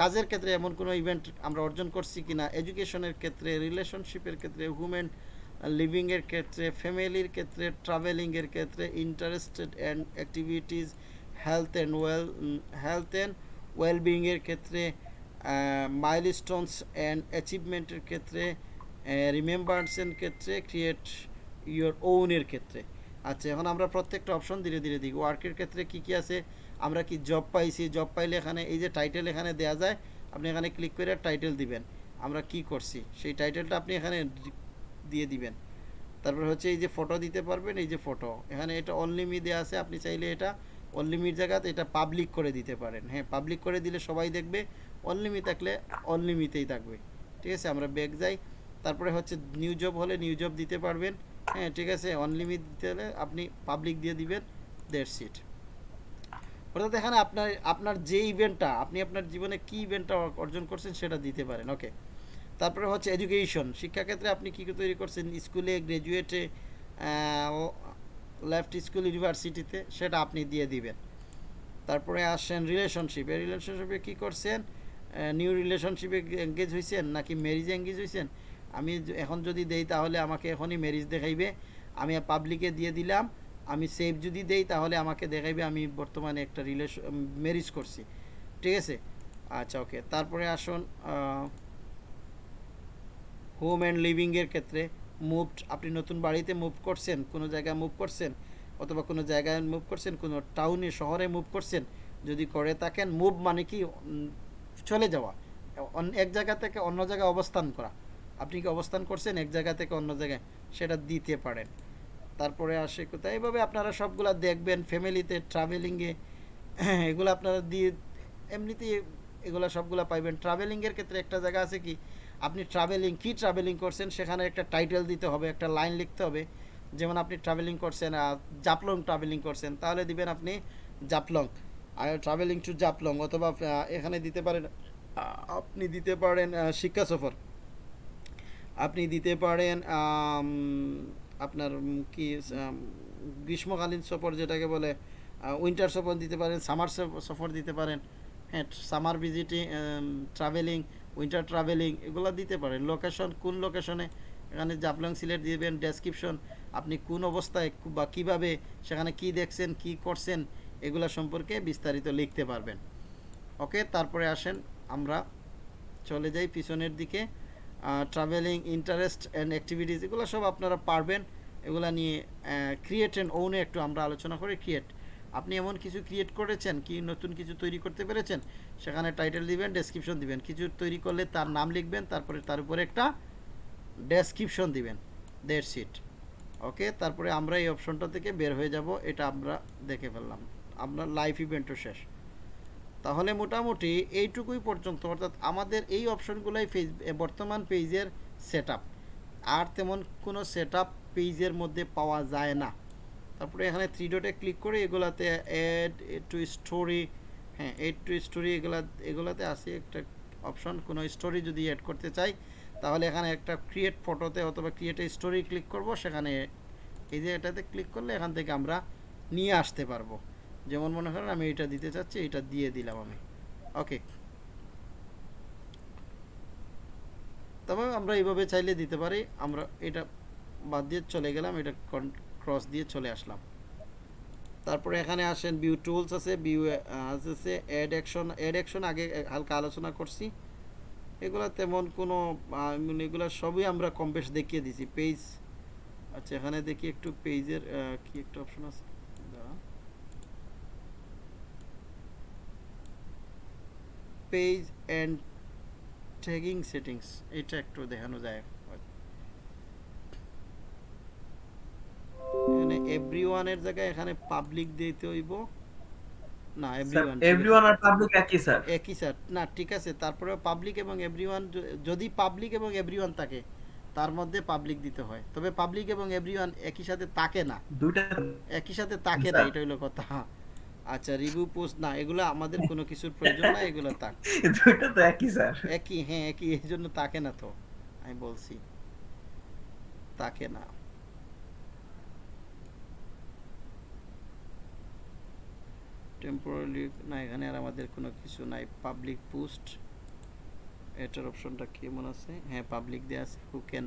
কাজের ক্ষেত্রে এমন কোনো ইভেন্ট আমরা অর্জন করছি কিনা এডুকেশনের ক্ষেত্রে রিলেশনশিপের ক্ষেত্রে হিউম্যান লিভিংয়ের ক্ষেত্রে ফ্যামিলির ক্ষেত্রে ট্রাভেলিংয়ের ক্ষেত্রে interested and activities health and well health and ওয়েলবিংয়ের ক্ষেত্রে মাইলস্টোনস অ্যান্ড অ্যাচিভমেন্টের ক্ষেত্রে রিমেম্বার্সের ক্ষেত্রে ক্রিয়েট ইয়োর ওনের ক্ষেত্রে। আচ্ছা এখন আমরা প্রত্যেকটা অপশন ধীরে ধীরে দিই ওয়ার্কের ক্ষেত্রে কি কি আছে? আমরা কি জব পাইছি? জব পাইলে এখানে এই যে টাইটেল এখানে দেওয়া যায়, আপনি এখানে ক্লিক করে টাইটেল দিবেন। আমরা কি করছি? সেই টাইটেলটা আপনি এখানে দিয়ে দিবেন। তারপর হচ্ছে এই যে ফটো দিতে পারবেন, এই যে ফটো এখানে এটা অনলিমি দেওয়া আছে, আপনি চাইলে এটা অনলিমির জায়গাতে এটা পাবলিক করে দিতে পারেন। হ্যাঁ পাবলিক করে দিলে সবাই দেখবে, অনলিমি থাকলে অনলিমিতেই থাকবে। ঠিক আছে, আমরা ব্যাগ যাই। তারপরে হচ্ছে নিউ জব হলে নিউ জব দিতে পারবেন। হ্যাঁ ঠিক আছে অনলিমিট দিতে হলে আপনি পাবলিক দিয়ে দিবেন দেড় সিট অর্থাৎ এখানে আপনার আপনার যে ইভেন্টটা আপনি আপনার জীবনে কি ইভেন্টটা অর্জন করছেন সেটা দিতে পারেন ওকে তারপরে হচ্ছে এডুকেশন শিক্ষাক্ষেত্রে আপনি কী তৈরি করছেন? স্কুলে গ্র্যাজুয়েটে লেফট স্কুল ইউনিভার্সিটিতে সেটা আপনি দিয়ে দিবেন। তারপরে আসছেন রিলেশনশিপ এই রিলেশনশিপে কী করছেন? নিউ রিলেশনশিপে এঙ্গেজ হয়েছেন নাকি ম্যারিজে এঙ্গেজ হয়েছেন আমি এখন যদি দেই তাহলে আমাকে এখনই ম্যারিজ দেখাইবে। আমি পাবলিকে দিয়ে দিলাম, আমি সেভ যদি দেই তাহলে আমাকে দেখাইবে আমি বর্তমানে একটা রিলেশন ম্যারিজ করছি। ঠিক আছে? আচ্ছা ওকে তারপরে আসুন হোম অ্যান্ড লিভিংয়ের ক্ষেত্রে মুভড, আপনি নতুন বাড়িতে মুভ করছেন, কোনো জায়গায় মুভ করছেন, অথবা কোনো জায়গায় মুভ করছেন, কোনো টাউনে, শহরে মুভ করছেন, যদি করে থাকেন, মুভ মানে কি? চলে যাওয়া। এক জায়গা থেকে অন্য জায়গায় অবস্থান করা। আপনি কি অবস্থান করছেন এক জায়গা থেকে অন্য জায়গায়? সেটা দিতে পারেন। তারপরে আসে কোথায়? এইভাবে আপনারা সবগুলা দেখবেন, ফ্যামিলিতে ট্রাভেলিংয়ে এগুলো আপনারা দিয়ে, এমনিতেই এগুলো সবগুলা পাইবেন। ট্রাভেলিংয়ের ক্ষেত্রে একটা জায়গা আছে কি? আপনি ট্রাভেলিং কি ট্রাভেলিং করছেন সেখানে একটা টাইটেল দিতে হবে, একটা লাইন লিখতে হবে। যেমন আপনি ট্রাভেলিং করছেন জাপলং ট্রাভেলিং করছেন, তাহলে দিবেন আপনি জাপলং। আর ট্রাভেলিং টু জাপলং, অথবা এখানে দিতে পারেন আপনি দিতে পারেন শিক্ষা সফর। আপনি দিতে পারেন আপনার কি গ্রীষ্মকালীন সফর যেটাকে বলে উইন্টার সফর দিতে পারেন সামার সফর দিতে পারেন। হ্যাঁ summer visiting travelling winter travelling এগুলো দিতে পারেন। লোকেশন কোন লোকেশনে এখানে জাপলং সিলেট দিবেন ডেসক্রিপশন আপনি কোন অবস্থায় বা কীভাবে, সেখানে কি দেখছেন, কি করছেন, এগুলো সম্পর্কে বিস্তারিত লিখতে পারবেন। ওকে তারপরে আসেন, আমরা চলে যাই পিছনের দিকে। ট্রাভেলিং ইন্টারেস্ট অ্যান্ড অ্যাক্টিভিটিস এগুলো সব আপনারা পারবেন। এগুলা নিয়ে ক্রিয়েট অ্যান্ড ওনে একটু আমরা আলোচনা করি ক্রিয়েট আপনি এমন কিছু ক্রিয়েট করেছেন, কি নতুন কিছু তৈরি করতে পেরেছেন? সেখানে টাইটেল দিবেন ডেসক্রিপশন দিবেন। কিছু তৈরি করলে তার নাম লিখবেন, তারপরে তার উপরে একটা ডেসক্রিপশন দিবেন। দেড় সিট ওকে তারপরে আমরা এই অপশনটা থেকে বের হয়ে যাব, এটা আমরা দেখে ফেললাম। আপনার লাইফ ইভেন্টও শেষ। তাহলে মোটামুটি এইটুকুই পর্যন্ত, অর্থাৎ আমাদের এই অপশনগুলোই ফেস বর্তমান পেজের সেট আর তেমন কোনো সেট পেজের মধ্যে পাওয়া যায় না। তারপরে এখানে থ্রি ডটে ক্লিক করে এগুলাতে অ্যাড টু স্টোরি হ্যাঁ এড টু স্টোরি এগুলা এগুলাতে আছে একটা অপশন কোনো স্টোরি যদি অ্যাড করতে চাই, তাহলে এখানে একটা ক্রিয়েট ফটোতে অথবা ক্রিয়েট স্টোরি ক্লিক করব। সেখানে এই যে এটাতে ক্লিক করলে এখান থেকে আমরা নিয়ে আসতে পারব। যেমন মনে করেন আমি এটা দিতে চাচ্ছি, এটা দিয়ে দিলাম আমি। ওকে তবে আমরা এইভাবে চাইলে দিতে পারি। আমরা এটা বাদ দিয়ে চলে গেলাম, এটা ক্রস দিয়ে চলে আসলাম। তারপরে এখানে আসেন ভিউ টুলস আছে ভিউ আছে অ্যাড অ্যাকশন অ্যাড অ্যাকশন আগে হালকা আলোচনা করছি। এগুলা তেমন কোনো এগুলা সবই আমরা কম বেশ দেখিয়ে দিছি। পেজ আচ্ছা এখানে দেখি একটু পেজের কি একটা অপশন আছে। পেজ অ্যান্ড ট্যাগিং সেটিংস এটা একটু দেখানো যায়। এখানে এভরিওয়ানের জায়গায় এখানে পাবলিক দিতে হইব। না এভরিওয়ান এভরিওয়ান আর পাবলিক একই স্যার একই স্যার না ঠিক আছে তারপরে পাবলিক এবং এভরিওয়ান যদি পাবলিক এবং এভরিওয়ান থাকে তার মধ্যে পাবলিক দিতে হয়। তবে পাবলিক এবং এভরিওয়ান একই সাথে তাকে না। দুইটা একই সাথে তাকে না এটা হলো কথা। আচ্ছা রিভিউ পোস্ট না এগুলো আমাদের কোনো কিছুর প্রয়োজন না এগুলো তাক [LAUGHS] দুইটা তো একই স্যার একই হ্যাঁ একই এই জন্য তাকে না তো আমি বলছি। তাকে না। টেম্পোরারি না এখানে আর আমাদের কোনো কিছু নাই। পাবলিক পোস্ট এটার অপশনটা কেমন আছে? হ্যাঁ পাবলিক দেওয়া আছে who can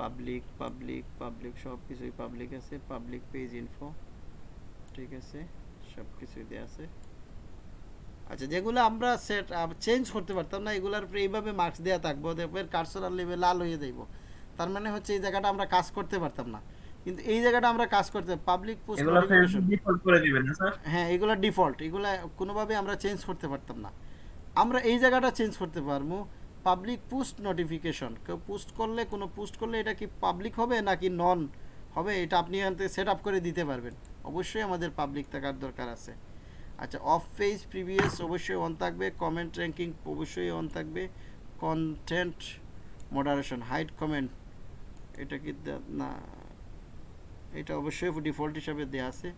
public public public সব কিছুই পাবলিক আছে। পাবলিক পেজ ইনফো ঠিক আছে সব কিছুই দেওয়া আছে। আচ্ছা যেগুলো আমরা সেট চেঞ্জ করতে পারতাম না, এগুলোর উপরে এইভাবে মার্কস দেওয়া থাকব দেখবেন কার্সরাল লেভেল লাল হয়ে যাইব। তার মানে হচ্ছে এই জায়গাটা আমরা কাজ করতে পারতাম না। কিন্তু এই জায়গাটা আমরা কাজ করতে পাবলিক পোস্ট এগুলো ডিফল্ট করে দিবেন না স্যার? হ্যাঁ এগুলো ডিফল্ট এগুলো কোনোভাবে আমরা চেঞ্জ করতে পারতাম না। আমরা এই জায়গাটা চেঞ্জ করতে পারব। পাবলিক পোস্ট নোটিফিকেশন কেউ পোস্ট করলে কোনো পোস্ট করলে এটা কি পাবলিক হবে নাকি নন হবে? এটা আপনি সেট আপ করে দিতে পারবেন। অবশ্যই আমাদের পাবলিক থাকার দরকার আছে। আচ্ছা অফ পেজ প্রিভিয়াস অবশ্যই অন থাকবে। কমেন্ট র্যাঙ্কিং অবশ্যই অন থাকবে। কন্টেন্ট মডারেশন হাইড কমেন্ট এটা কি না এটা অবশ্যই ডিফল্ট হিসাবে দেওয়া আছে।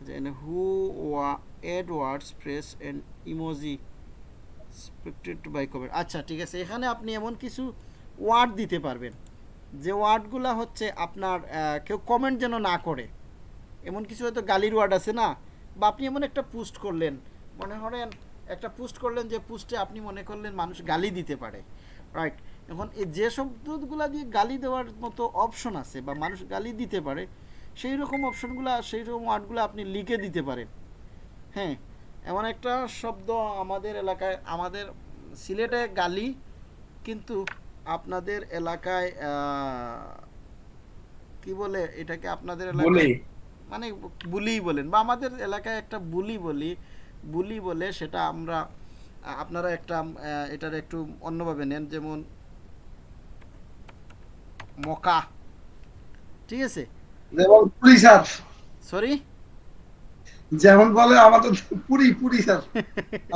এখানে হু ওয়া add words press and emoji expected by comment আচ্ছা ঠিক আছে, এখানে আপনি এমন কিছু ওয়ার্ড দিতে পারবেন। যে ওয়ার্ডগুলো হচ্ছে আপনার কেউ কমেন্ট যেন না করে। এমন কিছু হয়তো গালির ওয়ার্ড আছে না? বা আপনি এমন একটা পোস্ট করলেন, মনে করেন একটা পোস্ট করলেন যে পোস্টে আপনি মনে করলেন মানুষ গালি দিতে পারে। রাইট এখন এই যে শব্দগুলো দিয়ে গালি দেওয়ার মতো অপশন আছে বা মানুষ গালি দিতে পারে সেই রকম অপশনগুলো সেই রকম ওয়ার্ডগুলো আপনি লিখে দিতে পারেন। হ্যাঁ এমন একটা শব্দ আমাদের এলাকায় আমাদের সিলেটে গালি কিন্তু আপনাদের এলাকায় কি বলে এটাকে আপনাদের এলাকায়? মানে বুলি বলেন বা আমাদের এলাকায় একটা বুলি বলি বুলি বলে সেটা আমরা আপনারা একটা এটার একটু অন্যভাবে নেন যেমন মকা ঠিক আছে? যেমন পুরি স্যার সরি যেমন বলে আমাদের পুরি পুরি স্যার।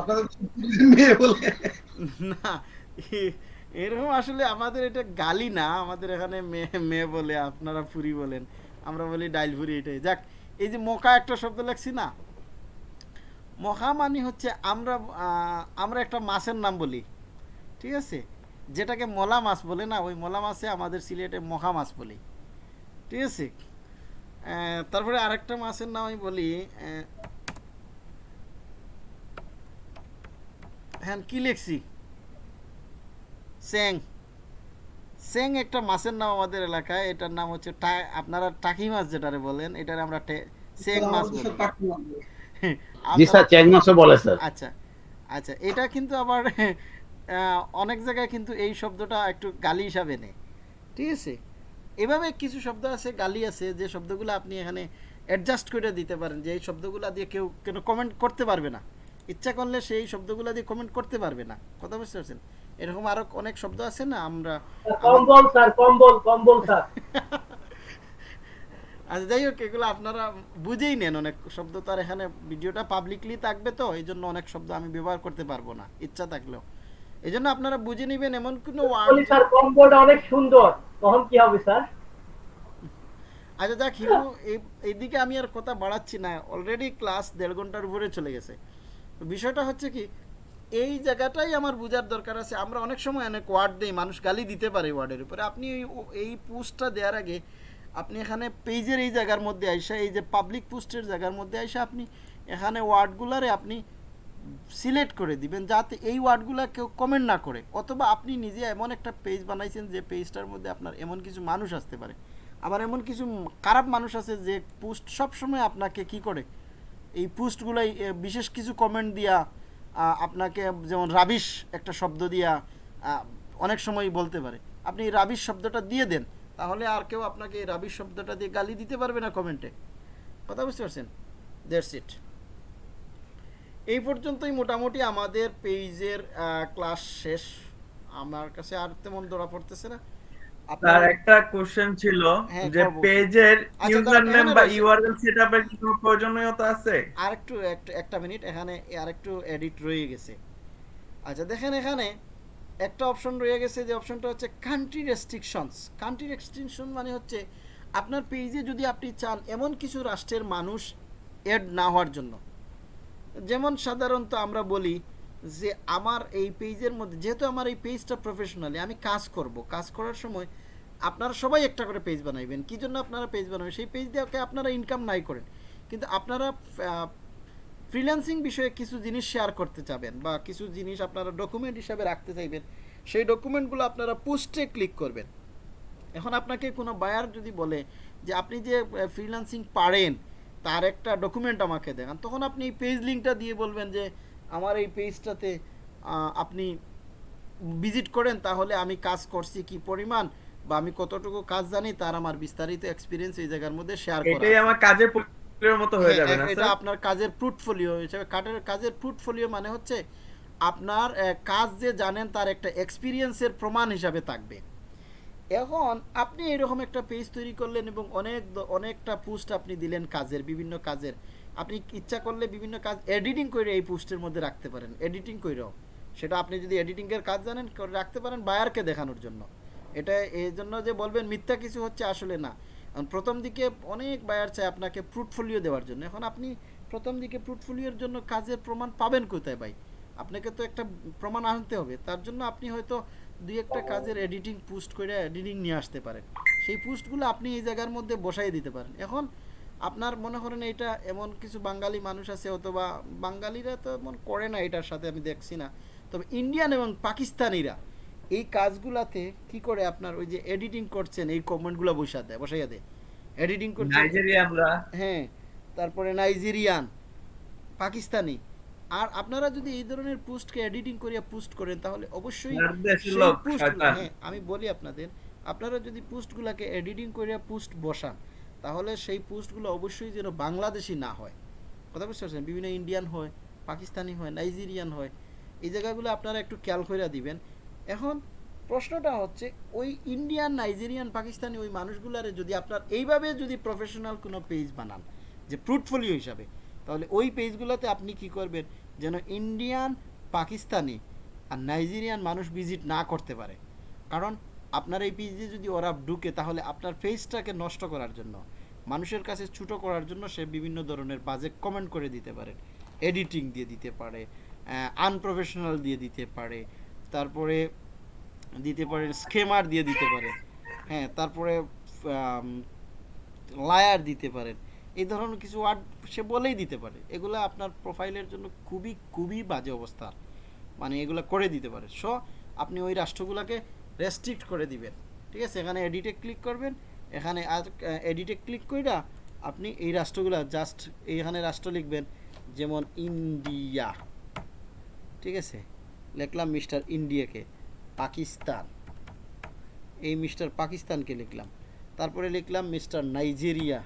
আপনাদের মেয়ে বলে। না এরকম আসলে আমাদের এটা গালি না আমাদের এখানে মেয়ে মেয়ে বলে আপনারা পুরি বলেন। আমরা বলি ডাইল পুরি এটাই। যাক এই যে মোকা একটা শব্দ লেখছি না? মহা মানে হচ্ছে আমরা আমরা একটা মাছের নাম বলি। ঠিক আছে? যেটাকে মলা মাছ বলে না ওই মলা মাছে আমাদের সিলেটে মহা মাছ বলি। ঠিক আছে? তারপরে আরেকটা মাছের নাম আমি বলি হ্যাঁ কি লিখছি স্যাং। স্যাং একটা মাছের নাম আমাদের এলাকায় এটার নাম হচ্ছে আপনারা টাকি মাছ যেটারে বলেন এটারে আমরা স্যাং মাছ বলি। সাথে টাকি মারবে। [LAUGHS] জি স্যার চ্যাং মাছও বলে স্যার। আচ্ছা আচ্ছা এটা কিন্তু আবার আহ, অনেক জায়গায় কিন্তু এই শব্দটা একটু গালি হিসাবে নেই ঠিক আছে? এভাবে কিছু শব্দ আছে গালি আছে যে শব্দগুলো আপনি এখানে অ্যাডজাস্ট করে দিতে পারেন যে এই শব্দগুলো দিয়ে কেউ কেন কমেন্ট করতে পারবে না। ইচ্ছা করলে সেই শব্দগুলো দিয়ে কমেন্ট করতে পারবে না। কথা বুঝতে পারছেন? এরকম আরও অনেক শব্দ আছে না আমরা কম্বল স্যার কম্বল কম্বল স্যার। [LAUGHS] আচ্ছা যাই হোক এগুলো আপনারা বুঝেই নেন অনেক শব্দ তো আর এখানে ভিডিওটা পাবলিকলি থাকবে তো এই জন্য অনেক শব্দ আমি ব্যবহার করতে পারব না ইচ্ছা থাকলেও। এই জন্য আপনারা বুঝে নেবেন এমন কোনো ওয়ার্ড স্যার কম্বলটা অনেক সুন্দর। তখন কি হবে স্যার? আচ্ছা দেখ হিমু এই এইদিকে আমি আর কথা বাড়াচ্ছি না। অলরেডি ক্লাস দেড় ঘণ্টার উপরে চলে গেছে। বিষয়টা হচ্ছে কি এই জায়গাটাই আমার বোঝার দরকার আছে। আমরা অনেক সময় অনেক ওয়ার্ড দিই মানুষ গালি দিতে পারে ওয়ার্ডের উপরে। আপনি এই পোস্টটা দেওয়ার আগে আপনি এখানে পেজের এই জায়গার মধ্যে আইসা এই যে পাবলিক পোস্টের জায়গার মধ্যে আইসা আপনি এখানে ওয়ার্ডগুলারে আপনি সিলেক্ট করে দিবেন যাতে এই ওয়ার্ডগুলো কেউ কমেন্ট না করে। অথবা আপনি নিজে এমন একটা পেজ বানাইছেন যে পেজটার মধ্যে আপনার এমন কিছু মানুষ আসতে পারে। আবার এমন কিছু খারাপ মানুষ আছে যে পোস্ট সবসময় আপনাকে কি করে? এই পোস্টগুলাই বিশেষ কিছু কমেন্ট দিয়া আপনাকে যেমন রাবিশ একটা শব্দ দিয়া অনেক সময় বলতে পারে। আপনি রাবিশ শব্দটা দিয়ে দেন, তাহলে আর কেউ আপনাকে এই রাবিশ শব্দটা দিয়ে গালি দিতে পারবে না কমেন্টে কথা বুঝতে পারছেন? দ্যাটস ইট এই পর্যন্তই মোটামুটি আমাদের পেজের ক্লাস শেষ। আমার কাছে আর তেমন ধরা পড়তেছে না। আপনার একটা কোশ্চেন ছিল হ্যাঁ, যে পেজের আচ্ছা, ইউজার নেম বা ইউআরএল সেটআপের কি কোনো প্রয়োজনীয়তা আছে? আরেকটু একটা একটা মিনিট এখানে আরেকটু এডিট রয়ে গেছে। আচ্ছা দেখেন এখানে একটা অপশন রয়ে গেছে যে অপশনটা হচ্ছে কান্ট্রি রেস্ট্রিকশনস কান্ট্রি রেস্ট্রিকশন মানে হচ্ছে আপনার পেজে যদি আপনি চান এমন কিছু রাষ্ট্রের মানুষ এড না হওয়ার জন্য। যেমন সাধারণত আমরা বলি যে আমার এই পেজের মধ্যে, যেহেতু আমার এই পেজটা প্রফেশনালি আমি কাজ করব। কাজ করার সময় আপনারা সবাই একটা করে পেজ বানাইবেন। কী জন্য আপনারা পেজ বানাবেন? সেই পেজ দিয়ে আপনারা ইনকাম নাই করেন। কিন্তু আপনারা ফ্রিল্যান্সিং বিষয়ে কিছু জিনিস শেয়ার করতে চাবেন বা কিছু জিনিস আপনারা ডকুমেন্ট হিসাবে রাখতে চাইবেন, সেই ডকুমেন্টগুলো আপনারা পোস্টে ক্লিক করবেন। এখন আপনাকে কোনো বায়ার যদি বলে যে, আপনি যে ফ্রিল্যান্সিং পারেন তার একটা ডকুমেন্ট আমাকে দেখান তখন আপনি এই পেজ লিঙ্কটা দিয়ে বলবেন যে আমার এই পেজটাতে আপনি ভিজিট করেন তাহলে আমি কাজ করছি কি পরিমাণ বা আমি কতটুকু কাজ জানি তার আমার বিস্তারিত এক্সপিরিয়েন্স এই জায়গার মধ্যে শেয়ার করা এটাই আমার কাজের পোর্টফোলিওর মতো হয়ে হ্যাঁ, যাবে না এটা আপনার কাজের পোর্টফোলিও হিসেবে। কাজের কাজের পোর্টফোলিও মানে হচ্ছে আপনার কাজ যে জানেন তার একটা এক্সপিরিয়েন্সের প্রমাণ হিসাবে থাকবে। এখন আপনি এরকম একটা পেজ তৈরি করলেন এবং অনেক অনেকটা পোস্ট আপনি দিলেন কাজের, বিভিন্ন কাজের। আপনি ইচ্ছা করলে বিভিন্ন কাজ এডিটিং করে এই পোস্টের মধ্যে রাখতে পারেন এডিটিং করেও সেটা আপনি যদি এডিটিংয়ের কাজ জানেন রাখতে পারেন বায়ারকে দেখানোর জন্য। এটা এই জন্য যে বলবেন, মিথ্যা কিছু হচ্ছে আসলে না। প্রথম দিকে অনেক বায়ার চায় আপনাকে পোর্টফোলিও দেওয়ার জন্য। এখন আপনি প্রথম দিকে পোর্টফোলিওর জন্য কাজের প্রমাণ পাবেন কোথায় ভাই? আপনাকে তো একটা প্রমাণ আনতে হবে। তার জন্য আপনি হয়তো দুই একটা কাজের এডিটিং পোস্ট করে এডিটিং নিয়ে আসতে পারেন। সেই পোস্টগুলো আপনি এই জায়গার মধ্যে বসাই দিতে পারেন। এখন আপনার মনে করেন এটা এমন কিছু বাঙালি মানুষ আছে অথবা বাঙালিরা তো এমন করে না এটার সাথে আমি দেখছি না। তবে ইন্ডিয়ান এবং পাকিস্তানিরা এই কাজগুলাতে কি করে আপনার ওই যে এডিটিং করছেন এই কমেন্টগুলো বসা দেয় বসাইয়া দেয়। এডিটিং করছেন হ্যাঁ তারপরে নাইজেরিয়ান পাকিস্তানি। আর আপনারা যদি এই ধরনের পোস্টকে এডিটিং করিয়া পোস্ট করেন তাহলে অবশ্যই। হ্যাঁ আমি বলি আপনাদের আপনারা যদি পোস্টগুলোকে এডিটিং করিয়া পোস্ট বসান তাহলে সেই পোস্টগুলো অবশ্যই যেন বাংলাদেশি না হয়। কথা বুঝতে পারছেন? বিভিন্ন ইন্ডিয়ান হয় পাকিস্তানি হয় নাইজেরিয়ান হয় এই জায়গাগুলো আপনারা একটু খেয়াল করে দিবেন। এখন প্রশ্নটা হচ্ছে ওই ইন্ডিয়ান নাইজেরিয়ান পাকিস্তানি ওই মানুষগুলারে যদি আপনার এইভাবে যদি প্রফেশনাল কোনো পেজ বানান যে পোর্টফোলিও হিসাবে তাহলে ওই পেজগুলোতে আপনি কি করবেন? যেন ইন্ডিয়ান পাকিস্তানি আর নাইজেরিয়ান মানুষ ভিজিট না করতে পারে। কারণ আপনার এই পেজে যদি ওরা ঢুকে, তাহলে আপনার পেজটাকে নষ্ট করার জন্য, মানুষের কাছে ছুটো করার জন্য সে বিভিন্ন ধরনের বাজে কমেন্ট করে দিতে পারে। এডিটিং দিয়ে দিতে পারে আনপ্রফেশনাল দিয়ে দিতে পারে, তারপরে দিতে পারে স্কেমার দিয়ে দিতে পারে। হ্যাঁ তারপরে লায়ার দিতে পারেন। এই ধরনের কিছু ওয়ার্ড সে বলেই দিতে পারে। এগুলো আপনার প্রোফাইলের জন্য খুবই খুবই বাজে অবস্থা। মানে এগুলো করে দিতে পারে। সো আপনি ওই রাষ্ট্রগুলোকে রেস্ট্রিক্ট করে দিবেন। ঠিক আছে? এখানে এডিটে ক্লিক করবেন। এখানে আর এডিটে ক্লিক কইরা আপনি এই রাষ্ট্রগুলো জাস্ট এইখানে রাষ্ট্র লিখবেন যেমন ইন্ডিয়া। ঠিক আছে? লিখলাম মিস্টার ইন্ডিয়াকে। পাকিস্তান। এই মিস্টার পাকিস্তানকে লিখলাম। তারপরে লিখলাম মিস্টার নাইজেরিয়া।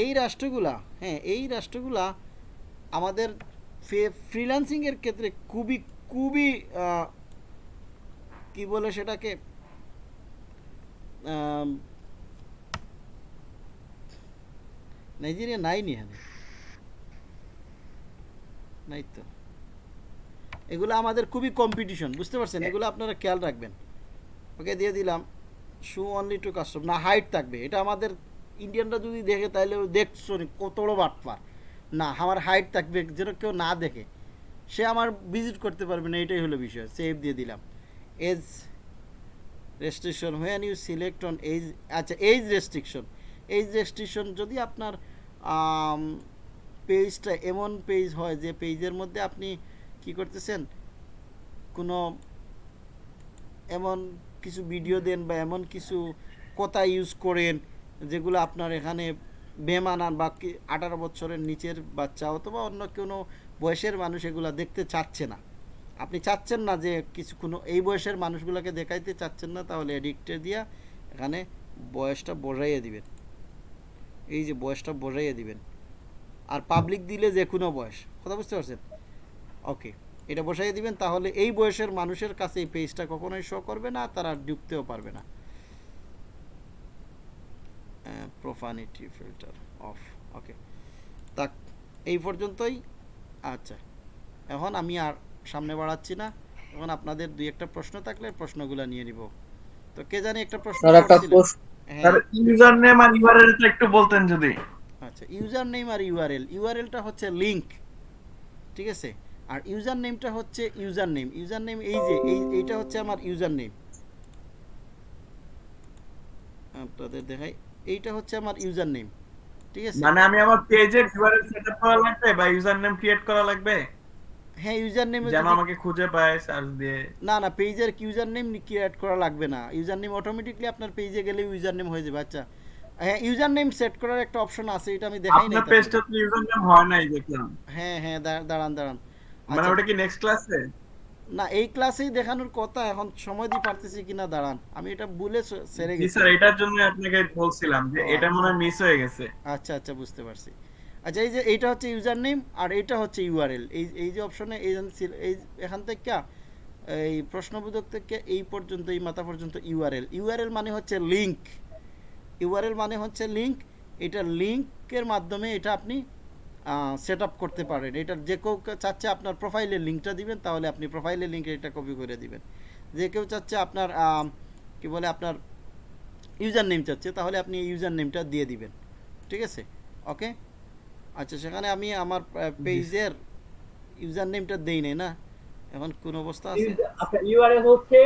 এই রাষ্ট্রগুলা হ্যাঁ এই রাষ্ট্রগুলা আমাদের ফ্রিল্যান্সিংয়ের ক্ষেত্রে খুবই খুবই কি বলে সেটাকে নাইজেরিয়া নাই নি এখানে? নাই তো। এগুলো আমাদের খুবই কম্পিটিশন বুঝতে পারছেন? এগুলো আপনারা খেয়াল রাখবেন। ওকে দিয়ে দিলাম। শু অনলি টু কাস্টম না হাইট থাকবে। এটা আমাদের ইন্ডিয়ানরা যদি দেখে, তাহলে দেখছ নি কত বড় বাটপার। না, আমার হাইট থাকবে, যেন কেউ না দেখে। সে আমার ভিজিট করতে পারবে না, এটাই হলো বিষয় সেভ দিয়ে দিলাম। Age restriction when you select on age আচ্ছা এজ রেস্ট্রিকশন এজ রেস্ট্রিকশন যদি আপনার পেজটা এমন পেজ হয় যে পেজের মধ্যে আপনি কি করতেছেন? কোনো এমন কিছু ভিডিও দেন বা এমন কিছু কথা ইউজ করেন যেগুলো আপনার এখানে বেমানান বা আঠারো বছরের নিচের বাচ্চা অথবা অন্য কোনো বয়সের মানুষ এগুলো দেখতে চাচ্ছে না। আপনি চাচ্ছেন না যে কিছু কোনো এই বয়সের মানুষগুলোকে দেখাইতে চাচ্ছেন না, তাহলে এডিক্টে দিয়া এখানে বয়সটা বসাইয়ে দিবেন। এই যে বয়সটা বসাইয়ে দিবেন। আর পাবলিক দিলে যে কোনো বয়স, কথা বুঝতে পারছেন? ওকে এটা বসাইয়ে দিবেন, তাহলে এই বয়সের মানুষের কাছে এই পেজটা কখনোই শো করবে না, তারা ঢুকতেও পারবে না। প্রোফানিটি ফিল্টার অফ ওকে তাক এই পর্যন্তই। আচ্ছা। এখন আমি আর সামনে বাড়াচ্ছি না। এখন আপনাদের দুই একটা প্রশ্ন থাকলে প্রশ্নগুলো নিয়ে নিব। তো কে জানি একটা প্রশ্ন স্যার একটা প্রশ্ন হ্যাঁ। স্যার ইউজার নেম আর ইউআরএল টা একটু বলতেন যদি। আচ্ছা ইউজার নেম আর ইউআরএল ইউআরএলটা হচ্ছে লিংক ঠিক আছে? আর ইউজার নেমটা হচ্ছে ইউজার নেম ইউজার নেম এই যে এই এইটা হচ্ছে আমার ইউজার নেম আপনাদের দেখাই। এইটা হচ্ছে আমার ইউজার নেম ঠিক আছে? মানে আমি আমার পেজের ইউআরএল সেটআপ করা লাগবে বা ইউজার নেম ক্রিয়েট করা লাগবে? হ্যাঁ ইউজার নেমে যেন আমাকে খুঁজে পায় সার্চ দিয়ে। না না পেজের ইউজার নেম ক্রিয়েট করা লাগবে না। ইউজার নেম অটোমেটিকলি আপনার পেজে গেলে ইউজার নেম হয়ে যাবে আচ্ছা। হ্যাঁ ইউজার নেম সেট করার একটা অপশন আছে এটা আমি দেখাই নাই আপনার পেজটা তো ইউজার নেম হয় নাই দেখলাম। হ্যাঁ হ্যাঁ দাঁড়ান দাঁড়ান। মানে আচ্ছা, ওটা কি নেক্সট ক্লাসে না এই ক্লাসেই দেখানোর কথা এখন সময় দিয়ে পারতেছি কিনা দাঁড়ান। আমি এটা ভুলে সেরে গেছি। স্যার এটার জন্য আপনাকে বলছিলাম যে এটা মনে মিস হয়ে গেছে। আচ্ছা আচ্ছা বুঝতে পারছি। আচ্ছা এই যে এইটা হচ্ছে ইউজার নেম আর এইটা হচ্ছে ইউআরএল এই এই যে অপশনে এই এই এখান থেকে এই প্রশ্নবোধক থেকে এই পর্যন্ত এই মাথা পর্যন্ত ইউআরএল ইউআরএল মানে হচ্ছে লিংক ইউআরএল মানে হচ্ছে লিংক এটা লিংকের মাধ্যমে এটা আপনি সেট আপ করতে পারেন। এটা যে কেউ চাচ্ছে আপনার প্রোফাইলের লিঙ্কটা দিবেন তাহলে আপনি প্রোফাইলের লিঙ্কে এটা কপি করে দিবেন। যে কেউ চাচ্ছে আপনার কি বলে আপনার ইউজার নেম চাচ্ছে তাহলে আপনি ইউজার নেমটা দিয়ে দিবেন। ঠিক আছে? ওকে আচ্ছা সেখানে আমি আমার পেজের ইউজার নেমটা দেই নাই না? এখন কোন অবস্থা আছে? আচ্ছা ইউআরএল হচ্ছে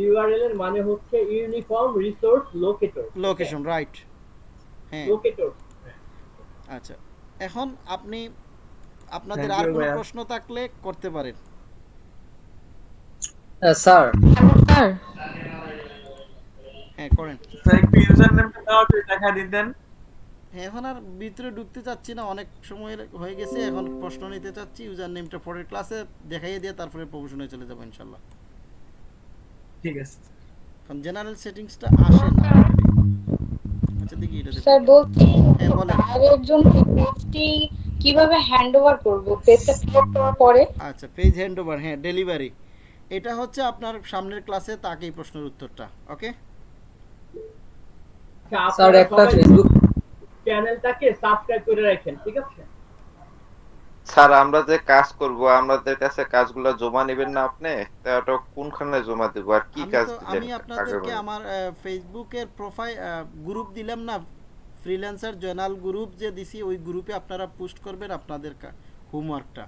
ইউআরএল এর মানে হচ্ছে uniform resource locator location right হ্যাঁ। লোকেটর আচ্ছা। এখন আপনি আপনাদের আর কোনো প্রশ্ন থাকলে করতে পারেন। স্যার। স্যার। হ্যাঁ করেন। স্যার একটু ইউজার নেমটা দাও একটু দেখা দিতেন হ্যাঁ এখন আর ভিতরে ঢুকতে চাচ্ছি না অনেক সময় হয়ে গেছে। এখন প্রশ্ন নিতে চাচ্ছি ইউজার নেমটা পরের ক্লাসে দেখাইয়ে দিয়ে তারপরে প্রমোশনে চলে যাব ইনশাল্লাহ। ঠিক আছে। কারণ জেনারেল সেটিংসটা আসে না। আচ্ছা দেখি এটা স্যার বলছি বাইরের জন্য পেজটি কীভাবে হ্যান্ডওভার করব? পেজটা করার পরে? আচ্ছা পেজ হ্যান্ড ওভার হ্যাঁ ডেলিভারি এটা হচ্ছে আপনার সামনের ক্লাসে তাকেই প্রশ্নের উত্তরটা ওকে স্যার একটা ফেসবুক চ্যানেলটাকে সাবস্ক্রাইব করে রাখেন ঠিক আছে? স্যার আমরা যে কাজ করব আমাদের কাছে কাজগুলো জমা নেবেন না আপনি? তা ওটা কোনখানে জমা দেবো? আর কি কাজ দিলেন আমি আপনাদেরকে আমার ফেসবুকের প্রোফাইল গ্রুপ দিলাম না? ফ্রিল্যান্সার জয়নাল গ্রুপ যে দিছি ওই গ্রুপে আপনারা পোস্ট করবেন আপনাদের হোমওয়ার্কটা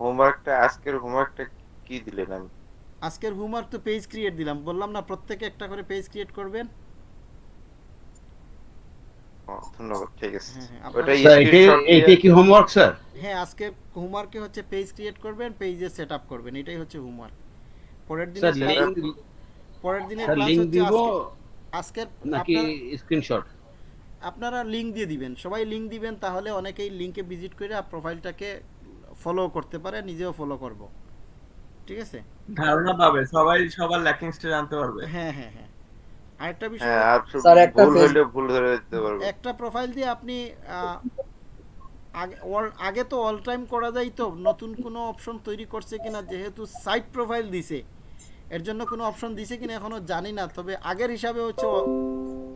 হোমওয়ার্কটা আজকের হোমওয়ার্কটা কি দিলেন আমি? আজকের হোমওয়ার্ক তো পেজ ক্রিয়েট দিলাম। বললাম না প্রত্যেকে একটা করে পেজ ক্রিয়েট করবেন। ধন্যবাদ ঠিক আছে। হ্যাঁ, হ্যাঁ, ওটা এটা কি হোমওয়ার্ক স্যার? হ্যাঁ আজকে হোমওয়ার্কে হচ্ছে পেজ ক্রিয়েট করবেন পেজে সেট করবেন এটাই হচ্ছে হোমওয়ার্ক পরের দিনে স্যার class- লিংক পরের দিনের ক্লাস লিংক দিব আজকের নাকি স্ক্রিনশট আপনারা লিংক দিয়ে দিবেন। সবাই লিংক দিবেন তাহলে অনেকেই লিংকে ভিজিট করে প্রোফাইলটাকে ফলো করতে পারে নিজেও ফলো করব। ঠিক আছে? ধারণা পাবে সবাই সবার ল্যাকিংসটা জানতে পারবে। হ্যাঁ হ্যাঁ হ্যাঁ। আরেকটা বিষয় হ্যাঁ স্যার, একটা ভুল ধরে দিতে পারব। একটা প্রোফাইল দিয়ে আপনি আগে তো অল টাইম করা যায় তো নতুন কোনো অপশন তৈরি করছে কিনা যেহেতু সাইট প্রোফাইল দিছে এর জন্য কোনো অপশন দিছে কিনা এখনও জানি না তবে আগের হিসাবে হচ্ছে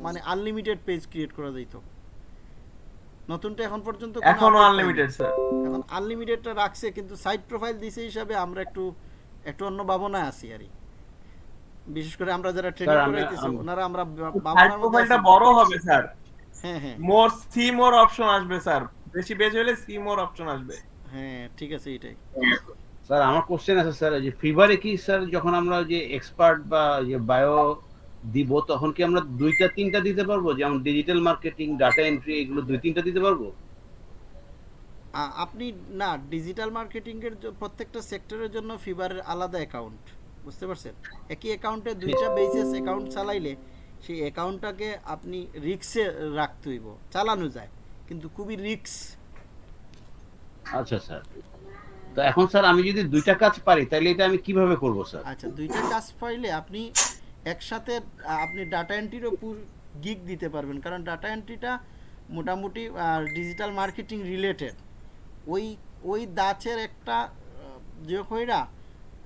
মানে আনলিমিটেড পেজ ক্রিয়েট করা যাইত নতুনটা এখন পর্যন্ত এখনও আনলিমিটেড স্যার। এখন আনলিমিটেডটা রাখছে কিন্তু সাইট প্রোফাইল দিছে হিসাবে আমরা একটু একটু অন্য ভাবনায় আছি আর কি। বিশেষ করে আমরা যারা ট্রেনিং করাইতেছি ওনারা আমরা বা- সাইড ভাবনার প্রোফাইলটা বড় হবে স্যার হ্যাঁ হ্যাঁ। মোর সি মোর অপশন আসবে স্যার বেশি বেজ হলে সি মোর অপশন আসবে। হ্যাঁ ঠিক আছে এটাই। স্যার আমার কোশ্চেন আছে স্যার যে ফিভারে কি স্যার যখন আমরা যে এক্সপার্ট বা যে বায়ো দিব তখন কি আমরা দুইটা তিনটা দিতে পারব? যেমন ডিজিটাল মার্কেটিং ডাটা এন্ট্রি এগুলো দুই তিনটা দিতে পারব? আপনি না ডিজিটাল মার্কেটিং এর প্রত্যেকটা সেক্টরের জন্য ফিবারের আলাদা অ্যাকাউন্ট বুঝতে পারছেন? একই অ্যাকাউন্টে দুইটা বেসিস অ্যাকাউন্ট চালাইলে সেই অ্যাকাউন্টটাকে আপনি রিক্সে রাখতে হইব। চালানো যায় কিন্তু খুবই রিক্স আচ্ছা স্যার। তো এখন স্যার আমি যদি দুইটা কাজ পারি তাহলে এটা আমি কীভাবে করব স্যার? আচ্ছা দুইটা কাজ পাইলে আপনি একসাথে আপনি ডাটা এন্ট্রিরও গিগ দিতে পারবেন। কারণ ডাটা এন্ট্রিটা মোটামুটি ডিজিটাল মার্কেটিং রিলেটেড ওই ওই দাচের একটা যে কইরা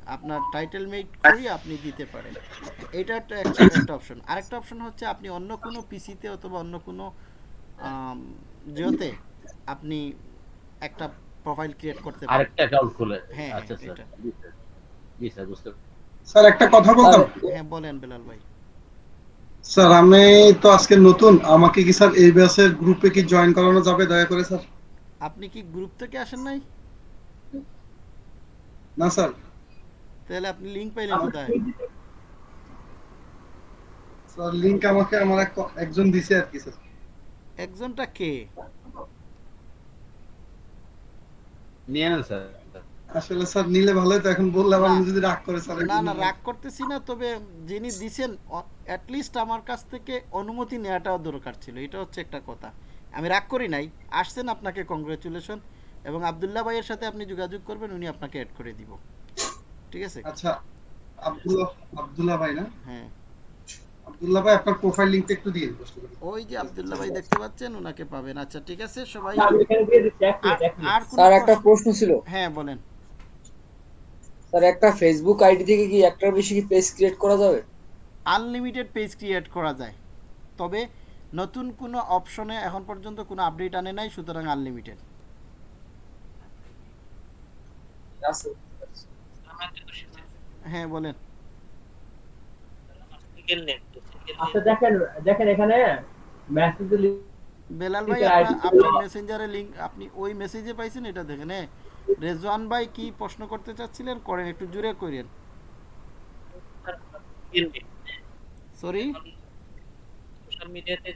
আপনার টাইটেল মেক করি আপনি দিতে পারেন। এটা একটা অপশন আরেকটা অপশন হচ্ছে আপনি অন্য কোনো পিসিতে অথবা অন্য কোনো জিওতে আপনি একটা প্রোফাইল ক্রিয়েট করতে পারেন। আরেকটা অ্যাকাউন্ট খুলে। হ্যাঁ, আচ্ছা হ্যাঁ, স্যার। জি স্যার। জি স্যার বুঝতে স্যার একটা কথা বলতাম। হ্যাঁ বলেন বেলাল ভাই। স্যার আমি তো আজকে নতুন। আমাকে কি স্যার এই ব্যাচের গ্রুপে কি জয়েন করানো যাবে? দয়া করে স্যার। আপনি কি গ্রুপ থেকে আসেন নাই? না স্যার। তাহলে আপনি লিংক পাইলেন কোথায়? স্যার লিংক আমাকে আমার একজন দিছে আর কি স্যার একজনটা কে? নিয়ে নেন স্যার আসলে স্যার নিলে ভালোই তো এখন বললাম আমি যদি রাগ করে স্যার না না রাগ করতেছি না তবে যিনি দিছেন অ্যাটলিস্ট আমার কাছ থেকে অনুমতি নেওয়াটাও দরকার ছিল এটা হচ্ছে একটা কথা। আমি রাগ করি নাই আসছেন আপনাকে কংগ্রেচুলেশন এবং আবদুল্লাহ ভাইয়ের সাথে আপনি যোগাযোগ করবেন উনি আপনাকে অ্যাড করে দিব। ঠিক আছে? আচ্ছা আব্দুল্লাহ আব্দুল্লাহ ভাই না? হ্যাঁ। আব্দুল্লাহ ভাই আপনার প্রোফাইল লিংকটা একটু দিয়ে দিন ওই যে আবদুল্লাহ ভাই দেখতে পাচ্ছেন ওনাকে পাবেন। আচ্ছা ঠিক আছে সবাই আমি এখানে দিয়ে দিচ্ছি আর- স্যার একটা প্রশ্ন- ছিল। হ্যাঁ বলেন। স্যার একটা ফেসবুক আইডি থেকে কি একটার বেশি কি পেজ ক্রিয়েট করা যাবে? আনলিমিটেড পেজ ক্রিয়েট করা যায়। তবে নতুন কোনো অপশনে এখন পর্যন্ত কোনো আপডেট আনে নাই সুতরাং আনলিমিটেড হ্যাঁ বলেন। আচ্ছা দেখেন দেখেন এখানে মেসেজ বেলাল ভাই আপনার মেসেঞ্জারে লিংক আপনি ওই মেসেজে পাইছেন এটা দেখেন হ্যাঁ? রেজওয়ান ভাই কি প্রশ্ন করতে চাচ্ছিলেন? করেন একটু জুড়ে করেন। সরি সোশ্যাল মিডিয়াতে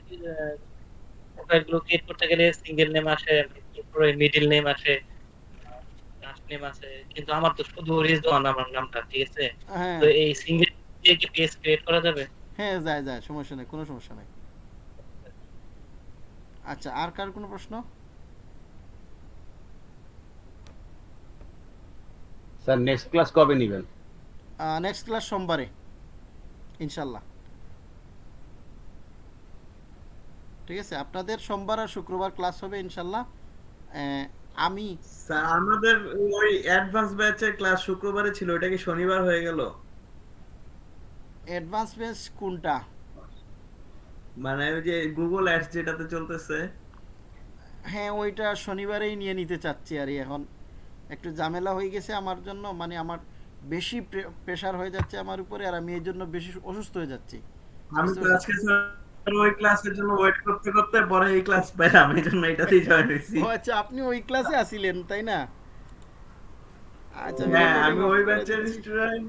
প্রোফাইলগুলো ক্রিয়েট করতে গেলে সিঙ্গেল নেম আসে তারপরে মিডল নেম আসে। নেম আসে কিন্তু আমার তো শুধু রিজওয়ান আমার নামটা ঠিক আছে? হ্যাঁ। তো এই সিঙ্গেল দিয়ে কি পেজ ক্রিয়েট করা যাবে? হ্যাঁ যায় যায় সমস্যা নেই কোনো সমস্যা নেই। আচ্ছা আর কার কোনো প্রশ্ন? স্যার নেক্সট ক্লাস কবে নেবেন? নেক্সট ক্লাস সোমবারে ইনশাল্লাহ। ঠিক আছে আপনাদের সোমবার আর শুক্রবার ক্লাস হবে ইনশাল্লাহ। আহ, আমি। স্যার আমাদের ওই অ্যাডভান্স ব্যাচের ক্লাস শুক্রবারে ছিল ওটা কি শনিবার হয়ে গেল? অ্যাডভান্স বেস কোনটা? মানে ওই যে গুগল অ্যাডস যেটাতে চলতেছে। হ্যাঁ ওইটা শনিবারেই নিয়ে নিতে চাচ্ছি আর এখন। একটু ঝামেলা হয়ে গেছে আমার জন্য মানে আমার বেশি প্রেশার হয়ে যাচ্ছে আমার উপরে আর আমি এই জন্য বেশি অসুস্থ হয়ে যাচ্ছি। আমি তো আজকে স্যার ওই ক্লাসের জন্য ওয়েট করতে করতে পরে এই ক্লাস পেলাম এই জন্য এটাতেই জয়েন হয়েছি। ও আচ্ছা আপনি ওই ক্লাসে আসিলেন তাই না? আচ্ছা হ্যাঁ আমি ওই ব্যাচের স্টুডেন্ট